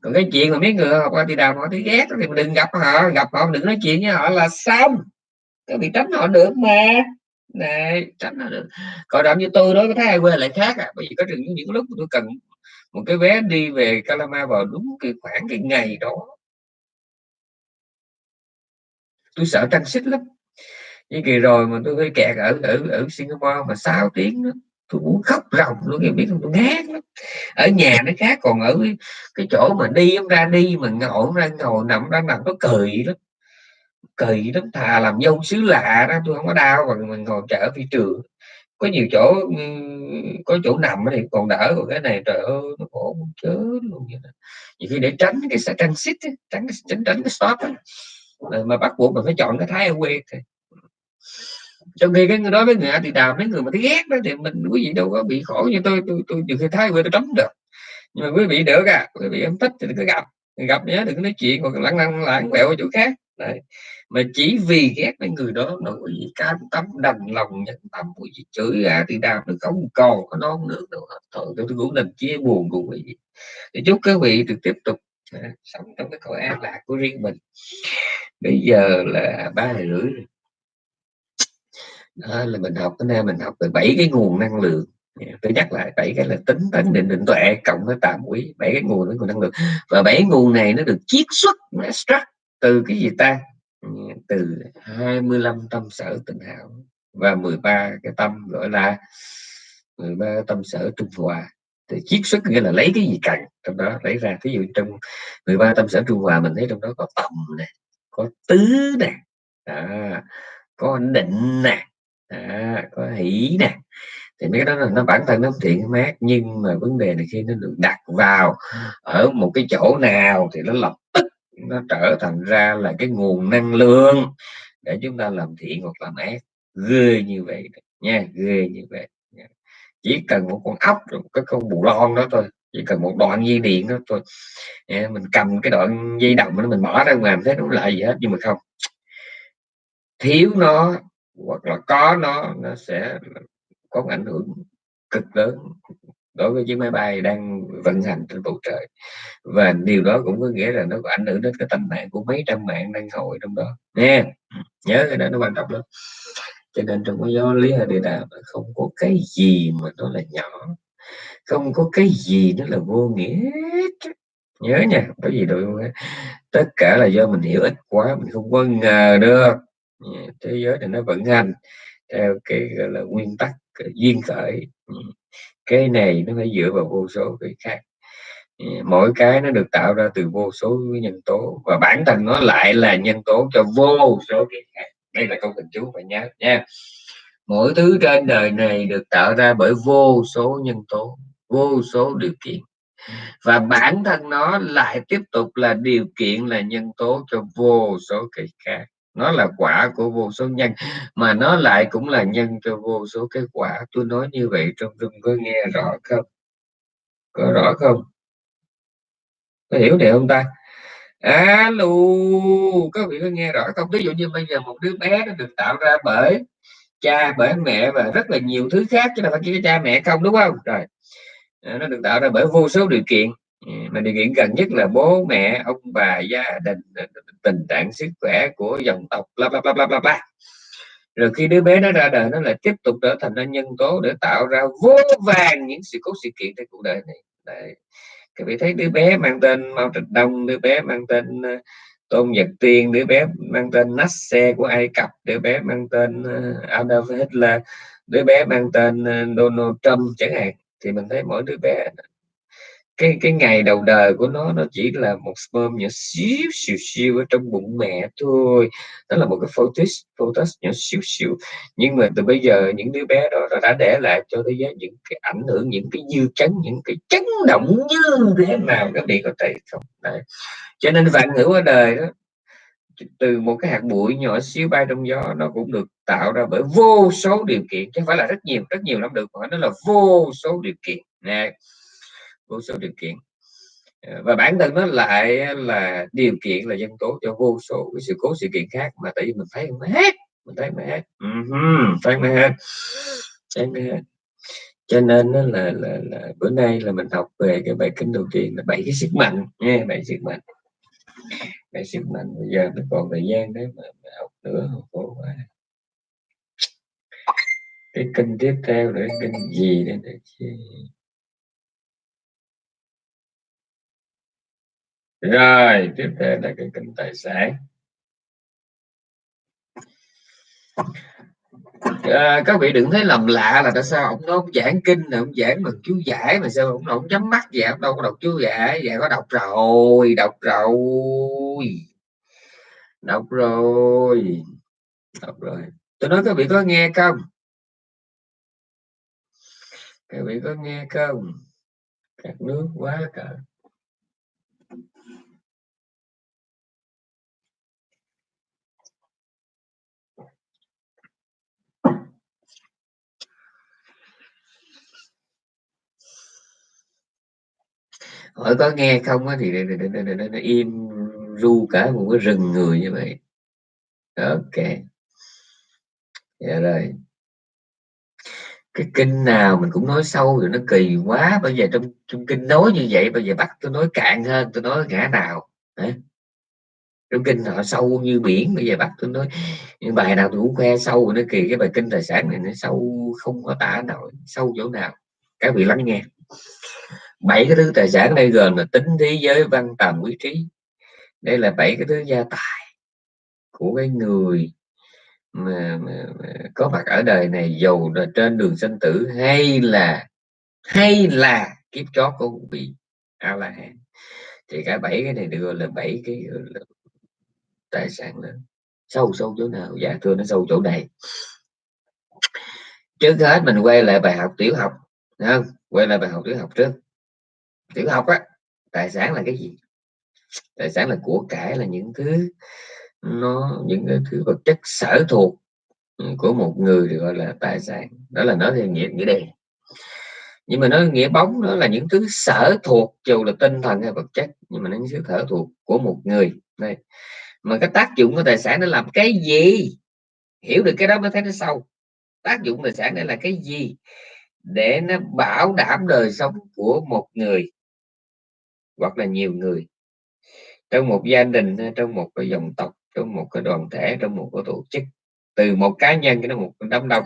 Còn cái chuyện mà mấy người học A thì đàm họ thấy ghét thì mình đừng gặp họ gặp họ đừng nói chuyện với họ là xong. Cái bị tránh họ được mà này tránh là được. Còn đậm như tôi đó có thấy ai quê lại khác à bởi vì có những những lúc tôi cần một cái vé đi về Calama vào đúng cái khoảng cái ngày đó. Tôi sợ trăng xích lắm. Như kỳ rồi mà tôi hơi kẹt ở ở ở Singapore mà 6 tiếng đó, tôi muốn khóc ròng luôn, em biết không? Tôi ngán lắm. Ở nhà nó khác, còn ở cái chỗ mà đi, ông ra đi mà ngồi ra ngồi nằm ra nằm nó cười lắm kỳ lắm thà làm dâu xứ lạ đó tôi không có đau, còn mình ngồi chở phi trường có nhiều chỗ có chỗ nằm thì còn đỡ, còn cái này trời ơi, nó khổ muốn chết luôn vậy đó. nhiều khi để tránh cái sẽ tránh xích tránh tránh tránh cái stop ấy. mà bắt buộc mình phải chọn cái thái quê thì trong khi cái người đó với người thì đàm mấy người mà thấy ghét đó thì mình, quý vị đâu có bị khổ như tôi tôi tôi nhiều khi thái quê tôi tránh được nhưng mà quý vị được à quý vị em thích thì cứ gặp gặp nhé đừng có nói chuyện, hoặc lăng lăng lãng quẹo ở chỗ khác Đấy. mà chỉ vì ghét cái người đó nó có gì cam tâm đành lòng nhẫn tâm của gì chửi ra thì đàm nó không còn có non nước đâu thôi tôi cũng nên chia buồn cùng quý vị. Thì chúc các vị được tiếp tục à, sống trong cái cõi an lạc của riêng mình. Bây giờ là ba rưỡi rồi. Đó là mình học cái nay mình học về bảy cái nguồn năng lượng. Dạ, tôi nhắc lại bảy cái là tính tấn định định tuệ cộng với tạm quý bảy cái nguồn của năng lượng. Và bảy nguồn này nó được chiết xuất nó extract từ cái gì ta? Từ 25 tâm sở tình hảo và 13 cái tâm gọi là 13 tâm sở trung hòa. Thì chiết xuất nghĩa là lấy cái gì cần trong đó lấy ra. Ví dụ trong 13 tâm sở trung hòa mình thấy trong đó có tầm nè có tứ nè à, có định nè à, có hỷ nè. Thì mấy cái đó là nó bản thân nó thiện mát nhưng mà vấn đề là khi nó được đặt vào ở một cái chỗ nào thì nó lập nó trở thành ra là cái nguồn năng lượng để chúng ta làm thiện hoặc làm ác. Ghê như vậy nha ghê như vậy chỉ cần một con ốc một cái con bù lon đó thôi chỉ cần một đoạn dây điện đó thôi. Nha, mình cầm cái đoạn dây đồng đó mình mở ra ngoài mình thấy nó lại gì hết nhưng mà không. Thiếu nó hoặc là có nó nó sẽ có ảnh hưởng cực lớn đối với chiếc máy bay đang vận hành trên bầu trời. Và điều đó cũng có nghĩa là nó có ảnh hưởng đến cái tình mạng của mấy trăm mạng đang hội trong đó. Nha nhớ cái đó nó quan trọng lắm. Cho nên trong cái giáo lý địa đạo không có cái gì mà nó là nhỏ. Không có cái gì nó là vô nghĩa nhớ nha có gì đâu tất cả là do mình hiểu ít quá, mình không có ngờ được. Thế giới này nó vận hành theo cái, gọi là, nguyên tắc duyên khởi cái này nó phải dựa vào vô số cái khác. Mỗi cái nó được tạo ra từ vô số nhân tố và bản thân nó lại là nhân tố cho vô số cái khác. Đây là câu tình chú phải nhớ nha. Mỗi thứ trên đời này được tạo ra bởi vô số nhân tố, vô số điều kiện. Và bản thân nó lại tiếp tục là điều kiện, là nhân tố cho vô số cái khác nó là quả của vô số nhân, mà nó lại cũng là nhân cho vô số cái quả. Tôi nói như vậy trong rung có nghe rõ không? Có rõ không? Có hiểu điều không ta? Alo, có vị có nghe rõ không? Ví dụ như bây giờ một đứa bé nó được tạo ra bởi cha, bởi mẹ và rất là nhiều thứ khác chứ là phải chỉ cha mẹ không, đúng không? Rồi à, nó được tạo ra bởi vô số điều kiện. Ừ, mà điều kiện gần nhất là bố mẹ, ông bà, gia đình tình trạng sức khỏe của dòng tộc, bla bla bla bla bla rồi khi đứa bé nó ra đời, nó lại tiếp tục trở thành ra nhân tố để tạo ra vô vàng những sự cố sự kiện trong cuộc đời này Đấy. các vị thấy đứa bé mang tên Mao Trạch Đông, đứa bé mang tên ờ, Tôn Nhật Tiên, đứa bé mang tên Nasser của Ai Cập, đứa bé mang tên ờ, Adolf Hitler, đứa bé mang tên ờ, Donald Trump chẳng hạn, thì mình thấy mỗi đứa bé cái cái ngày đầu đời của nó nó chỉ là một sperm nhỏ xíu xíu xíu ở trong bụng mẹ thôi. Đó là một cái photos photos nhỏ xíu xíu. Nhưng mà từ bây giờ những đứa bé đó đã để lại cho thế giới những cái ảnh hưởng, những cái dư chấn, những cái chấn động như thế nào các vị có thể không? Đấy. cho nên vạn ngữ ở đời đó từ một cái hạt bụi nhỏ xíu bay trong gió, nó cũng được tạo ra bởi vô số điều kiện, chứ không phải là rất nhiều rất nhiều lắm được mà nó là vô số điều kiện. Nè vô số điều kiện. Ờ, và bản thân nó lại là điều kiện là nhân tố cho vô số cái sự cố sự kiện khác mà tại vì mình thấy không hết mình thấy mà hết. Uh-huh, thấy mà hết thấy mà hết. Cho nên nó là, là là bữa nay là mình học về cái bài kinh đầu tiên là bảy cái sức mạnh nha bảy sức mạnh. Bảy sức mạnh bây giờ mình còn thời gian đấy mà, mà học nữa khổ quá. Cái kinh tiếp theo là kinh gì đây này rồi tiếp theo là cái kinh tài sản. À, các vị đừng thấy lầm lạ là tại sao ông nó ông giảng kinh là ông giảng bằng chú giải mà sao ông ông nhắm mắt vậy? Ông đâu có đọc chú giải vậy có đọc rồi đọc rồi. Đọc rồi đọc rồi. Tôi nói các vị có nghe không? Các vị có nghe không? Các nước quá cả hỏi có nghe không á thì nó im ru cả một cái rừng người như vậy. Ok. Dạ rồi. Cái kinh nào mình cũng nói sâu rồi nó kỳ quá. Bây giờ trong trong kinh nói như vậy, bây giờ bắt tôi nói cạn hơn, tôi nói ngã nào. Đấy. trong kinh họ sâu như biển, bây giờ bắt tôi nói những bài nào tôi cũng khoe sâu rồi nó kỳ cái bài kinh tài sản này nó sâu không có tả nổi, sâu chỗ nào. Các vị lắng nghe bảy cái thứ tài sản đây gồm là tính thế giới văn tầm quý trí. Đây là bảy cái thứ gia tài của cái người mà, mà, mà có mặt ở đời này giàu là trên đường sinh tử hay là hay là kiếp chót của vị a la hán thì cả bảy cái này được gọi là bảy cái là tài sản lớn. Sâu sâu chỗ nào? Dạ thưa nó sâu chỗ này. Trước hết mình quay lại bài học tiểu học không? quay lại bài học tiểu học trước tiểu học á, tài sản là cái gì? Tài sản là của cải là những thứ nó, những cái thứ vật chất sở thuộc ừ, của một người được gọi là tài sản. Đó là nói theo nghĩa nghĩa đen. Nhưng mà nói nghĩa bóng nó là những thứ sở thuộc, dù là tinh thần hay vật chất, nhưng mà nó những thứ sở thuộc của một người. Đây. Mà cái tác dụng của tài sản nó làm cái gì? Hiểu được cái đó mới thấy nó sâu. Tác dụng tài sản đây là cái gì? Để nó bảo đảm đời sống của một người hoặc là nhiều người. Trong một gia đình, trong một cái dòng tộc, trong một cái đoàn thể, trong một cái tổ chức, từ một cá nhân đến một đám đông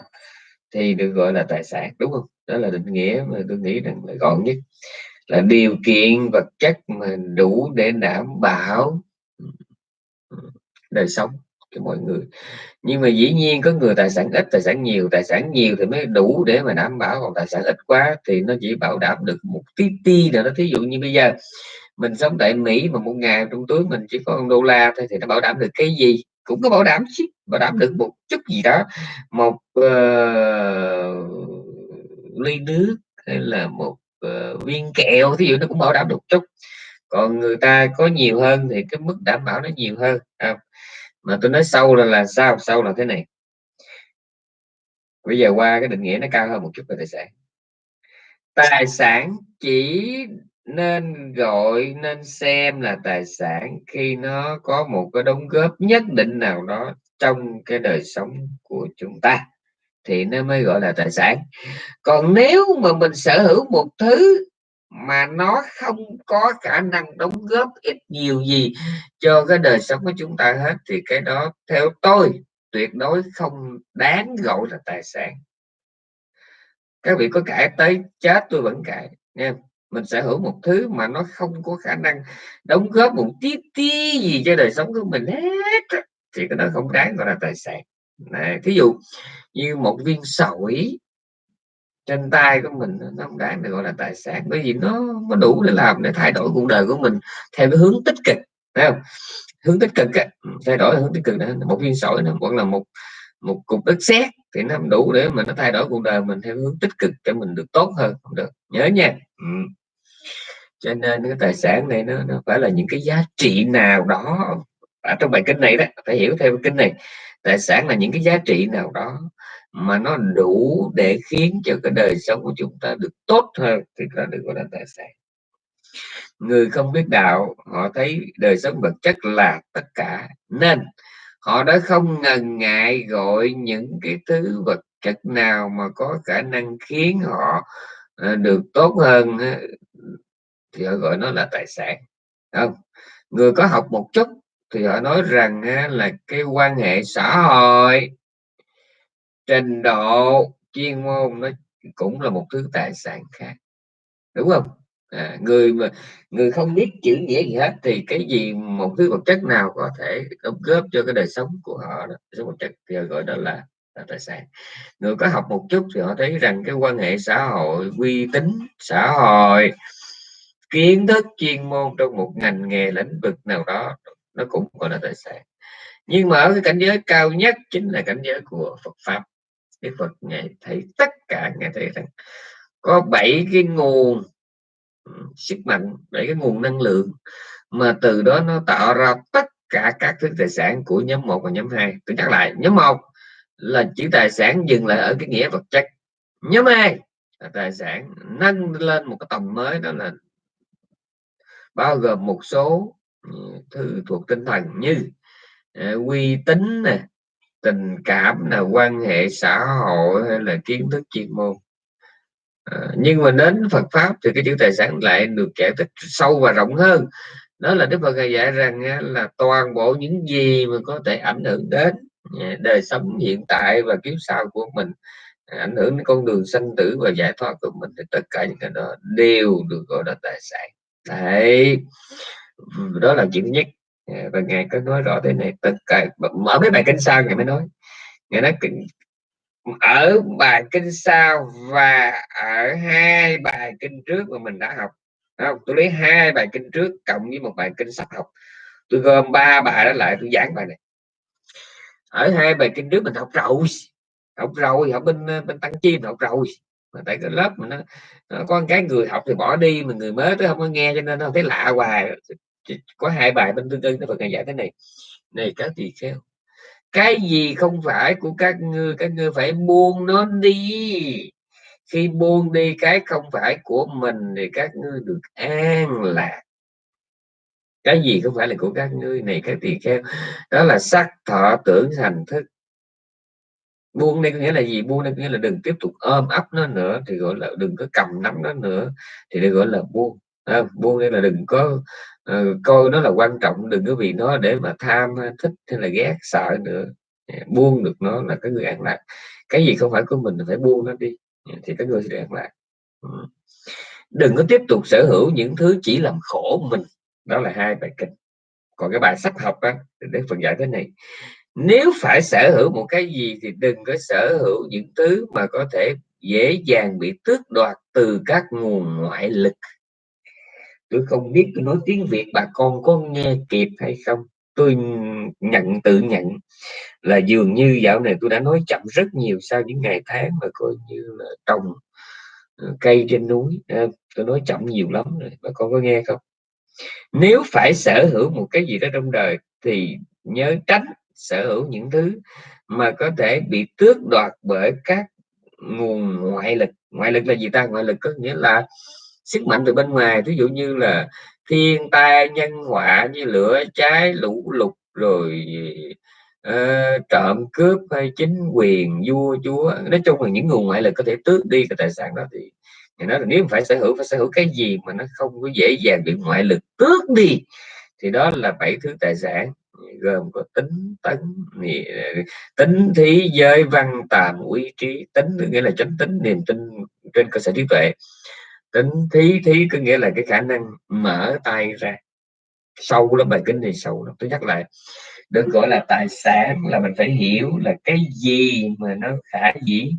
thì được gọi là tài sản, đúng không? Đó là định nghĩa mà tôi nghĩ rằng là gọn nhất. Là điều kiện, vật chất mà đủ để đảm bảo ừ, ừ, đời sống cho mọi người. Nhưng mà dĩ nhiên có người tài sản ít tài sản nhiều tài sản nhiều thì mới đủ để mà đảm bảo còn tài sản ít quá thì nó chỉ bảo đảm được một tí ti nào đó. Thí dụ như bây giờ mình sống tại Mỹ mà một ngày trong túi mình chỉ có một đô la thôi thì nó bảo đảm được cái gì? Cũng có bảo đảm chứ bảo đảm được một chút gì đó. Một uh, ly nước hay là một uh, viên kẹo thí dụ nó cũng bảo đảm được chút. Còn người ta có nhiều hơn thì cái mức đảm bảo nó nhiều hơn à, mà tôi nói sâu là là sao? Sâu là thế này. Bây giờ qua cái định nghĩa nó cao hơn một chút về tài sản tài sản chỉ nên gọi, nên xem là tài sản khi nó có một cái đóng góp nhất định nào đó trong cái đời sống của chúng ta, thì nó mới gọi là tài sản. Còn nếu mà mình sở hữu một thứ mà nó không có khả năng đóng góp ít nhiều gì cho cái đời sống của chúng ta hết, thì cái đó theo tôi tuyệt đối không đáng gọi là tài sản. Các vị có cãi tới chết, tôi vẫn cãi nha. Mình sở hữu một thứ mà nó không có khả năng đóng góp một tí tí gì cho đời sống của mình hết thì cái đó không đáng gọi là tài sản. Này, thí dụ như một viên sỏi trên tay của mình nó không đáng được gọi là tài sản bởi vì nó có đủ để làm để thay đổi cuộc đời của mình theo cái hướng tích cực phải không? Hướng tích cực ấy, ừ, thay đổi hướng tích cực này một viên sỏi nó vẫn là một một cục đất sét thì nó không đủ để mà nó thay đổi cuộc đời mình theo hướng tích cực cho mình được tốt hơn không được nhớ nha. Ừ. cho nên cái tài sản này nó, nó phải là những cái giá trị nào đó. Ở trong bài kinh này đó phải hiểu theo kinh này tài sản là những cái giá trị nào đó mà nó đủ để khiến cho cái đời sống của chúng ta được tốt hơn thì là được gọi là tài sản người không biết đạo, họ thấy đời sống vật chất là tất cả. Nên, họ đã không ngần ngại gọi những cái thứ vật chất nào mà có khả năng khiến họ ờ, được tốt hơn ờ, thì họ gọi nó là tài sản. Không? Người có học một chút thì họ nói rằng là cái quan hệ xã hội trình độ chuyên môn nó cũng là một thứ tài sản khác. Đúng không? À, người mà người không biết chữ nghĩa gì hết thì cái gì một thứ vật chất nào có thể đóng góp cho cái đời sống của họ đó số vật chất thì gọi đó là, là tài sản. Người có học một chút thì họ thấy rằng cái quan hệ xã hội uy tín xã hội kiến thức chuyên môn trong một ngành nghề lĩnh vực nào đó nó cũng gọi là tài sản. Nhưng mà ở cái cảnh giới cao nhất chính là cảnh giới của Phật pháp. Đức Phật ngài thấy tất cả ngài thấy rằng có bảy cái nguồn ừ, sức mạnh bảy cái nguồn năng lượng mà từ đó nó tạo ra tất cả các thứ tài sản của nhóm 1 và nhóm 2 tôi nhắc lại nhóm 1 là chỉ tài sản dừng lại ở cái nghĩa vật chất. Nhóm 2 là tài sản nâng lên một cái tầm mới đó là bao gồm một số ừ, thứ thuộc tinh thần như uh, uy tín nè tình cảm là quan hệ xã hội hay là kiến thức chuyên môn. À, nhưng mà đến Phật pháp thì cái chữ tài sản lại được giải thích sâu và rộng hơn. Đó là Đức Phật dạy rằng là toàn bộ những gì mà có thể ảnh hưởng đến à, đời sống hiện tại và kiếp sau của mình à, ảnh hưởng đến con đường sanh tử và giải thoát của mình thì tất cả những cái đó đều được gọi là tài sản. Đấy. Đó là chuyện nhất. Dạ, và ngài có nói rõ thế này tất cả mở cái bài kinh sau ngài mới nói. Ngài nói ở bài kinh sau và ở hai bài kinh trước mà mình đã học. Không? tôi lấy hai bài kinh trước cộng với một bài kinh sắp học. Tôi gom ba bài đó lại tôi giảng bài này. Ở hai bài kinh trước mình học rồi. Học rồi học bên bên tăng chi học rồi. Mà tại cái lớp mà nó, nó có cái người học thì bỏ đi mà người mới tới không có nghe cho nên nó thấy lạ hoài có hai bài bên tương tư nó Phật giải thế này. Này các tỳ kheo, cái gì không phải của các ngươi các ngươi phải buông nó đi. Khi buông đi cái không phải của mình thì các ngươi được an lạc. Cái gì không phải là của các ngươi này các tỳ kheo, đó là sắc thọ tưởng hành thức. Buông đây có nghĩa là gì? Buông đây có nghĩa là đừng tiếp tục ôm ấp nó nữa, thì gọi là đừng có cầm nắm nó nữa, thì đây gọi là buông à, buông đây là đừng có uh, coi nó là quan trọng đừng có vì nó để mà tham thích hay là ghét sợ nữa. Buông được nó là cái người an lạc. Cái gì không phải của mình phải buông nó đi. Thì cái người sẽ an lạc. Ừ. Đừng có tiếp tục sở hữu những thứ chỉ làm khổ mình. Đó là hai bài kinh. Còn cái bài sắp học á để phần giải thế này. Nếu phải sở hữu một cái gì thì đừng có sở hữu những thứ mà có thể dễ dàng bị tước đoạt từ các nguồn ngoại lực tôi không biết tôi nói tiếng việt bà con có nghe kịp hay không. Tôi nhận, tự nhận là dường như dạo này tôi đã nói chậm rất nhiều sau những ngày tháng mà coi như là trồng ờ, cây trên núi. Ờ, tôi nói chậm nhiều lắm rồi, bà con có nghe không? Nếu phải sở hữu một cái gì đó trong đời thì nhớ tránh sở hữu những thứ mà có thể bị tước đoạt bởi các nguồn ngoại lực. Ngoại lực là gì ta? Ngoại lực có nghĩa là sức mạnh từ bên ngoài. Ví dụ như là thiên tai nhân họa như lửa cháy lũ lụt rồi uh, trộm cướp hay chính quyền vua chúa. Nói chung là những nguồn ngoại lực có thể tước đi cái tài sản đó thì thì nói là nếu phải sở hữu phải sở hữu cái gì mà nó không có dễ dàng bị ngoại lực tước đi thì đó là bảy thứ tài sản gồm có tính tấn tính thí giới văn tàm uy trí. Tính nghĩa là chánh tính niềm tin trên cơ sở trí tuệ tính thí thí, có nghĩa là cái khả năng mở tay ra. Sâu lắm bài kinh này sâu lắm. Tôi nhắc lại được gọi là tài sản là mình phải hiểu là cái gì mà nó khả dĩ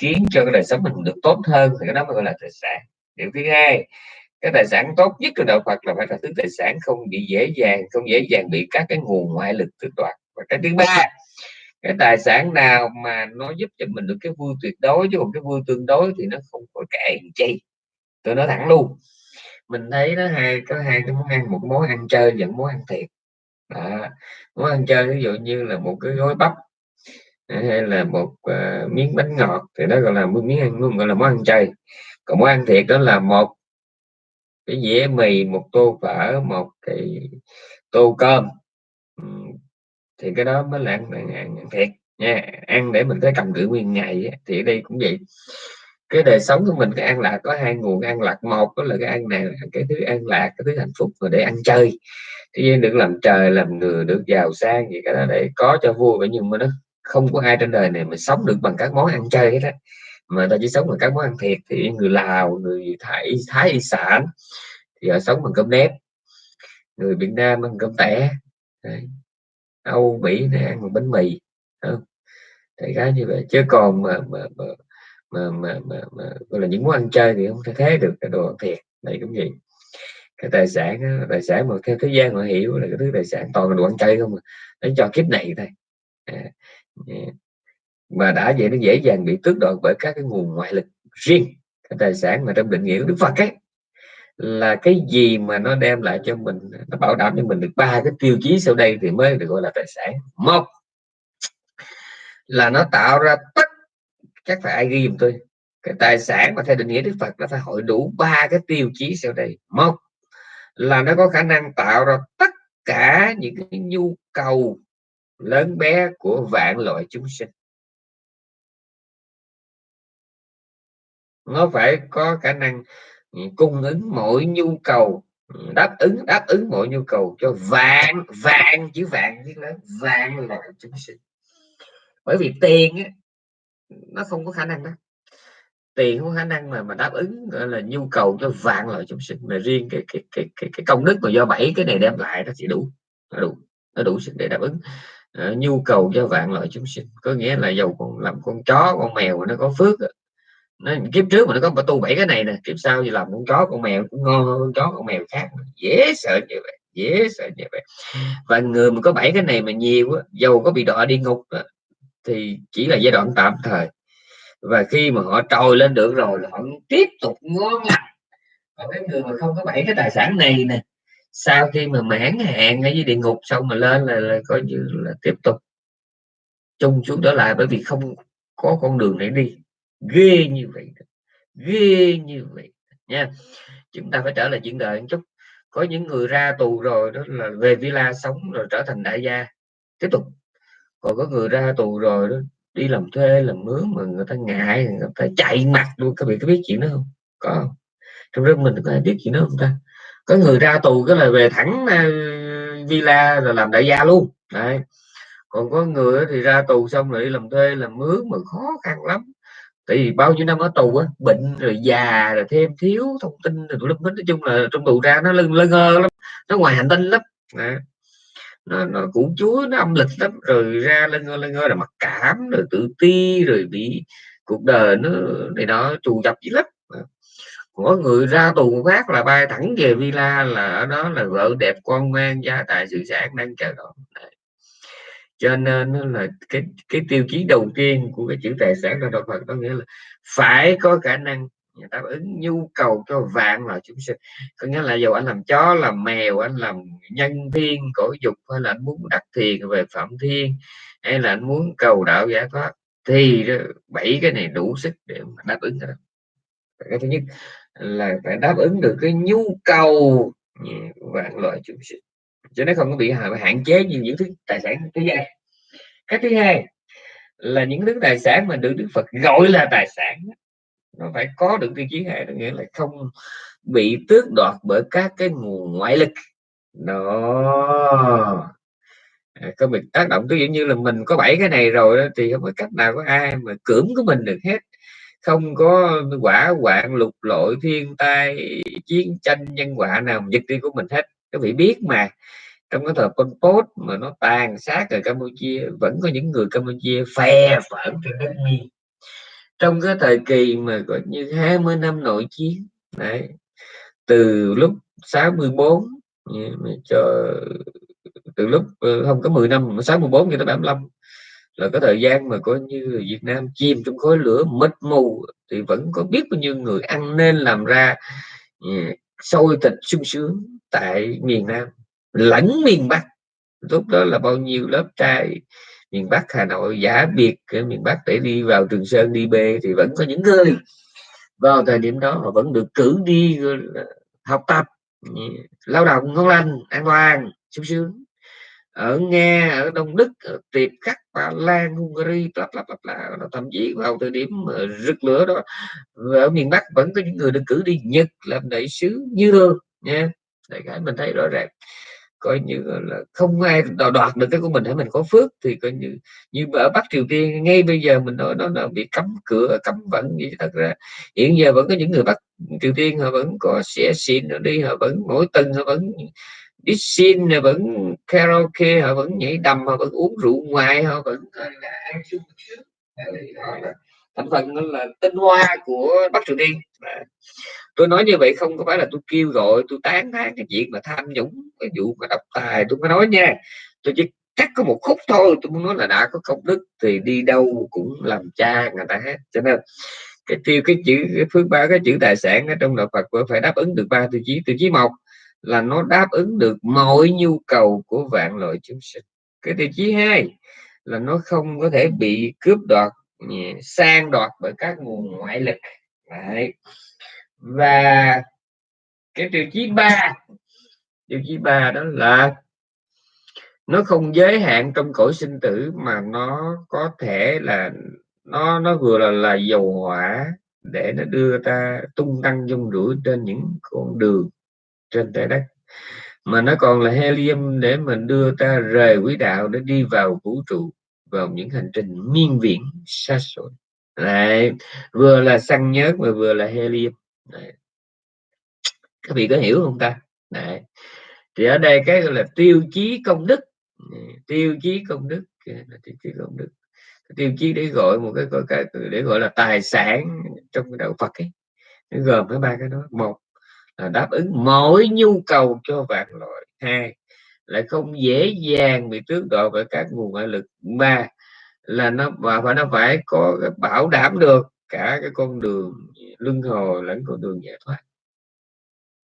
khiến cho cái đời sống mình được tốt hơn thì cái đó mới gọi là tài sản. Điều thứ hai, cái tài sản tốt nhất của đạo Phật là phải là thứ tài sản không bị dễ dàng, không dễ dàng bị các cái nguồn ngoại lực tước đoạt. Và cái thứ ba, cái tài sản nào mà nó giúp cho mình được cái vui tuyệt đối, chứ còn cái vui tương đối thì nó không có kệ chi tôi nói thẳng luôn. Mình thấy nó hai có hai cái món ăn một món ăn chơi và món ăn thiệt. Đó. món ăn chơi ví dụ như là một cái gói bắp à, hay là một uh, miếng bánh ngọt thì đó gọi là miếng ăn gọi là món ăn chơi còn món ăn thiệt đó là một cái dĩa mì một tô phở một cái tô cơm. Thì cái đó mới là ăn, ăn, ăn thiệt nha. Ăn để mình tới cầm cự nguyên ngày thì ở đây cũng vậy cái đời sống của mình, cái an lạc, có hai nguồn, an lạc một đó là cái ăn này cái thứ an lạc, cái thứ hạnh phúc và để ăn chơi. Thế nhiên được làm trời, làm người, được giàu sang gì cả đó, để có cho vui. Vậy nhưng mà nó không có ai trên đời này mà sống được bằng các món ăn chơi hết á. Mà ta chỉ sống bằng các món ăn thiệt, thì người lào, người thái thái y sản, thì họ sống bằng cơm nếp. Người việt nam ăn cơm tẻ âu mỹ này ăn bằng bánh mì không? thì cái như vậy. Chứ còn mà mà mà mà, mà, mà, mà gọi là những món ăn chơi thì không thể thế được cái đồ ăn thiệt này cũng vậy cái tài sản đó, tài sản mà theo thế gian họ hiểu là cái thứ tài sản toàn là đồ ăn chơi không à. cho kiếp này thôi à, à, mà đã vậy nó dễ dàng bị tước đoạt bởi các cái nguồn ngoại lực riêng cái tài sản mà trong định nghĩa của Đức Phật ấy là cái gì mà nó đem lại cho mình nó bảo đảm cho mình được ba cái tiêu chí sau đây thì mới được gọi là tài sản một là nó tạo ra tất chắc phải ai ghi giùm tôi. Cái tài sản mà theo định nghĩa Đức Phật nó phải hội đủ ba cái tiêu chí sau đây. Một là nó có khả năng tạo ra tất cả những cái nhu cầu lớn bé của vạn loại chúng sinh. Nó phải có khả năng cung ứng mọi nhu cầu đáp ứng đáp ứng mọi nhu cầu cho vạn vạn chữ vạn chứ lớn vạn loại chúng sinh. Bởi vì tiền á, nó không có khả năng đó. Tiền không có khả năng mà mà đáp ứng gọi là nhu cầu cho vạn loại chúng sinh mà riêng cái cái cái cái, cái công đức mà do bảy cái này đem lại nó chỉ đủ nó đủ nó đủ sức để đáp ứng. Uh, nhu cầu cho vạn loại chúng sinh có nghĩa là dầu còn làm con chó con mèo mà nó có phước nó kiếp trước mà nó có tu bảy cái này nè kiếp sau thì làm con chó con mèo cũng ngon hơn con chó con mèo khác dễ sợ như vậy dễ sợ như vậy. Và người mà có bảy cái này mà nhiều á dầu có bị đọa đi ngục thì chỉ là giai đoạn tạm thời. Và khi mà họ trồi lên được rồi là họ tiếp tục ngon lành còn cái người mà không có bảy cái tài sản này nè. Sau khi mà mãn hạn ở dưới địa ngục xong mà lên là, là coi như là tiếp tục chung xuống trở lại bởi vì không có con đường để đi. Ghê như vậy ghê như vậy nha. Chúng ta phải trở lại chuyện đời một chút. Có những người ra tù rồi đó là về villa sống rồi trở thành đại gia. Tiếp tục còn có người ra tù rồi đó, đi làm thuê, làm mướn mà người ta ngại, người ta chạy mặt luôn. Các vị có biết chuyện đó không? Có trong lớp mình có ai biết chuyện đó không ta? Có người ra tù cái là về thẳng ờ, villa rồi làm đại gia luôn. Đấy. Còn có người thì ra tù xong rồi đi làm thuê, làm mướn mà khó khăn lắm. Tại vì bao nhiêu năm ở tù á, bệnh rồi già rồi thêm thiếu thông tin rồi lúc nói chung là trong tù ra nó lưng lơ ngơ lắm, nó ngoài hành tinh lắm. Đấy nó, nó cũng chúa nó âm lịch lắm rồi ra lên ngôi lên ngôi là mặc cảm rồi tự ti rồi bị cuộc đời nó này đó trù dập dữ lắm. Có người ra tù phát là bay thẳng về villa là ở đó là vợ đẹp con ngoan gia tài sự sản đang chờ đón. Cho nên là cái cái tiêu chí đầu tiên của cái chữ tài sản là đạo Phật có nghĩa là phải có khả năng Dạ, đáp ứng nhu cầu cho vạn loại chúng sinh. Có nghĩa là dù anh làm chó, làm mèo, anh làm nhân thiên cổ dục, hay là anh muốn đặt thiền về phạm thiên, hay là anh muốn cầu đạo giải thoát thì bảy cái này đủ sức để mà đáp ứng rồi. cái thứ nhất là phải đáp ứng được cái nhu cầu vạn loại chúng sinh. Cho nó không có bị hạn chế như những thứ tài sản thứ hai cái thứ hai là những thứ tài sản mà được Đức Phật gọi là tài sản nó phải có được tiêu chí hai nghĩa là không bị tước đoạt bởi các cái nguồn ngoại lực. Đó. À, có bị tác động ví dụ như là mình có bảy cái này rồi đó, thì không có cách nào có ai mà cưỡng của mình được hết. Không có quả hoạn lục lội thiên tai chiến tranh nhân quả nào giật đi của mình hết. Các vị biết mà. Trong cái thời Pol Pot mà nó tàn sát ở Campuchia vẫn có những người Campuchia phe phẫn trên đất miên trong cái thời kỳ mà có như 20 năm nội chiến, đấy, từ lúc 64 cho, từ lúc ờ, không có 10 năm 64 cho tới 75 là cái thời gian mà coi như Việt Nam chìm trong khối lửa mịt mù thì vẫn có biết bao nhiêu người ăn nên làm ra ờ, sôi thịt sung sướng tại miền Nam, lẫn miền Bắc. Lúc đó là bao nhiêu lớp trai miền Bắc Hà Nội, giả biệt ở miền Bắc để đi vào Trường Sơn, đi bê thì vẫn có những người vào thời điểm đó họ vẫn được cử đi học tập lao động ngon lành an toàn sung sướng. Ở Nga, ở Đông Đức, ở Tiệp Khắc, Ba Lan, Hungary, bla bla bla là thậm chí vào thời điểm rực lửa đó ở miền Bắc vẫn có những người được cử đi. Nhật làm đại sứ như thường nha. Đại khái mình thấy rõ ràng coi như là không ai đoạt được cái của mình để mình có phước thì coi như như ở Bắc Triều Tiên, ngay bây giờ mình nói nó là bị cấm cửa, cấm vận gì thật ra, hiện giờ vẫn có những người Bắc Triều Tiên, họ vẫn có xe xịn đi, họ vẫn mỗi tuần họ vẫn đi xin họ vẫn karaoke, họ vẫn nhảy đầm, họ vẫn uống rượu ngoài, họ vẫn ăn thành phần là tinh hoa của Bắc Triều Tiên tôi nói như vậy không có phải là tôi kêu gọi tôi tán thán cái chuyện mà tham nhũng, cái vụ mà độc tài, tôi mới nói nha. Tôi chỉ cắt có một khúc thôi, tôi muốn nói là đã có công đức thì đi đâu cũng làm cha người ta hết. Cho nên cái tiêu cái chữ, cái phước ba cái chữ tài sản ở trong đạo Phật phải đáp ứng được ba tiêu chí. Tiêu chí một là nó đáp ứng được mọi nhu cầu của vạn loại chúng sinh. Cái tiêu chí hai là nó không có thể bị cướp đoạt sang đoạt bởi các nguồn ngoại lực. Đấy và cái tiêu chí ba tiêu chí ba đó là nó không giới hạn trong cõi sinh tử mà nó có thể là nó nó vừa là là dầu hỏa để nó đưa ta tung tăng dung rủi trên những con đường trên trái đất. Mà nó còn là helium để mình đưa ta rời quỹ đạo để đi vào vũ trụ vào những hành trình miên viễn xa xôi. Đấy, vừa là xăng nhớt mà vừa là helium. Đấy. các vị có hiểu không ta? Đấy. thì ở đây cái là tiêu chí công đức. Tiêu chí công đức là tiêu chí công đức. Tiêu chí để gọi một cái, gọi cái để gọi là tài sản trong đạo Phật ấy nó gồm cái ba cái đó. Một là đáp ứng mọi nhu cầu cho vạn loại. Hai lại không dễ dàng bị tước đoạt bởi các nguồn ngoại lực. Ba là nó và phải nó phải có bảo đảm được cả cái con đường luân hồi lẫn con đường giải thoát.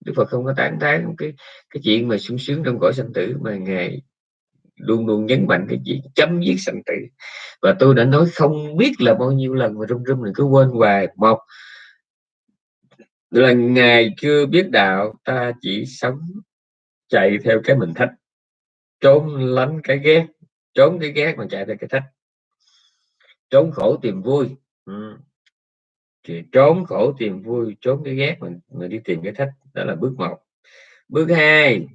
Đức Phật không có tán tán cái cái chuyện mà sung sướng trong cõi sanh tử, mà ngài luôn luôn nhấn mạnh cái chuyện chấm dứt sanh tử. Và tôi đã nói không biết là bao nhiêu lần mà rung rung mình cứ quên hoài một. Là ngài chưa biết đạo, ta chỉ sống chạy theo cái mình thích, trốn lánh cái ghét, trốn cái ghét mà chạy theo cái thích. Trốn khổ tìm vui. Ừ thì trốn khổ tìm vui trốn cái ghét mình mình đi tìm cái thích đó là bước một. Bước hai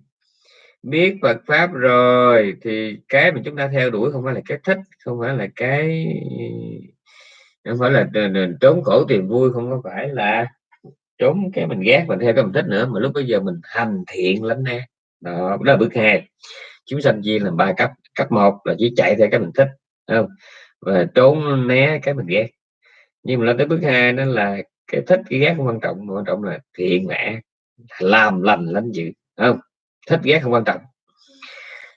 biết Phật pháp rồi thì cái mà chúng ta theo đuổi không phải là cái thích không phải là cái không phải là trốn khổ tìm vui không có phải là trốn cái mình ghét mình theo cái mình thích nữa mà lúc bây giờ mình hành thiện lắm nè. Đó, đó là bước hai. Chúng sanh chia làm ba cấp. Cấp một là chỉ chạy theo cái mình thích không? Và trốn né cái mình ghét nhưng mà lên tới bước hai nó là cái thích cái ghét không quan trọng quan trọng là thiện mẹ làm lành, lánh dữ không? Thích ghét không quan trọng.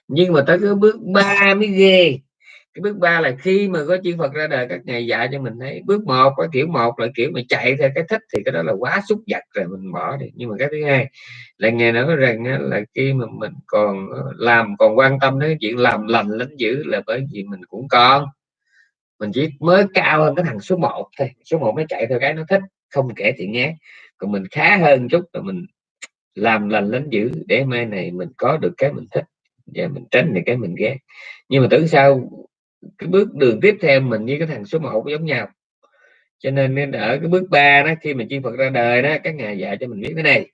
Nhưng mà tới cái bước ba mới ghê. Cái bước ba là khi mà có chư Phật ra đời, các ngày dạy cho mình thấy bước một có kiểu một là kiểu mà chạy theo cái thích thì cái đó là quá xúc vật rồi mình bỏ đi. Nhưng mà cái thứ hai là ngày nói rằng là khi mà mình còn ờ, làm, còn quan tâm đến chuyện làm lành, lánh dữ là bởi vì mình cũng còn mình chỉ mới cao hơn cái thằng số 1 thôi. Số 1 mới chạy theo cái nó thích không kể thì nhé, còn mình khá hơn chút là mình làm lành lánh dữ. Để mai này mình có được cái mình thích và mình tránh được cái mình ghét. Nhưng mà tưởng sao cái bước đường tiếp theo mình với cái thằng số 1 giống nhau. Cho nên nên ở cái bước ba đó khi mà chư Phật ra đời đó các ngài dạy cho mình biết cái này.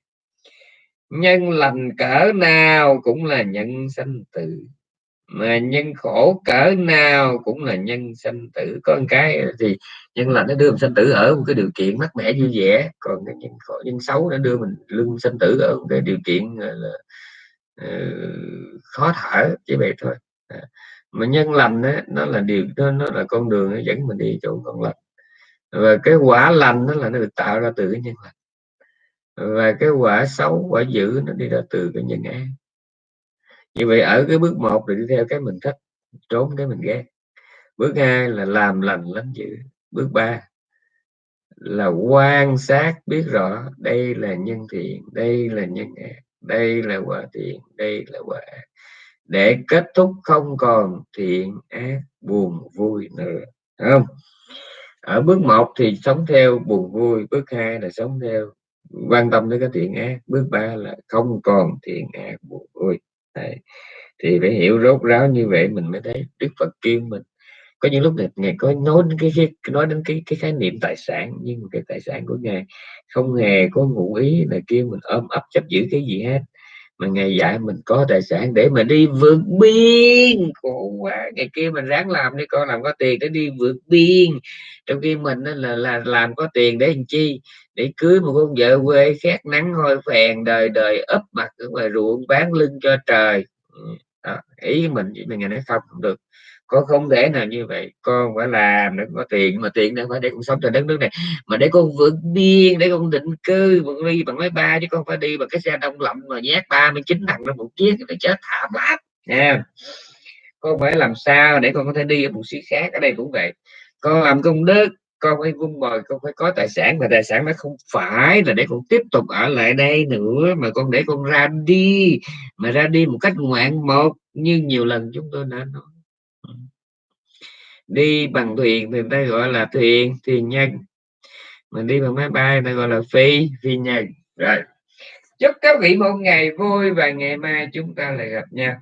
Nhân lành cỡ nào cũng là nhân sanh tử mà nhân khổ cỡ nào cũng là nhân sanh tử. Có một cái thì nhân lành nó đưa mình sanh tử ở một cái điều kiện mát mẻ vui vẻ. Còn cái nhân khổ nhân xấu nó đưa mình lưng sanh tử ở một cái điều kiện là uh, khó thở chỉ vậy thôi. À mà nhân lành đó, nó là điều nó, nó là con đường nó dẫn mình đi chỗ con lành. Và cái quả lành nó là nó được tạo ra từ cái nhân lành. Và cái quả xấu quả dữ nó đi ra từ cái nhân ác như vậy ở cái bước một là đi theo cái mình thích, trốn cái mình ghét. Bước hai là làm lành lắm dữ. Bước ba là quan sát biết rõ đây là nhân thiện, đây là nhân ác, đây là quả thiện, đây là quả ác. Để kết thúc không còn thiện ác, buồn vui nữa. Không? Ở bước một thì sống theo buồn vui, bước hai là sống theo quan tâm đến cái thiện ác, bước ba là không còn thiện ác, buồn vui. Đấy. thì phải hiểu rốt ráo như vậy mình mới thấy đức phật kêu mình. Có những lúc này ngài có nói đến cái, cái nói đến cái cái khái niệm tài sản nhưng cái tài sản của ngài không hề có ngụ ý là kêu mình ôm ấp chấp giữ cái gì hết. Mà ngày dạy mình có tài sản để mà đi vượt biên. Khổ quá ngày kia mình ráng làm đi con làm có tiền để đi vượt biên. Trong khi mình là là làm có tiền để làm chi? Để cưới một con vợ quê khét nắng hôi phèn đời đời ấp mặt ở ngoài ruộng bán lưng cho trời. Ừ, đó, ý mình chỉ mình ngày nói không không được. Con không thể nào như vậy. Con phải làm để có tiền mà tiền đâu phải để con sống trên đất nước này mà để con vượt biên để con định cư bằng đi bằng máy bay chứ con phải đi bằng cái xe đông lạnh mà nhát 39 thằng trong một chiếc nó chết thảm lắm nha con phải làm sao để con có thể đi ở một xứ khác ở đây cũng vậy. Con làm công đức con phải vun bồi, con phải có tài sản mà tài sản nó không phải là để con tiếp tục ở lại đây nữa, mà con để con ra đi, mà ra đi một cách ngoạn một như nhiều lần chúng tôi đã nói. Đi bằng thuyền thì ta gọi là thuyền thuyền nhân. Mình đi bằng máy bay ta gọi là phi phi nhân. Rồi, chúc các vị một ngày vui và ngày mai chúng ta lại gặp nhau.